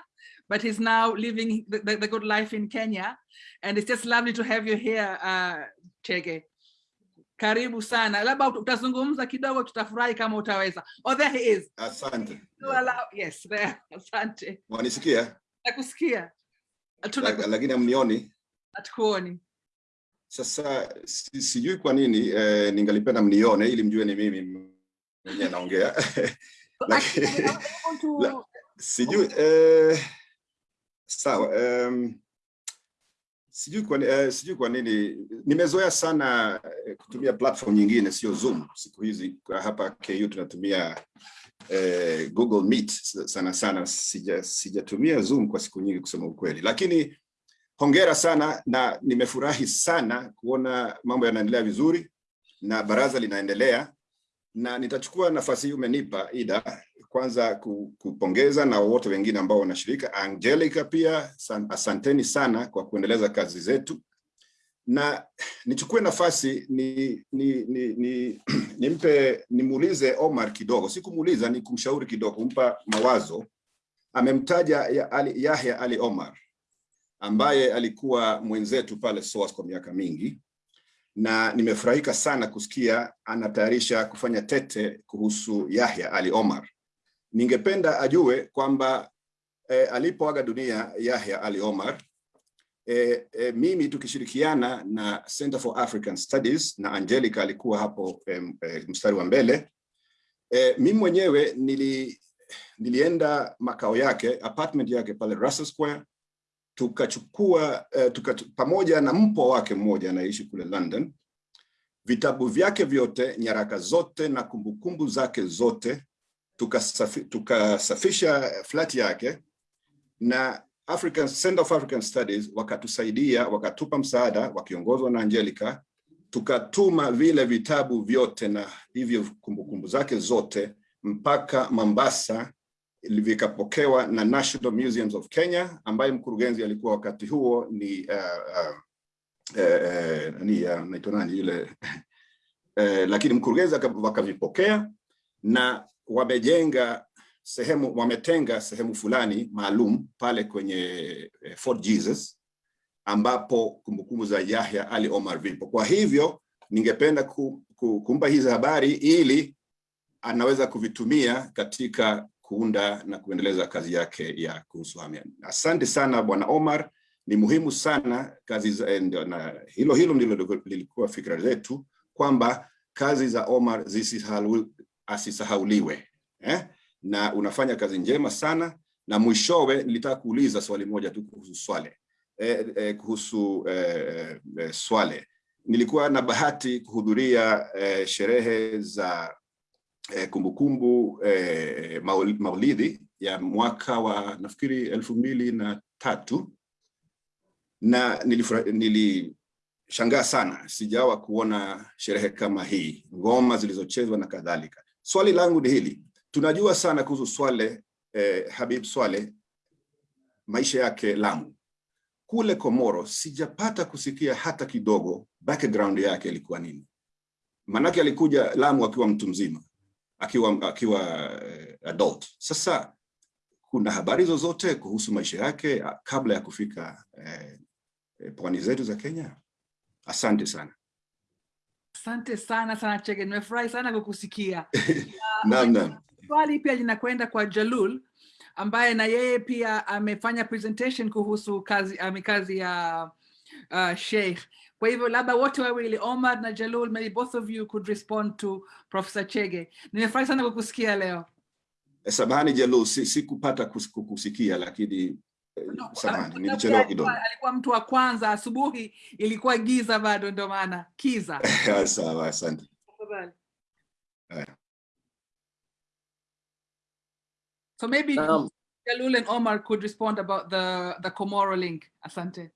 but he's now living the, the, the good life in Kenya, and it's just lovely to have you here, uh, Chege. Karibu sana, labda utazungumza kidogo, tutafurahi kama utaweza. Oh, there he is. Asante. Allow, yes, there. Asante. Wanisikia? Nakusikia. Lakini hamnioni. Hatukuoni. Sasa si, sijui kwa nini eh, ningalipenda mnione ili mjue ni mimi mwenyewe naongea. La, sijui eh, sawa um, sijui kwa, eh, sijui kwa nini nimezoea sana eh, kutumia platform nyingine sio Zoom siku hizi. Hapa KU tunatumia eh, Google Meet sana sana. Sija sijatumia Zoom kwa siku nyingi kusema ukweli, lakini hongera sana na nimefurahi sana kuona mambo yanaendelea vizuri na baraza linaendelea, na nitachukua nafasi hii umenipa Ida, kwanza kupongeza na wote wengine ambao wanashirika. Angelica pia asanteni sana kwa kuendeleza kazi zetu, na nichukue nafasi ni, ni, ni, ni, nimpe nimuulize Omar kidogo, si kumuuliza, ni kumshauri kidogo, kumpa mawazo. Amemtaja ya Ali, Yahya Ali Omar ambaye alikuwa mwenzetu pale SOAS kwa miaka mingi, na nimefurahika sana kusikia anatayarisha kufanya tete kuhusu Yahya Ali Omar. Ningependa ajue kwamba eh, alipoaga dunia Yahya Ali Omar e, e, mimi tukishirikiana na Center for African Studies na Angelica alikuwa hapo e, e, mstari wa mbele. E, mimi mwenyewe nili, nilienda makao yake apartment yake pale Russell Square. Tukachukua e, tuka, pamoja na mpwa wake mmoja anaishi kule London, vitabu vyake vyote, nyaraka zote na kumbukumbu zake zote, tukasafisha tuka flat yake. Na African Center of African Studies wakatusaidia, wakatupa msaada wakiongozwa na Angelica, tukatuma vile vitabu vyote na hivyo kumbukumbu zake zote mpaka Mombasa vikapokewa na National Museums of Kenya ambaye mkurugenzi alikuwa wakati huo ni uh, uh, eh, uh, ya nani yule? Eh, lakini mkurugenzi aka- wakavipokea na wamejenga sehemu wametenga sehemu fulani maalum pale kwenye eh, Fort Jesus ambapo kumbukumbu za Yahya Ali Omar vipo. Kwa hivyo ningependa ku, ku, kumpa hizi habari ili anaweza kuvitumia katika kuunda na kuendeleza kazi yake ya kuhusu hamia. Asante sana Bwana Omar, ni muhimu sana kazi za, eh, na hilo hilo ndilo lilikuwa fikra zetu kwamba kazi za Omar zisisahauliwe eh? Na unafanya kazi njema sana na mwishowe nilitaka kuuliza swali moja tu kuhusu Swale. Eh, eh, kuhusu eh, eh, Swale. Nilikuwa na bahati kuhudhuria eh, sherehe za eh, kumbukumbu maul- maulidi ya mwaka wa nafikiri elfu mbili na tatu. Na nilishangaa sana. Sijawa kuona sherehe kama hii. Ngoma zilizochezwa na kadhalika. Swali langu ni hili tunajua sana kuhusu swale eh, habib swale maisha yake lamu. Kule komoro sijapata kusikia hata kidogo background yake ilikuwa nini. Manake alikuja lamu akiwa mtu mzima akiwa akiwa eh, adult. Sasa kuna habari zozote kuhusu maisha yake ah, kabla ya kufika eh, eh, pwani zetu za kenya? Asante sana. Asante sana sana Chege, nimefurahi sana kukusikia. naam naam Swali pia linakwenda kwa Jalul ambaye na yeye pia amefanya presentation kuhusu kazi, ame kazi ya uh, Sheikh. Kwa hivyo labda wote wawili Omar na Jalul, maybe both of you could respond to Professor Chege. Nimefurahi sana kukusikia leo. Eh, samahani Jalul, si- sikupata si kukusikia lakini no, samahani nilichelewa Alikuwa, kidogo alikuwa mtu wa kwanza asubuhi, ilikuwa giza bado, ndio maana kiza. sawa asante Tafadhali. So maybe um, Jalul and Omar could respond about the the Komoro link. Asante.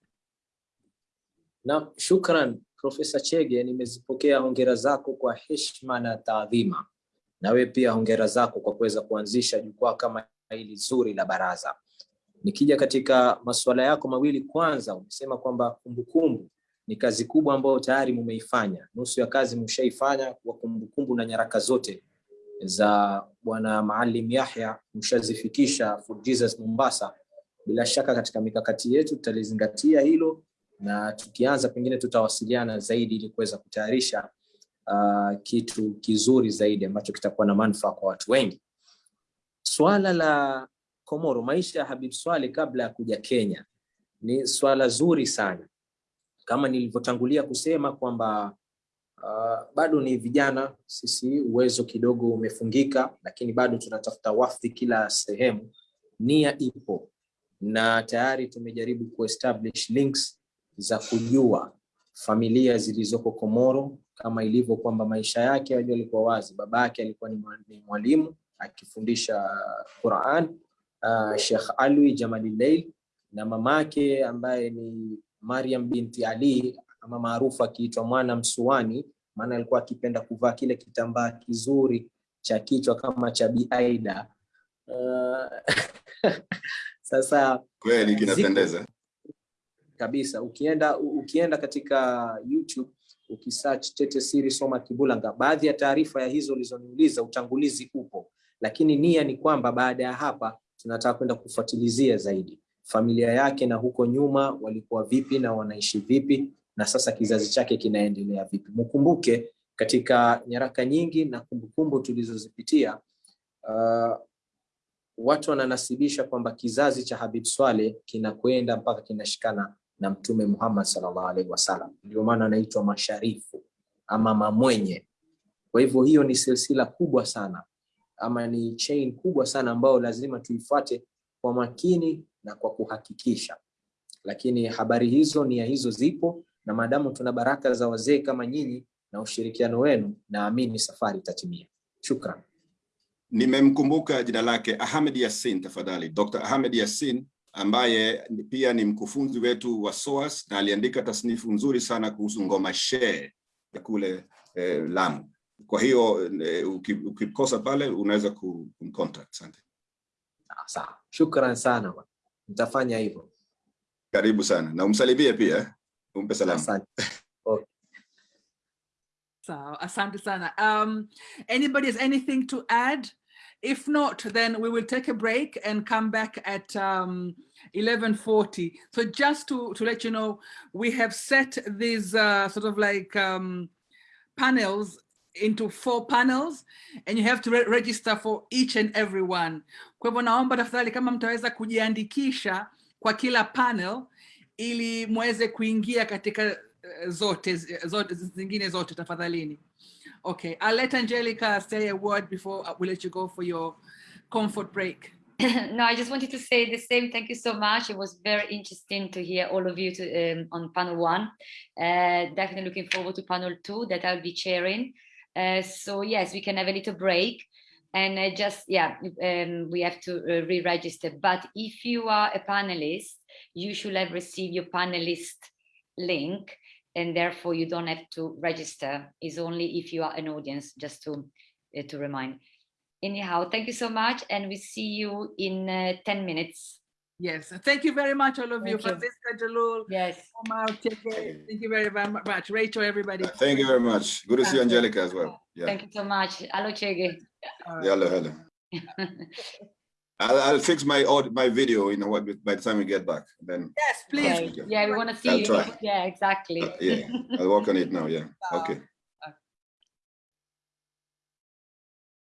Na shukran Profesa Chege, nimezipokea hongera zako kwa heshima na taadhima. Nawe pia hongera zako kwa kuweza kuanzisha jukwaa kama hili zuri la baraza. Nikija katika masuala yako mawili, kwanza umesema kwamba kumbukumbu ni kazi kubwa ambayo tayari mumeifanya, nusu ya kazi mshaifanya kwa kumbukumbu na nyaraka zote za Bwana Maalim Yahya mshazifikisha Fort Jesus Mombasa. Bila shaka katika mikakati yetu tutalizingatia hilo na tukianza pengine tutawasiliana zaidi ili kuweza kutayarisha uh, kitu kizuri zaidi ambacho kitakuwa na manufaa kwa watu wengi. Swala la Komoro, maisha ya Habib Swale kabla ya kuja Kenya ni swala zuri sana, kama nilivyotangulia kusema kwamba uh, bado ni vijana sisi, uwezo kidogo umefungika, lakini bado tunatafuta wafdi kila sehemu. Nia ipo na tayari tumejaribu kuestablish links za kujua familia zilizoko Komoro, kama ilivyo kwamba maisha yake yajua alikuwa wazi. Baba yake alikuwa ni mwalimu akifundisha Quran, uh, Sheikh Alwi Jamalileil, na mamake ambaye ni Mariam binti Ali ama maarufu akiitwa Mwana Msuani, maana alikuwa akipenda kuvaa kile kitambaa kizuri cha kichwa kama cha Bi Aida. Uh, sasa kweli kinapendeza kabisa. Ukienda ukienda katika YouTube ukisearch Tete Siri Soma Kibulanga, baadhi ya taarifa ya hizo ulizoniuliza utangulizi upo, lakini nia ni kwamba baada ya hapa tunataka kwenda kufuatilizia zaidi familia yake na huko nyuma walikuwa vipi na wanaishi vipi na sasa kizazi chake kinaendelea vipi. Mkumbuke katika nyaraka nyingi na kumbukumbu tulizozipitia uh, watu wananasibisha kwamba kizazi cha Habib Swale kinakwenda mpaka kinashikana na Mtume Muhammad sallallahu alaihi wasallam, ndio maana anaitwa masharifu ama mamwenye. Kwa hivyo hiyo ni silsila kubwa sana ama ni chain kubwa sana ambayo lazima tuifuate kwa makini na kwa kuhakikisha, lakini habari hizo, nia hizo zipo, na maadamu tuna baraka za wazee kama nyinyi na ushirikiano wenu, naamini safari itatimia. Shukran. nimemkumbuka jina lake Ahmed yasin tafadhali Dr. Ahmed Yassin ambaye pia ni mkufunzi wetu wa SOAS na aliandika tasnifu nzuri sana kuhusu ngoma shee ya kule eh, Lamu. Kwa hiyo eh, uki- ukikosa pale unaweza ku- kumcontact. Asante, Sawa, shukran sana. Nitafanya hivyo. karibu sana na umsalimie pia Umpe salam. So, asante sana. Um, anybody has anything to add? If not, then we will take a break and come back at um, 11.40. So just to, to let you know, we have set these uh, sort of like um, panels into four panels and you have to re register for each and every one. Kwa hivyo naomba tafadhali kama mtaweza kujiandikisha kwa kila panel ili muweze kuingia katika eh, zote, zote zingine zote tafadhalini. Okay, I'll let Angelica say a word before we let you go for your comfort break. no, I just wanted to say the same. Thank you so much. It was very interesting to hear all of you to, um, on panel one. Uh, definitely looking forward to panel two that I'll be chairing. Uh, so yes, we can have a little break and uh, just, yeah, um, we have to uh, re-register. But if you are a panelist, you should have received your panelist link and therefore you don't have to register. It's only if you are an audience, just to, uh, to remind. Anyhow, thank you so much and we see you in uh, 10 minutes. Yes, thank you very much, all of you. Thank you. Franziska Jalul, yes. Omar, Chege, thank you very very much. Rachel, everybody. Thank you very much. Good to see you, Angelica, as well. Yeah. Thank you so much. Hello, Chege. Hello, hello. I'll, I'll fix my aud- my video in a while by the time we get back. Then Yes, please. Okay. Yeah, we want to see I'll you. try. Yeah, exactly. Uh, yeah, I'll work on it now. Yeah. Okay.